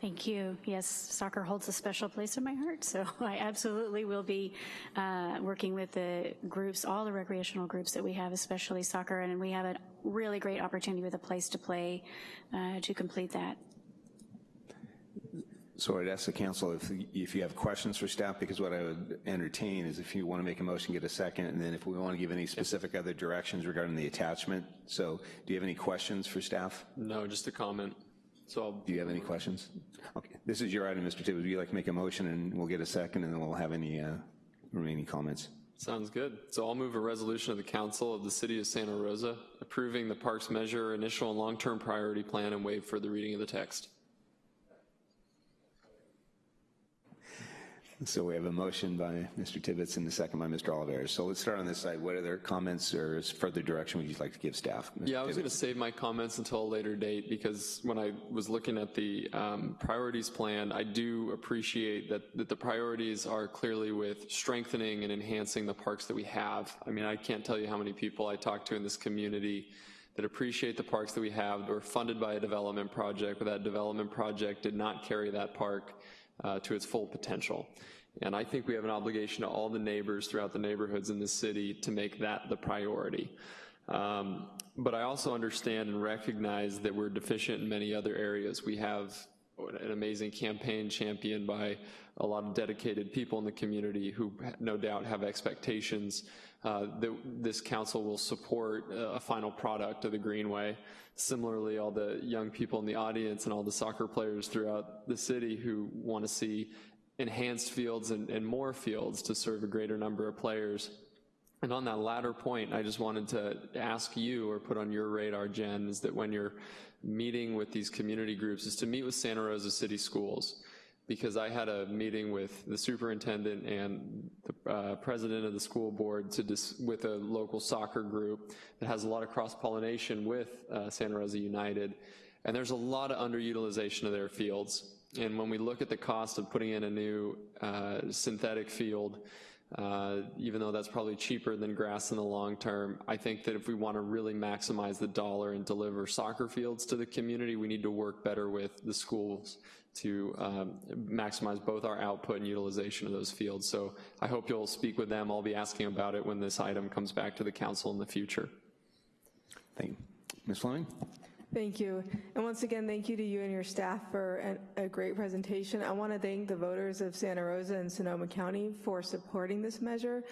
Thank you. Yes, soccer holds a special place in my heart, so I absolutely will be uh, working with the groups, all the recreational groups that we have, especially soccer, and we have a really great opportunity with a place to play uh, to complete that. So I'd ask the council if, if you have questions for staff, because what I would entertain is if you want to make a motion, get a second, and then if we want to give any specific other directions regarding the attachment. So do you have any questions for staff? No, just a comment. So I'll, do you have any questions? Okay, this is your item, Mr. Tibbetts. Would you like to make a motion and we'll get a second and then we'll have any uh, remaining comments? Sounds good. So I'll move a resolution of the Council of the City of Santa Rosa approving the Parks Measure initial and long-term priority plan and waive further reading of the text. So we have a motion by Mr. Tibbetts and a second by Mr. Olivares. So let's start on this side. What other comments or further direction would you like to give staff? Mr. Yeah, I was going to save my comments until a later date because when I was looking at the um, priorities plan, I do appreciate that, that the priorities are clearly with strengthening and enhancing the parks that we have. I mean, I can't tell you how many people I talk to in this community that appreciate the parks that we have that were funded by a development project, but that development project did not carry that park uh, to its full potential. And I think we have an obligation to all the neighbors throughout the neighborhoods in the city to make that the priority. Um, but I also understand and recognize that we're deficient in many other areas. We have an amazing campaign championed by a lot of dedicated people in the community who no doubt have expectations Uh, that this council will support uh, a final product of the Greenway. Similarly, all the young people in the audience and all the soccer players throughout the city who want to see enhanced fields and, and more fields to serve a greater number of players. And on that latter point, I just wanted to ask you or put on your radar, Jen, is that when you're meeting with these community groups is to meet with Santa Rosa City Schools because I had a meeting with the superintendent and the uh, president of the school board to dis with a local soccer group that has a lot of cross-pollination with uh, Santa Rosa United. And there's a lot of underutilization of their fields. And when we look at the cost of putting in a new uh, synthetic field, uh, even though that's probably cheaper than grass in the long term, I think that if we want to really maximize the dollar and deliver soccer fields to the community, we need to work better with the schools to um, maximize both our output and utilization of those fields. So I hope you'll speak with them. I'll be asking about it when this item comes back to the council in the future. Thank you. Ms. Fleming? Thank you. And once again, thank you to you and your staff for an, a great presentation. I want to thank the voters of Santa Rosa and Sonoma County for supporting this measure.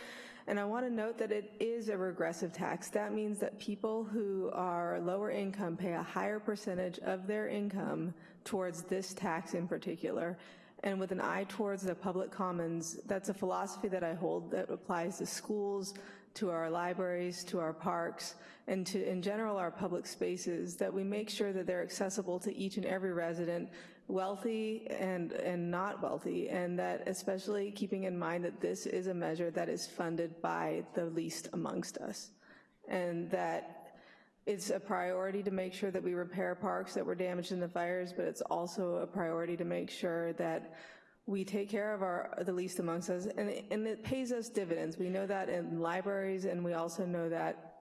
And I want to note that it is a regressive tax. That means that people who are lower income pay a higher percentage of their income towards this tax in particular. And with an eye towards the public commons, that's a philosophy that I hold that applies to schools, to our libraries, to our parks, and to, in general, our public spaces, that we make sure that they're accessible to each and every resident, wealthy and, and not wealthy, and that especially keeping in mind that this is a measure that is funded by the least amongst us. And that it's a priority to make sure that we repair parks that were damaged in the fires, but it's also a priority to make sure that we take care of our the least amongst us, and and it pays us dividends. We know that in libraries, and we also know that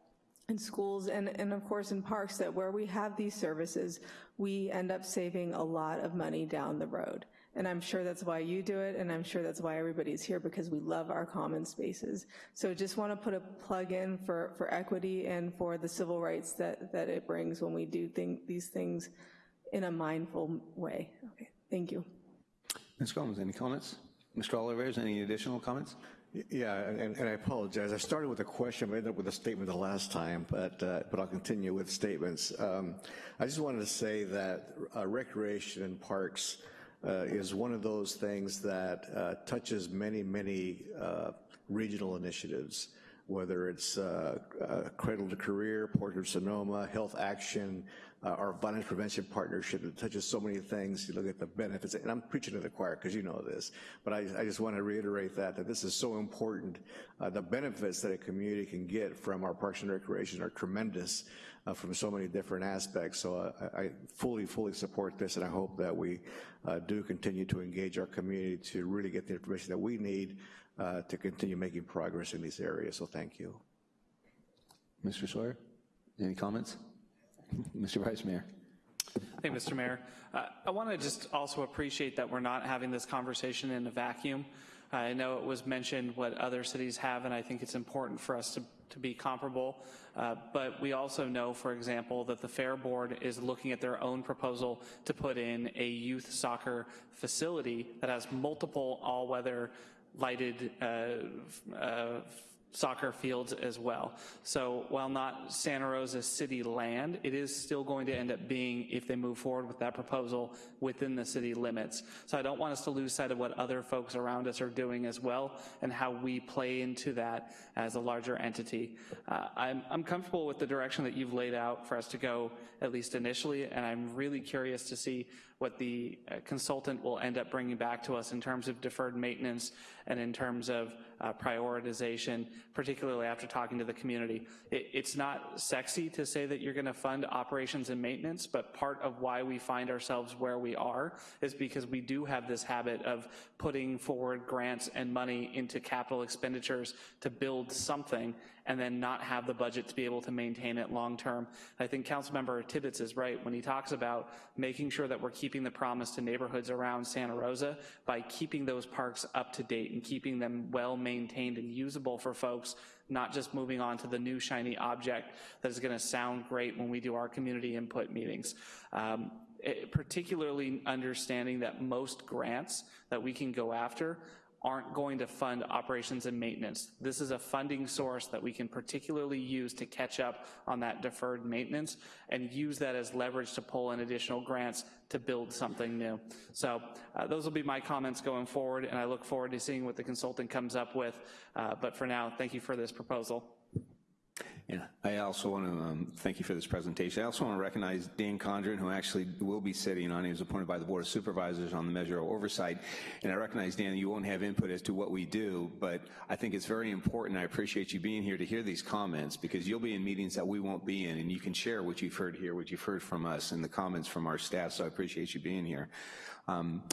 in schools, and, and of course in parks, that where we have these services, we end up saving a lot of money down the road. And I'm sure that's why you do it, and I'm sure that's why everybody's here, because we love our common spaces. So just want to put a plug in for, for equity and for the civil rights that, that it brings when we do think, these things in a mindful way. Okay, thank you. Ms. Combs, any comments? Mr. Olivares, any additional comments? Yeah, and, and I apologize. I started with a question, but ended up with a statement the last time, but, uh, but I'll continue with statements. Um, I just wanted to say that uh, recreation and parks uh, is one of those things that uh, touches many, many uh, regional initiatives, whether it's uh, Cradle to Career, Portrait of Sonoma, Health Action, uh, our violence prevention partnership that touches so many things. You look at the benefits, and I'm preaching to the choir because you know this, but I, I, just want to reiterate that, that this is so important. Uh, the benefits that a community can get from our parks and recreation are tremendous uh, from so many different aspects. So uh, I, I, fully, fully support this, and I hope that we uh, do continue to engage our community to really get the information that we need uh, to continue making progress in these areas. So thank you. Mr. Sawyer, any comments? Mr. Vice Mayor. Thank you, Mr. Mayor. Uh, I want to just also appreciate that we're not having this conversation in a vacuum. I know it was mentioned what other cities have, and I think it's important for us to, to be comparable. Uh, but we also know, for example, that the Fair Board is looking at their own proposal to put in a youth soccer facility that has multiple all-weather lighted uh, uh soccer fields as well. So while not Santa Rosa city land, it is still going to end up being, if they move forward with that proposal, within the city limits. So I don't want us to lose sight of what other folks around us are doing as well and how we play into that as a larger entity. Uh, I'm, I'm comfortable with the direction that you've laid out for us to go, at least initially, and I'm really curious to see what the uh, consultant will end up bringing back to us in terms of deferred maintenance and in terms of uh, prioritization, particularly after talking to the community. It, it's not sexy to say that you're gonna fund operations and maintenance, but part of why we find ourselves where we are is because we do have this habit of putting forward grants and money into capital expenditures to build something and then not have the budget to be able to maintain it long term. I think Councilmember Tibbetts is right when he talks about making sure that we're keeping the promise to neighborhoods around Santa Rosa by keeping those parks up to date and keeping them well maintained and usable for folks not just moving on to the new shiny object that is going to sound great when we do our community input meetings. Um, it, particularly understanding that most grants that we can go after aren't going to fund operations and maintenance. This is a funding source that we can particularly use to catch up on that deferred maintenance and use that as leverage to pull in additional grants to build something new. So uh, those will be my comments going forward, and I look forward to seeing what the consultant comes up with. Uh, but for now, thank you for this proposal. Yeah, I also want to um, thank you for this presentation. I also want to recognize Dan Condren, who actually will be sitting on, he was appointed by the Board of Supervisors on the measure of oversight. And I recognize, Dan, you won't have input as to what we do, but I think it's very important. I appreciate you being here to hear these comments because you'll be in meetings that we won't be in and you can share what you've heard here, what you've heard from us and the comments from our staff. So I appreciate you being here. Um,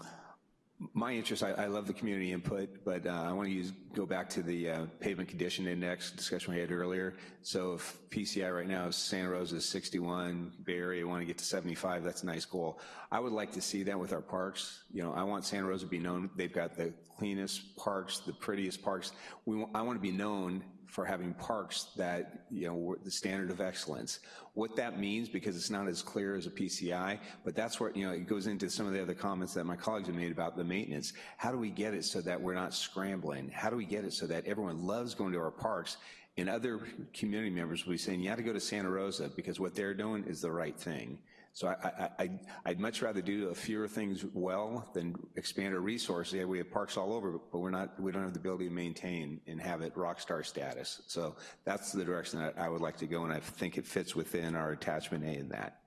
my interest, I, I, love the community input, but uh, I want to use go back to the uh, pavement condition index discussion we had earlier. So if PCI right now is Santa Rosa is 61, Bay Area want to get to 75, that's a nice goal. I would like to see that with our parks. You know, I want Santa Rosa to be known, they've got the cleanest parks, the prettiest parks. We, I want to be known for having parks that, you know, the standard of excellence. What that means, because it's not as clear as a PCI, but that's where, you know, it goes into some of the other comments that my colleagues have made about the maintenance. How do we get it so that we're not scrambling? How do we get it so that everyone loves going to our parks and other community members will be saying, you have to go to Santa Rosa because what they're doing is the right thing. So I, would much rather do a fewer things well than expand our resources. Yeah, we have parks all over, but we're not, we don't have the ability to maintain and have it rock star status. So that's the direction that I would like to go, and I think it fits within our attachment A in that.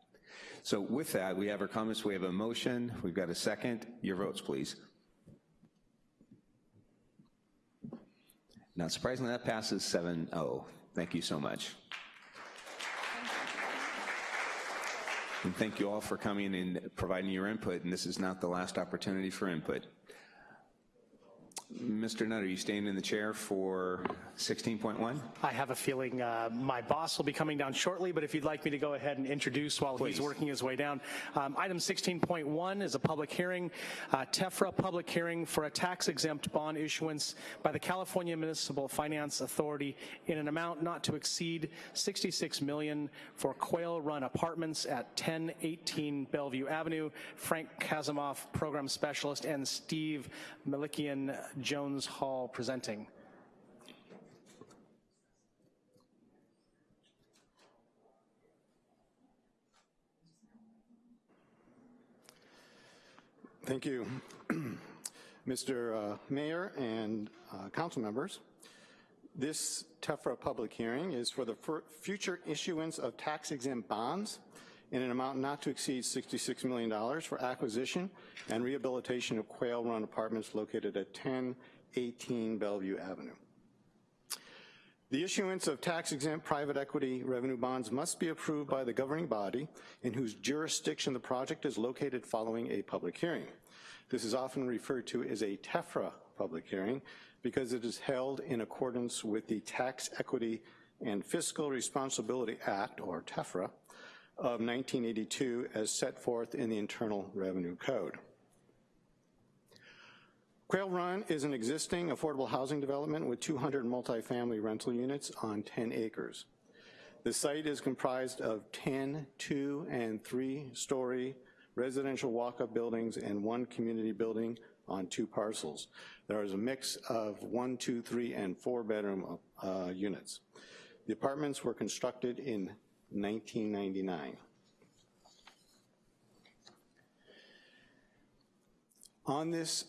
So with that, we have our comments, we have a motion, we've got a second. Your votes, please. Not surprisingly, that passes 7-0. Thank you so much. And thank you all for coming and providing your input, and this is not the last opportunity for input. Mr. Nutt, are you staying in the chair for 16.1? I have a feeling uh, my boss will be coming down shortly, but if you'd like me to go ahead and introduce while Please. he's working his way down. Um, item 16.1 is a public hearing, uh, TEFRA public hearing for a tax-exempt bond issuance by the California Municipal Finance Authority in an amount not to exceed 66 million for Quail Run Apartments at 1018 Bellevue Avenue. Frank Kazimoff, Program Specialist, and Steve Melikian Jones Hall presenting. Thank you. Mr. Uh, Mayor and uh, council members, this TEFRA public hearing is for the future issuance of tax-exempt bonds in an amount not to exceed $66 million for acquisition and rehabilitation of Quail Run Apartments located at 1018 Bellevue Avenue. The issuance of tax-exempt private equity revenue bonds must be approved by the governing body in whose jurisdiction the project is located following a public hearing. This is often referred to as a TEFRA public hearing because it is held in accordance with the Tax Equity and Fiscal Responsibility Act, or TEFRA, of 1982 as set forth in the Internal Revenue Code. Quail Run is an existing affordable housing development with 200 multifamily rental units on 10 acres. The site is comprised of 10 two and three story residential walk-up buildings and one community building on two parcels. There is a mix of one, two, three, and four bedroom uh, units. The apartments were constructed in 1999. On this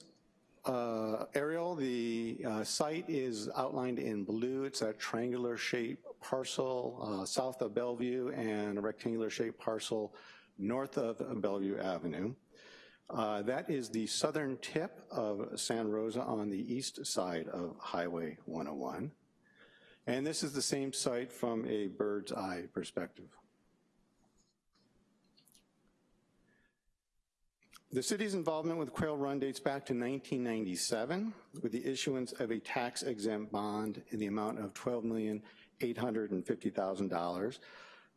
uh, aerial, the uh, site is outlined in blue. It's a triangular shaped parcel uh, south of Bellevue and a rectangular shaped parcel north of Bellevue Avenue. Uh, that is the southern tip of San Rosa on the east side of Highway 101. And this is the same site from a bird's eye perspective. The city's involvement with Quail Run dates back to 1997 with the issuance of a tax-exempt bond in the amount of $12,850,000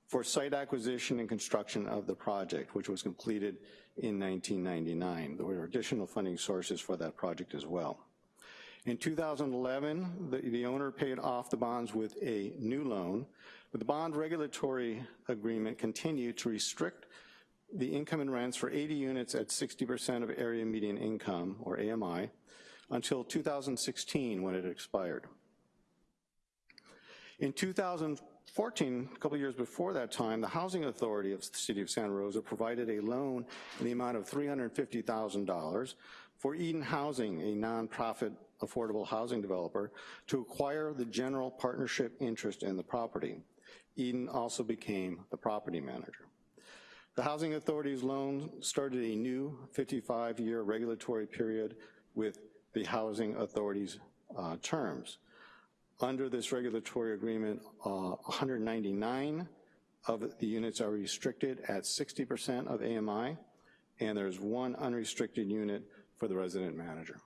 for site acquisition and construction of the project, which was completed in 1999. There were additional funding sources for that project as well. In 2011, the, the, owner paid off the bonds with a new loan, but the bond regulatory agreement continued to restrict the income and rents for 80 units at 60% of area median income, or AMI, until 2016 when it expired. In 2014, a couple years before that time, the Housing Authority of the City of Santa Rosa provided a loan in the amount of $350,000 for Eden Housing, a nonprofit affordable housing developer to acquire the general partnership interest in the property. Eden also became the property manager. The Housing Authority's loan started a new 55-year regulatory period with the Housing Authority's uh, terms. Under this regulatory agreement, uh, 199 of the units are restricted at 60% of AMI, and there's one unrestricted unit for the resident manager.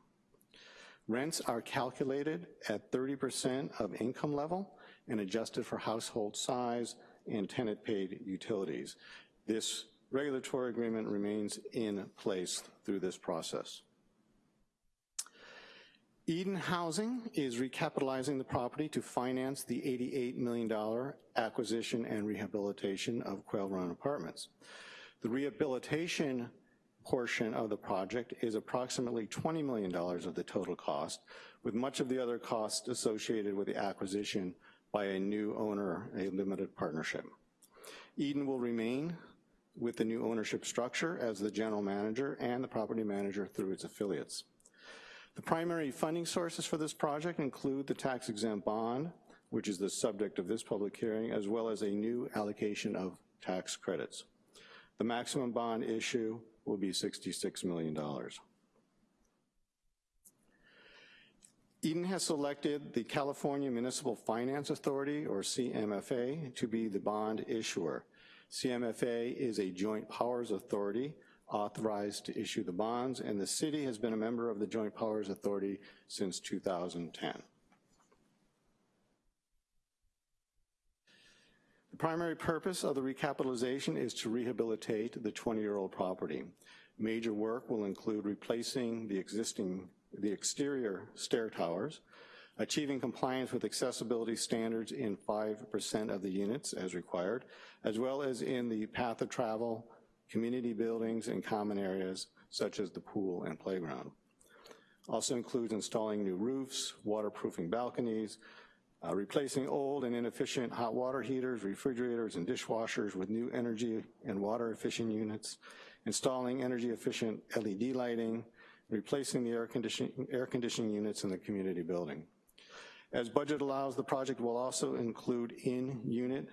Rents are calculated at 30% of income level and adjusted for household size and tenant paid utilities. This regulatory agreement remains in place through this process. Eden Housing is recapitalizing the property to finance the $88 million acquisition and rehabilitation of Quail Run Apartments. The rehabilitation portion of the project is approximately $20 million of the total cost, with much of the other costs associated with the acquisition by a new owner, a limited partnership. Eden will remain with the new ownership structure as the general manager and the property manager through its affiliates. The primary funding sources for this project include the tax-exempt bond, which is the subject of this public hearing, as well as a new allocation of tax credits. The maximum bond issue will be $66 million. Eden has selected the California Municipal Finance Authority, or CMFA, to be the bond issuer. CMFA is a joint powers authority authorized to issue the bonds, and the city has been a member of the Joint Powers Authority since 2010. Primary purpose of the recapitalization is to rehabilitate the 20-year-old property. Major work will include replacing the existing, the exterior stair towers, achieving compliance with accessibility standards in 5% of the units as required, as well as in the path of travel, community buildings, and common areas such as the pool and playground. Also includes installing new roofs, waterproofing balconies, uh, replacing old and inefficient hot water heaters, refrigerators, and dishwashers with new energy and water efficient units, installing energy efficient LED lighting, replacing the air conditioning, air conditioning units in the community building. As budget allows, the project will also include in-unit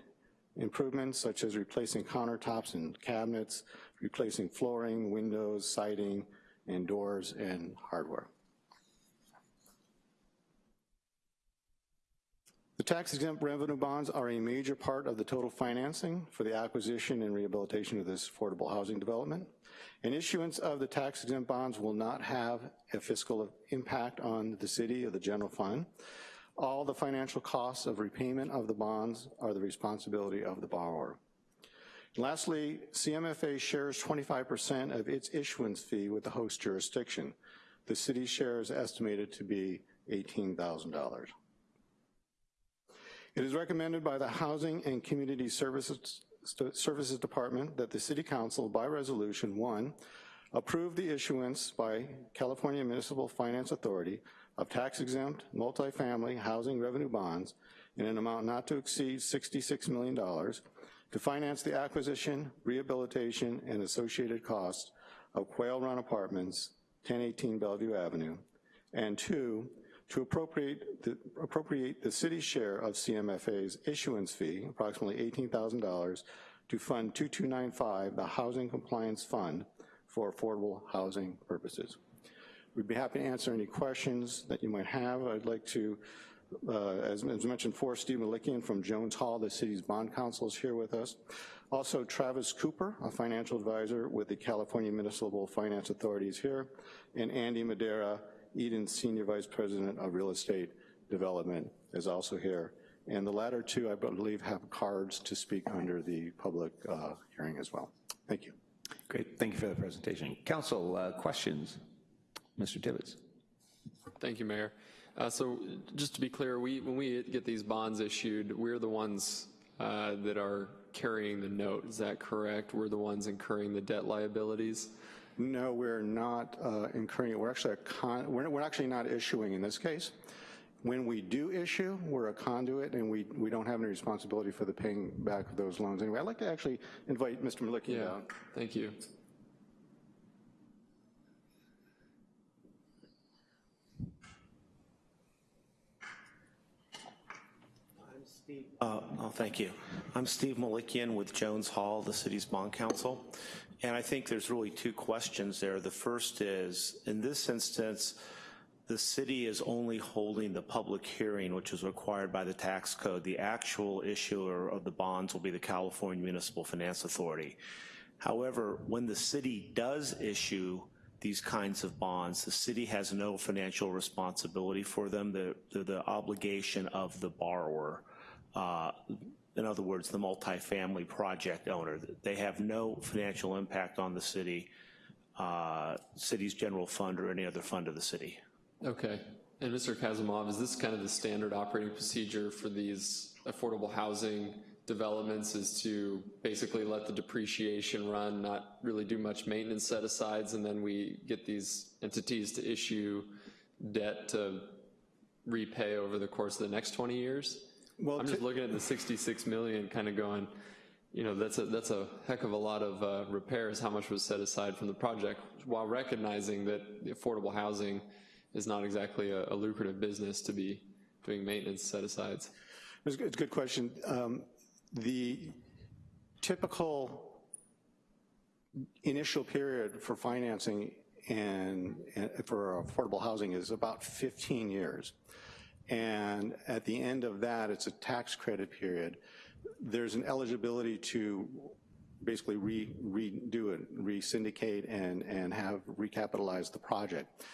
improvements such as replacing countertops and cabinets, replacing flooring, windows, siding, and doors and hardware. The tax exempt revenue bonds are a major part of the total financing for the acquisition and rehabilitation of this affordable housing development. An issuance of the tax exempt bonds will not have a fiscal impact on the city or the general fund. All the financial costs of repayment of the bonds are the responsibility of the borrower. And lastly, CMFA shares 25% of its issuance fee with the host jurisdiction. The city share is estimated to be $18,000. It is recommended by the Housing and Community Services, Services Department that the City Council, by resolution, one, approve the issuance by California Municipal Finance Authority of tax-exempt multifamily housing revenue bonds in an amount not to exceed $66 million to finance the acquisition, rehabilitation, and associated costs of Quail Run Apartments, 1018 Bellevue Avenue, and two, to appropriate the, appropriate the city's share of CMFA's issuance fee, approximately $18,000, to fund 2295, the Housing Compliance Fund, for affordable housing purposes. We'd be happy to answer any questions that you might have. I'd like to, uh, as, as, mentioned for Steve Melikian from Jones Hall, the city's bond counsel is here with us. Also Travis Cooper, a financial advisor with the California Municipal Finance Authority is here, and Andy Madera, Eden's Senior Vice President of Real Estate Development is also here. And the latter two, I believe, have cards to speak under the public uh, hearing as well. Thank you. Great, thank you for the presentation. Council, uh, questions? Mr. Tibbetts. Thank you, Mayor. Uh, so just to be clear, we when we get these bonds issued, we're the ones uh, that are carrying the note. Is that correct? We're the ones incurring the debt liabilities? No, we're not uh, incurring. We're actually a con we're, we're actually not issuing in this case. When we do issue, we're a conduit and we, we don't have any responsibility for the paying back of those loans. Anyway, I'd like to actually invite Mr. Melikian yeah, down. Thank you. Uh, oh, thank you. I'm Steve Melikian with Jones Hall, the city's bond counsel. And I think there's really two questions there. The first is, in this instance, the city is only holding the public hearing, which is required by the tax code. The actual issuer of the bonds will be the California Municipal Finance Authority. However, when the city does issue these kinds of bonds, the city has no financial responsibility for them. The obligation of the borrower uh, in other words, the multifamily project owner. They have no financial impact on the city, uh, city's general fund or any other fund of the city. Okay. And Mr. Kazimov, is this kind of the standard operating procedure for these affordable housing developments is to basically let the depreciation run, not really do much maintenance set-asides, and then we get these entities to issue debt to repay over the course of the next 20 years? Well, I'm just looking at the 66 million, kind of going, you know, that's a, that's a heck of a lot of uh, repairs, how much was set aside from the project, while recognizing that the affordable housing is not exactly a, a lucrative business to be doing maintenance set-asides. It's a good question. Um, the typical initial period for financing and, and, for affordable housing is about 15 years. And at the end of that, it's a tax credit period. There's an eligibility to basically re, redo it, re-syndicate and, and have recapitalize the project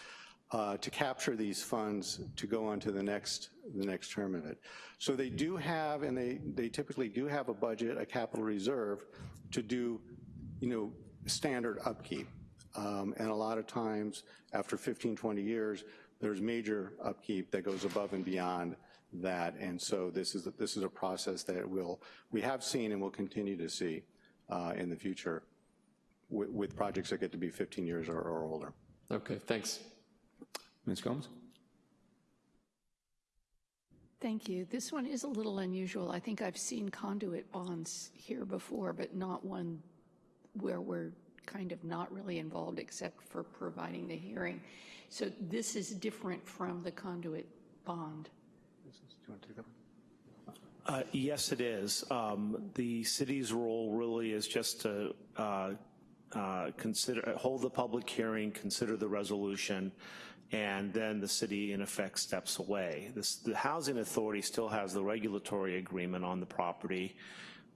uh, to capture these funds to go on to the next, the next term of it. So they do have, and they, they typically do have a budget, a capital reserve to do, you know, standard upkeep. Um, and a lot of times, after 15, 20 years, there's major upkeep that goes above and beyond that. And so this is, this is a process that we'll, we have seen and will continue to see uh, in the future with, with, projects that get to be 15 years or, or older. Okay, thanks. Ms. Combs? Thank you. This one is a little unusual. I think I've seen conduit bonds here before, but not one where we're kind of not really involved except for providing the hearing. So this is different from the conduit bond. Uh, yes, it is. Um, the city's role really is just to uh, uh, consider, hold the public hearing, consider the resolution, and then the city in effect steps away. This, the housing authority still has the regulatory agreement on the property,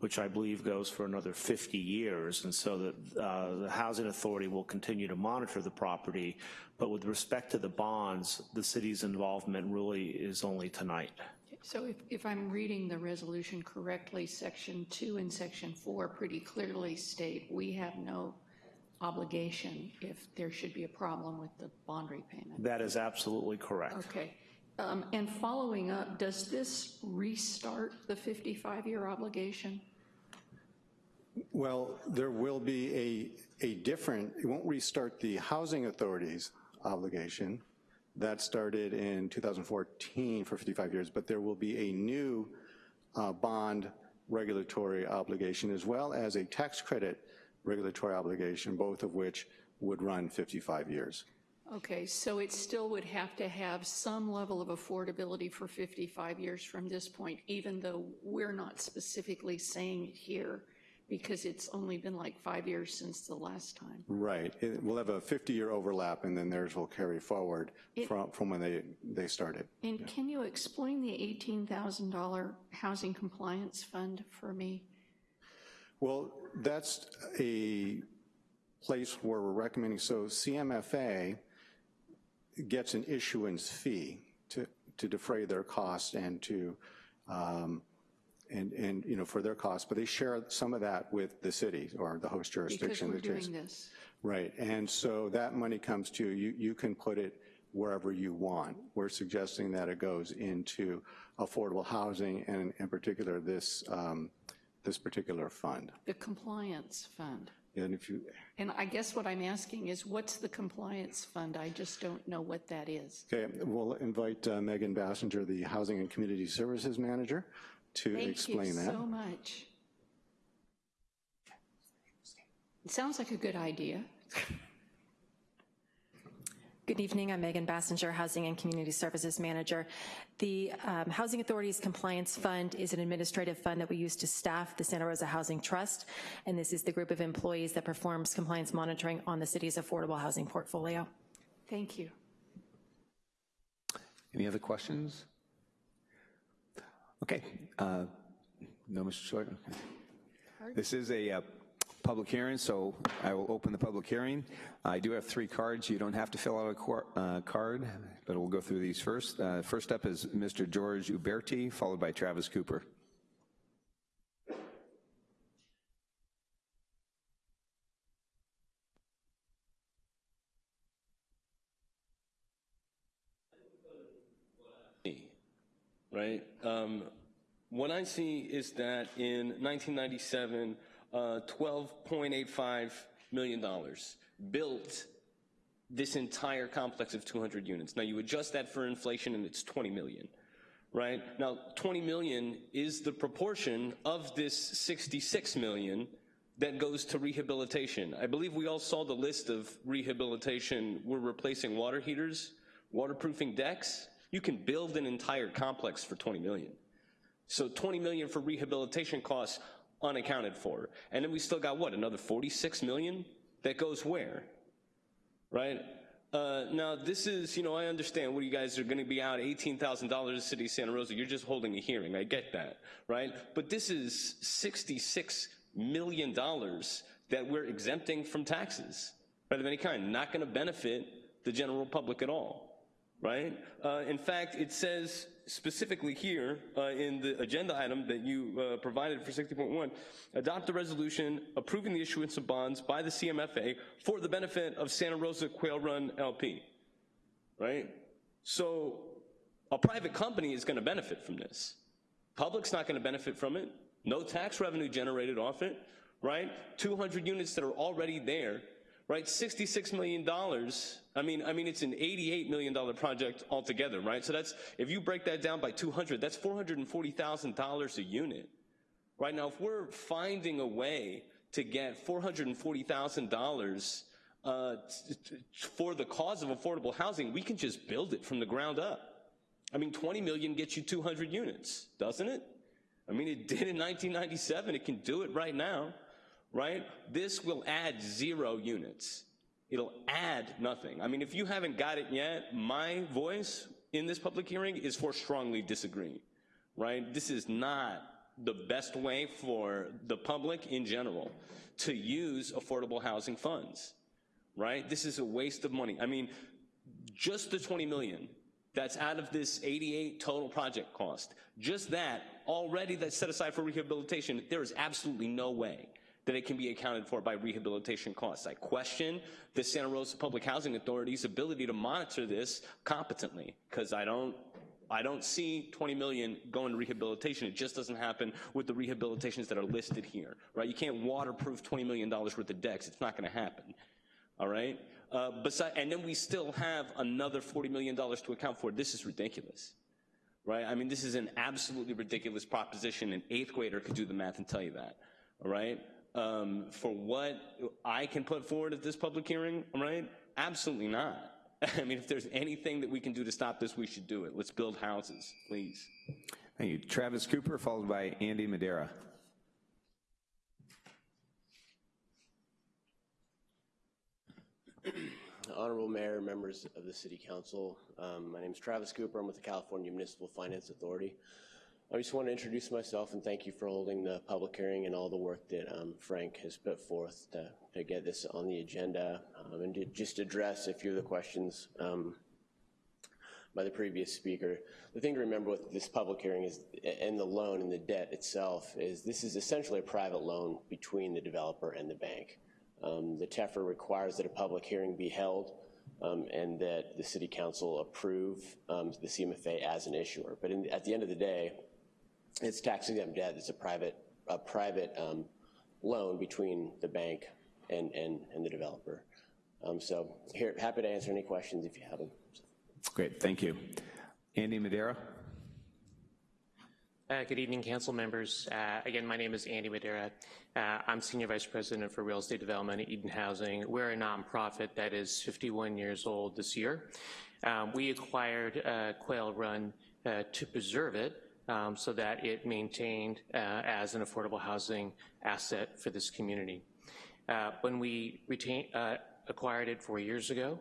which I believe goes for another 50 years, and so that uh, the housing authority will continue to monitor the property, but with respect to the bonds, the city's involvement really is only tonight. So if, if I'm reading the resolution correctly, section two and section four pretty clearly state we have no obligation if there should be a problem with the bond repayment. That is absolutely correct. Okay. Um, and following up, does this restart the 55-year obligation? Well, there will be a, a different, it won't restart the housing authority's obligation. That started in 2014 for 55 years, but there will be a new uh, bond regulatory obligation as well as a tax credit regulatory obligation, both of which would run 55 years. Okay, so it still would have to have some level of affordability for 55 years from this point, even though we're not specifically saying it here because it's only been like five years since the last time. Right. It, we'll have a 50-year overlap, and then theirs will carry forward it, from, from when they, they started. And yeah. can you explain the $18,000 housing compliance fund for me? Well, that's a place where we're recommending, so CMFA gets an issuance fee to, to defray their costs and to, um, and, and, you know, for their costs, but they share some of that with the city or the host jurisdiction. Because we're doing this. Right, and so that money comes to you, you can put it wherever you want. We're suggesting that it goes into affordable housing and in particular this um, this particular fund. The compliance fund. And if you, And I guess what I'm asking is, what's the compliance fund? I just don't know what that is. okay, we'll invite uh, Megan Basinger, the Housing and Community Services Manager, to explain that. Thank you so much. It sounds like a good idea. Good evening, I'm Megan Basinger, Housing and Community Services Manager. The um, Housing Authority's Compliance Fund is an administrative fund that we use to staff the Santa Rosa Housing Trust, and this is the group of employees that performs compliance monitoring on the city's affordable housing portfolio. Thank you. Any other questions? Okay, uh, no, Mr. Short? Okay. This is a uh, public hearing, so I will open the public hearing. I do have three cards. You don't have to fill out a uh, card, but we'll go through these first. Uh, first up is Mr. George Uberti, followed by Travis Cooper. right? Um, what I see is that in 1997, uh, $12.85 million built this entire complex of 200 units. Now you adjust that for inflation and it's 20 million, right? Now 20 million is the proportion of this 66 million that goes to rehabilitation. I believe we all saw the list of rehabilitation. We're replacing water heaters, waterproofing decks. You can build an entire complex for 20 million. So 20 million for rehabilitation costs unaccounted for. And then we still got what, another 46 million that goes where? Right? Uh, now this is, you know, I understand what you guys are gonna be out $18,000 to city of Santa Rosa. You're just holding a hearing, I get that, right? But this is 66 million dollars that we're exempting from taxes, right, of any kind, not gonna benefit the general public at all, right? Uh, in fact, it says specifically here uh, in the agenda item that you uh, provided for 60.1, adopt a resolution approving the issuance of bonds by the CMFA for the benefit of Santa Rosa Quail Run LP, right? So a private company is gonna benefit from this. Public's not gonna benefit from it. No tax revenue generated off it, right? 200 units that are already there, right? $66 million. I mean, I mean, it's an $88 million project altogether, right? So that's, if you break that down by 200, that's $440,000 a unit, right? Now, if we're finding a way to get $440,000 uh, for the cause of affordable housing, we can just build it from the ground up. I mean, 20 million gets you 200 units, doesn't it? I mean, it did in 1997. It can do it right now, right? This will add zero units. It'll add nothing. I mean, if you haven't got it yet, my voice in this public hearing is for strongly disagreeing, right? This is not the best way for the public in general to use affordable housing funds, right? This is a waste of money. I mean, just the 20 million that's out of this 88 total project cost, just that already that's set aside for rehabilitation, there is absolutely no way that it can be accounted for by rehabilitation costs. I question the Santa Rosa Public Housing Authority's ability to monitor this competently, because I don't I don't see 20 million going to rehabilitation. It just doesn't happen with the rehabilitations that are listed here, right? You can't waterproof $20 million worth of decks. It's not gonna happen, all right? Uh, beside, and then we still have another $40 million to account for. This is ridiculous, right? I mean, this is an absolutely ridiculous proposition. An eighth grader could do the math and tell you that, all right? Um, for what I can put forward at this public hearing, right? Absolutely not. I mean, if there's anything that we can do to stop this, we should do it. Let's build houses, please. Thank you. Travis Cooper, followed by Andy Madera. Honorable Mayor, members of the City Council, um, my name is Travis Cooper. I'm with the California Municipal Finance Authority. I just want to introduce myself and thank you for holding the public hearing and all the work that um, Frank has put forth to, to, get this on the agenda um, and to just address a few of the questions um, by the previous speaker. The thing to remember with this public hearing is, and the loan and the debt itself, is this is essentially a private loan between the developer and the bank. Um, the TEFRA requires that a public hearing be held um, and that the City Council approve um, the CMFA as an issuer. But in, at the end of the day, it's tax exempt debt. It's a private, a private um, loan between the bank and, and, and the developer. Um, so here, happy to answer any questions if you have them. Great, thank you. Andy Madera. Uh, good evening, council members. Uh, again, my name is Andy Madera. Uh, I'm Senior Vice President for Real Estate Development at Eden Housing. We're a nonprofit that is 51 years old this year. Um, we acquired uh, Quail Run uh, to preserve it um, so that it maintained uh, as an affordable housing asset for this community. when we retain, acquired it four years ago,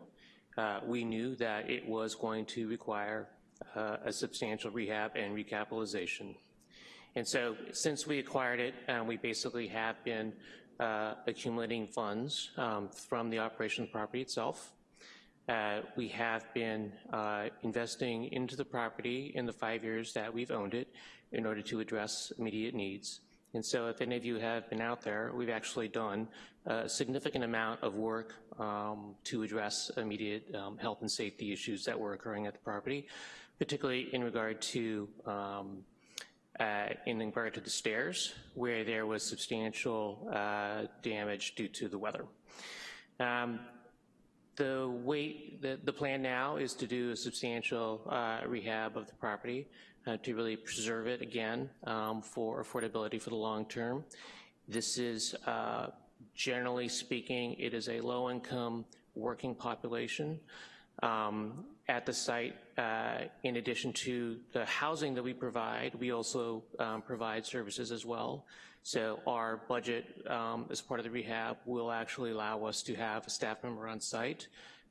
we knew that it was going to require uh, a substantial rehab and recapitalization. And so since we acquired it, um, we basically have been uh, accumulating funds um, from the operation of the property itself. Uh, we have been uh, investing into the property in the five years that we've owned it in order to address immediate needs. And so if any of you have been out there, we've actually done a significant amount of work um, to address immediate um, health and safety issues that were occurring at the property. particularly in regard to um, uh, in regard to the stairs, where there was substantial uh, damage due to the weather. Um, the wait, the, the plan now is to do a substantial uh, rehab of the property uh, to really preserve it again um, for affordability for the long term. This is, uh, generally speaking, it is a low-income working population. Um, at the site, uh, in addition to the housing that we provide, we also um, provide services as well. So our budget um, as part of the rehab will actually allow us to have a staff member on site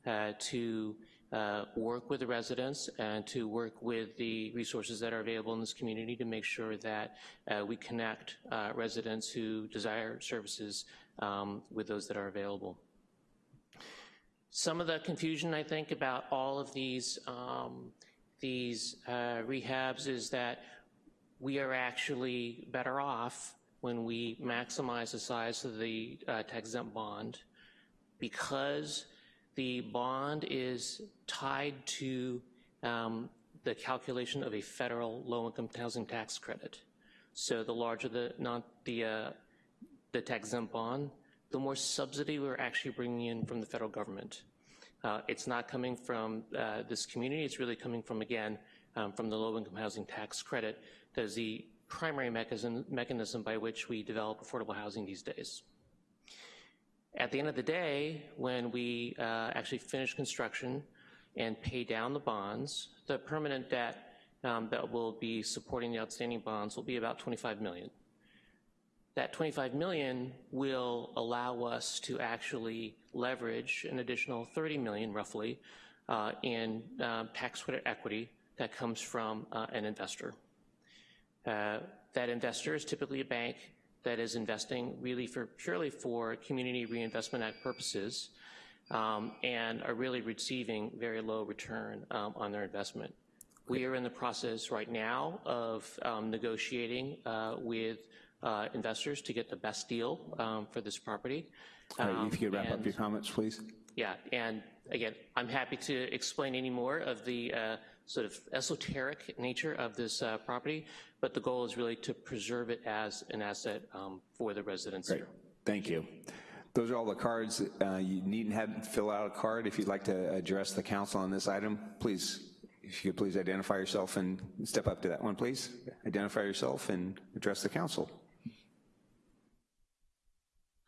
uh, to uh, work with the residents and to work with the resources that are available in this community to make sure that uh, we connect uh, residents who desire services um, with those that are available. Some of the confusion, I think, about all of these, um, these uh, rehabs is that we are actually better off when we maximize the size of the uh, tax-exempt bond because the bond is tied to um, the calculation of a federal low-income housing tax credit. So the larger the, not the, uh, the tax-exempt bond, the more subsidy we're actually bringing in from the federal government. Uh, it's not coming from uh, this community, it's really coming from, again, um, from the low-income housing tax credit that is the primary mechanism, mechanism by which we develop affordable housing these days. At the end of the day, when we uh, actually finish construction and pay down the bonds, the permanent debt um, that will be supporting the outstanding bonds will be about 25 million. That 25 million will allow us to actually leverage an additional 30 million roughly uh, in uh, tax credit equity that comes from uh, an investor. Uh, that investor is typically a bank that is investing really for purely for Community Reinvestment Act purposes um, and are really receiving very low return um, on their investment. We are in the process right now of um, negotiating uh, with uh, investors to get the best deal um, for this property. Right, if you could wrap and, up your comments, please. Yeah, and again, I'm happy to explain any more of the uh, sort of esoteric nature of this uh, property, but the goal is really to preserve it as an asset um, for the residents Great. here. Thank you. Those are all the cards. Uh, you needn't have fill out a card. If you'd like to address the council on this item, please, if you could please identify yourself and step up to that one, please. Identify yourself and address the council.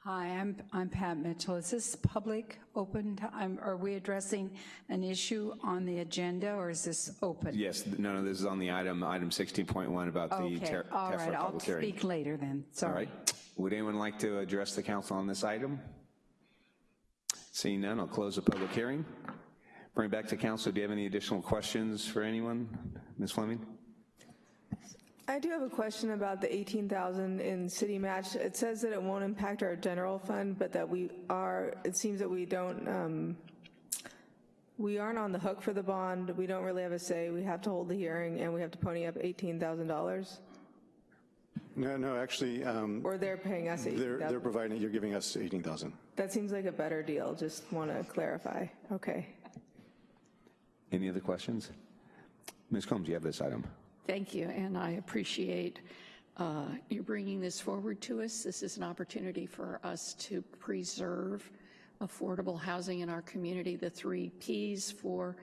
Hi, I'm, I'm Pat Mitchell. Is this public, open, to- are we addressing an issue on the agenda, or is this open? Yes, no, no, this is on the item, item 16.1 about the Okay, ter- all right, I'll hearing. speak later then, sorry. right. Would anyone like to address the council on this item? Seeing none, I'll close the public hearing. Bring it back to council. Do you have any additional questions for anyone? Ms. Fleming? I do have a question about the 18,000 in city match. It says that it won't impact our general fund, but that we are, it seems that we don't, um, we aren't on the hook for the bond. We don't really have a say. We have to hold the hearing and we have to pony up $18,000. No, no, actually, um, Or they're paying us they're, they're 18,000. providing, you're giving us 18,000. That seems like a better deal. Just want to clarify. Okay. Any other questions? Ms. Combs, you have this item. Thank you, and I appreciate uh, you bringing this forward to us. This is an opportunity for us to preserve affordable housing in our community. The three Ps for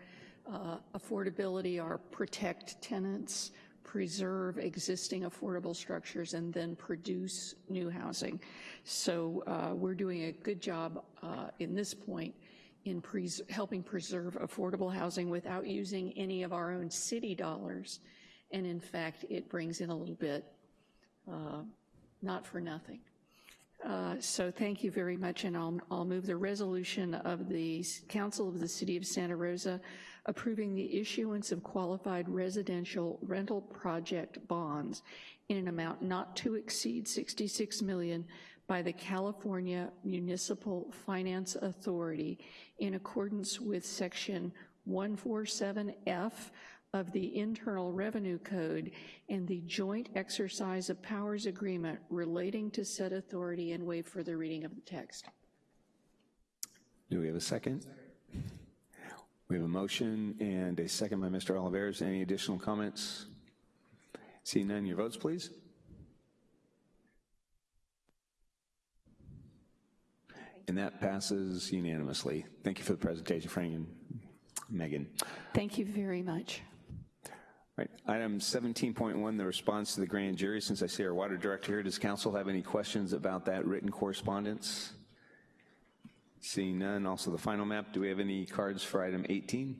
uh, affordability are protect tenants, preserve existing affordable structures, and then produce new housing. So uh, we're doing a good job uh, in this point in pres helping preserve affordable housing without using any of our own city dollars. And in fact, it brings in a little bit, uh, not for nothing. Uh, so thank you very much, and I'll, I'll move the resolution of the Council of the City of Santa Rosa approving the issuance of qualified residential rental project bonds in an amount not to exceed 66 million by the California Municipal Finance Authority in accordance with section 147F of the Internal Revenue Code and the joint exercise of powers agreement relating to said authority and waive further reading of the text. Do we have a second? We We have a motion and a second by Mr. Olivares. Any additional comments? Seeing none, your votes, please. And that passes unanimously. Thank you for the presentation, Frank and Megan. Thank you very much. Right, item 17.1, the response to the grand jury. Since I see our water director here, does council have any questions about that written correspondence? Seeing none, also the final map. Do we have any cards for item 18?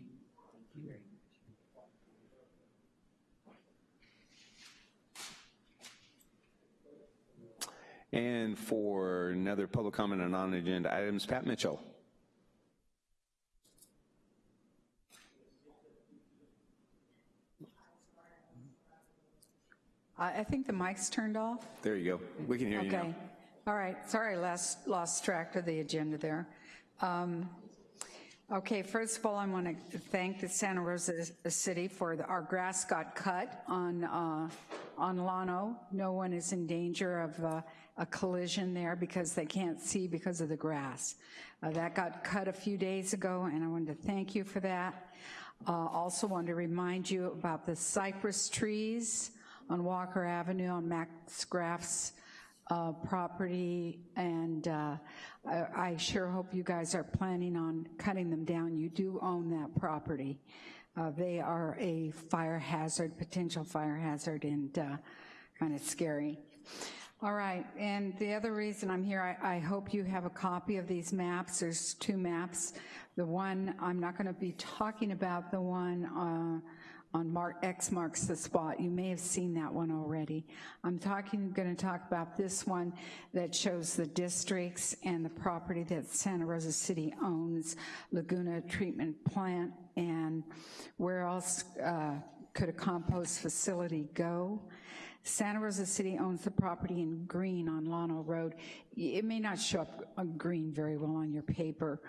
And for another public comment on non-agenda items, Pat Mitchell. I I think the mic's turned off. There you go. We can hear you now. Okay. All right. Sorry, last, lost track of the agenda there. Um, Okay, first of all, I want to thank the Santa Rosa City for, the- our grass got cut on, uh, on Llano. No one is in danger of uh, a collision there because they can't see because of the grass. Uh, That got cut a few days ago, and I wanted to thank you for that. Uh, Also want to remind you about the cypress trees on Walker Avenue on Max Graff's uh, property, and uh, I I sure hope you guys are planning on cutting them down. You do own that property. Uh, They are a fire hazard, potential fire hazard, and kind of scary. All right, and the other reason I'm here, I, I hope you have a copy of these maps. There's two maps. The one, I'm not going to be talking about the one uh, on Mark, X marks the spot. You may have seen that one already. I'm talking, going to talk about this one that shows the districts and the property that Santa Rosa City owns, Laguna Treatment Plant, and where else uh, could a compost facility go? Santa Rosa City owns the property in green on Llano Road. It may not show up on green very well on your paper.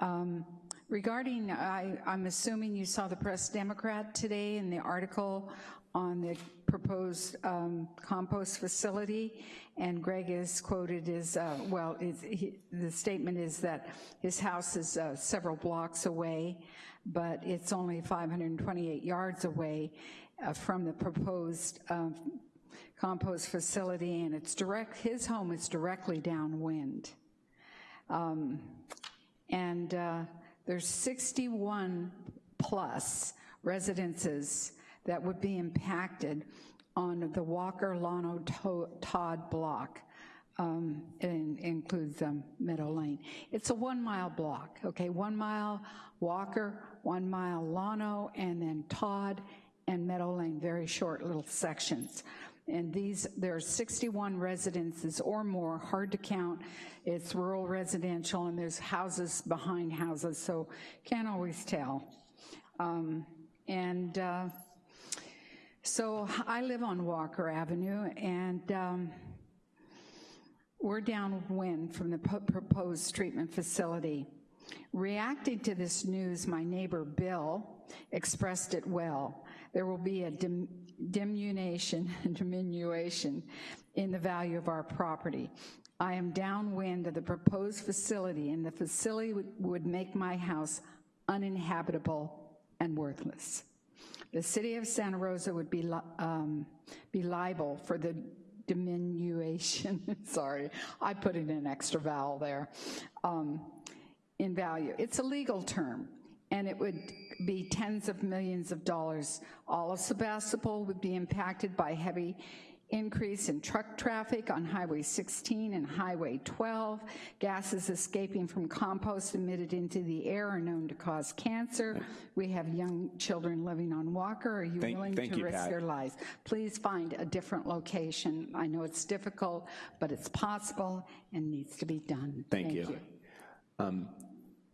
Um, regarding, I, I'm assuming you saw the Press Democrat today in the article on the proposed um, compost facility, and Greg is quoted as, uh, well, he, the statement is that his house is uh, several blocks away, but it's only 528 yards away uh, from the proposed um, compost facility, and it's direct, his home is directly downwind. Um, and uh, there's 61 plus residences that would be impacted on the Walker Llano Todd block. Um, includes um, Meadow Lane. It's a one mile block, okay? One mile Walker, one mile Llano, and then Todd and Meadow Lane, very short little sections. And these, there are 61 residences or more, hard to count. It's rural residential and there's houses behind houses, so can't always tell. Um, and uh, so I live on Walker Avenue and um, we're downwind from the proposed treatment facility. Reacting to this news, my neighbor Bill expressed it well. There will be a dim and diminution in the value of our property. I am downwind of the proposed facility, and the facility would, would make my house uninhabitable and worthless. The city of Santa Rosa would be, li um, be liable for the diminution, sorry, I put in an extra vowel there, um, in value. It's a legal term and it would be tens of millions of dollars. All of Sebastopol would be impacted by heavy increase in truck traffic on Highway 16 and Highway 12. Gases escaping from compost emitted into the air are known to cause cancer. We have young children living on Walker. Are you Thank- willing thank to you, risk Pat. their lives? Please find a different location. I know it's difficult, but it's possible and needs to be done. Thank you. Um,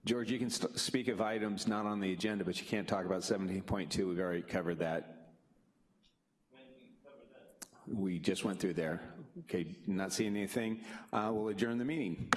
George, you can speak of items not on the agenda, but you can't talk about 17.2. We've already covered that. We just went through there. Okay, not seeing anything. Uh, We'll adjourn the meeting.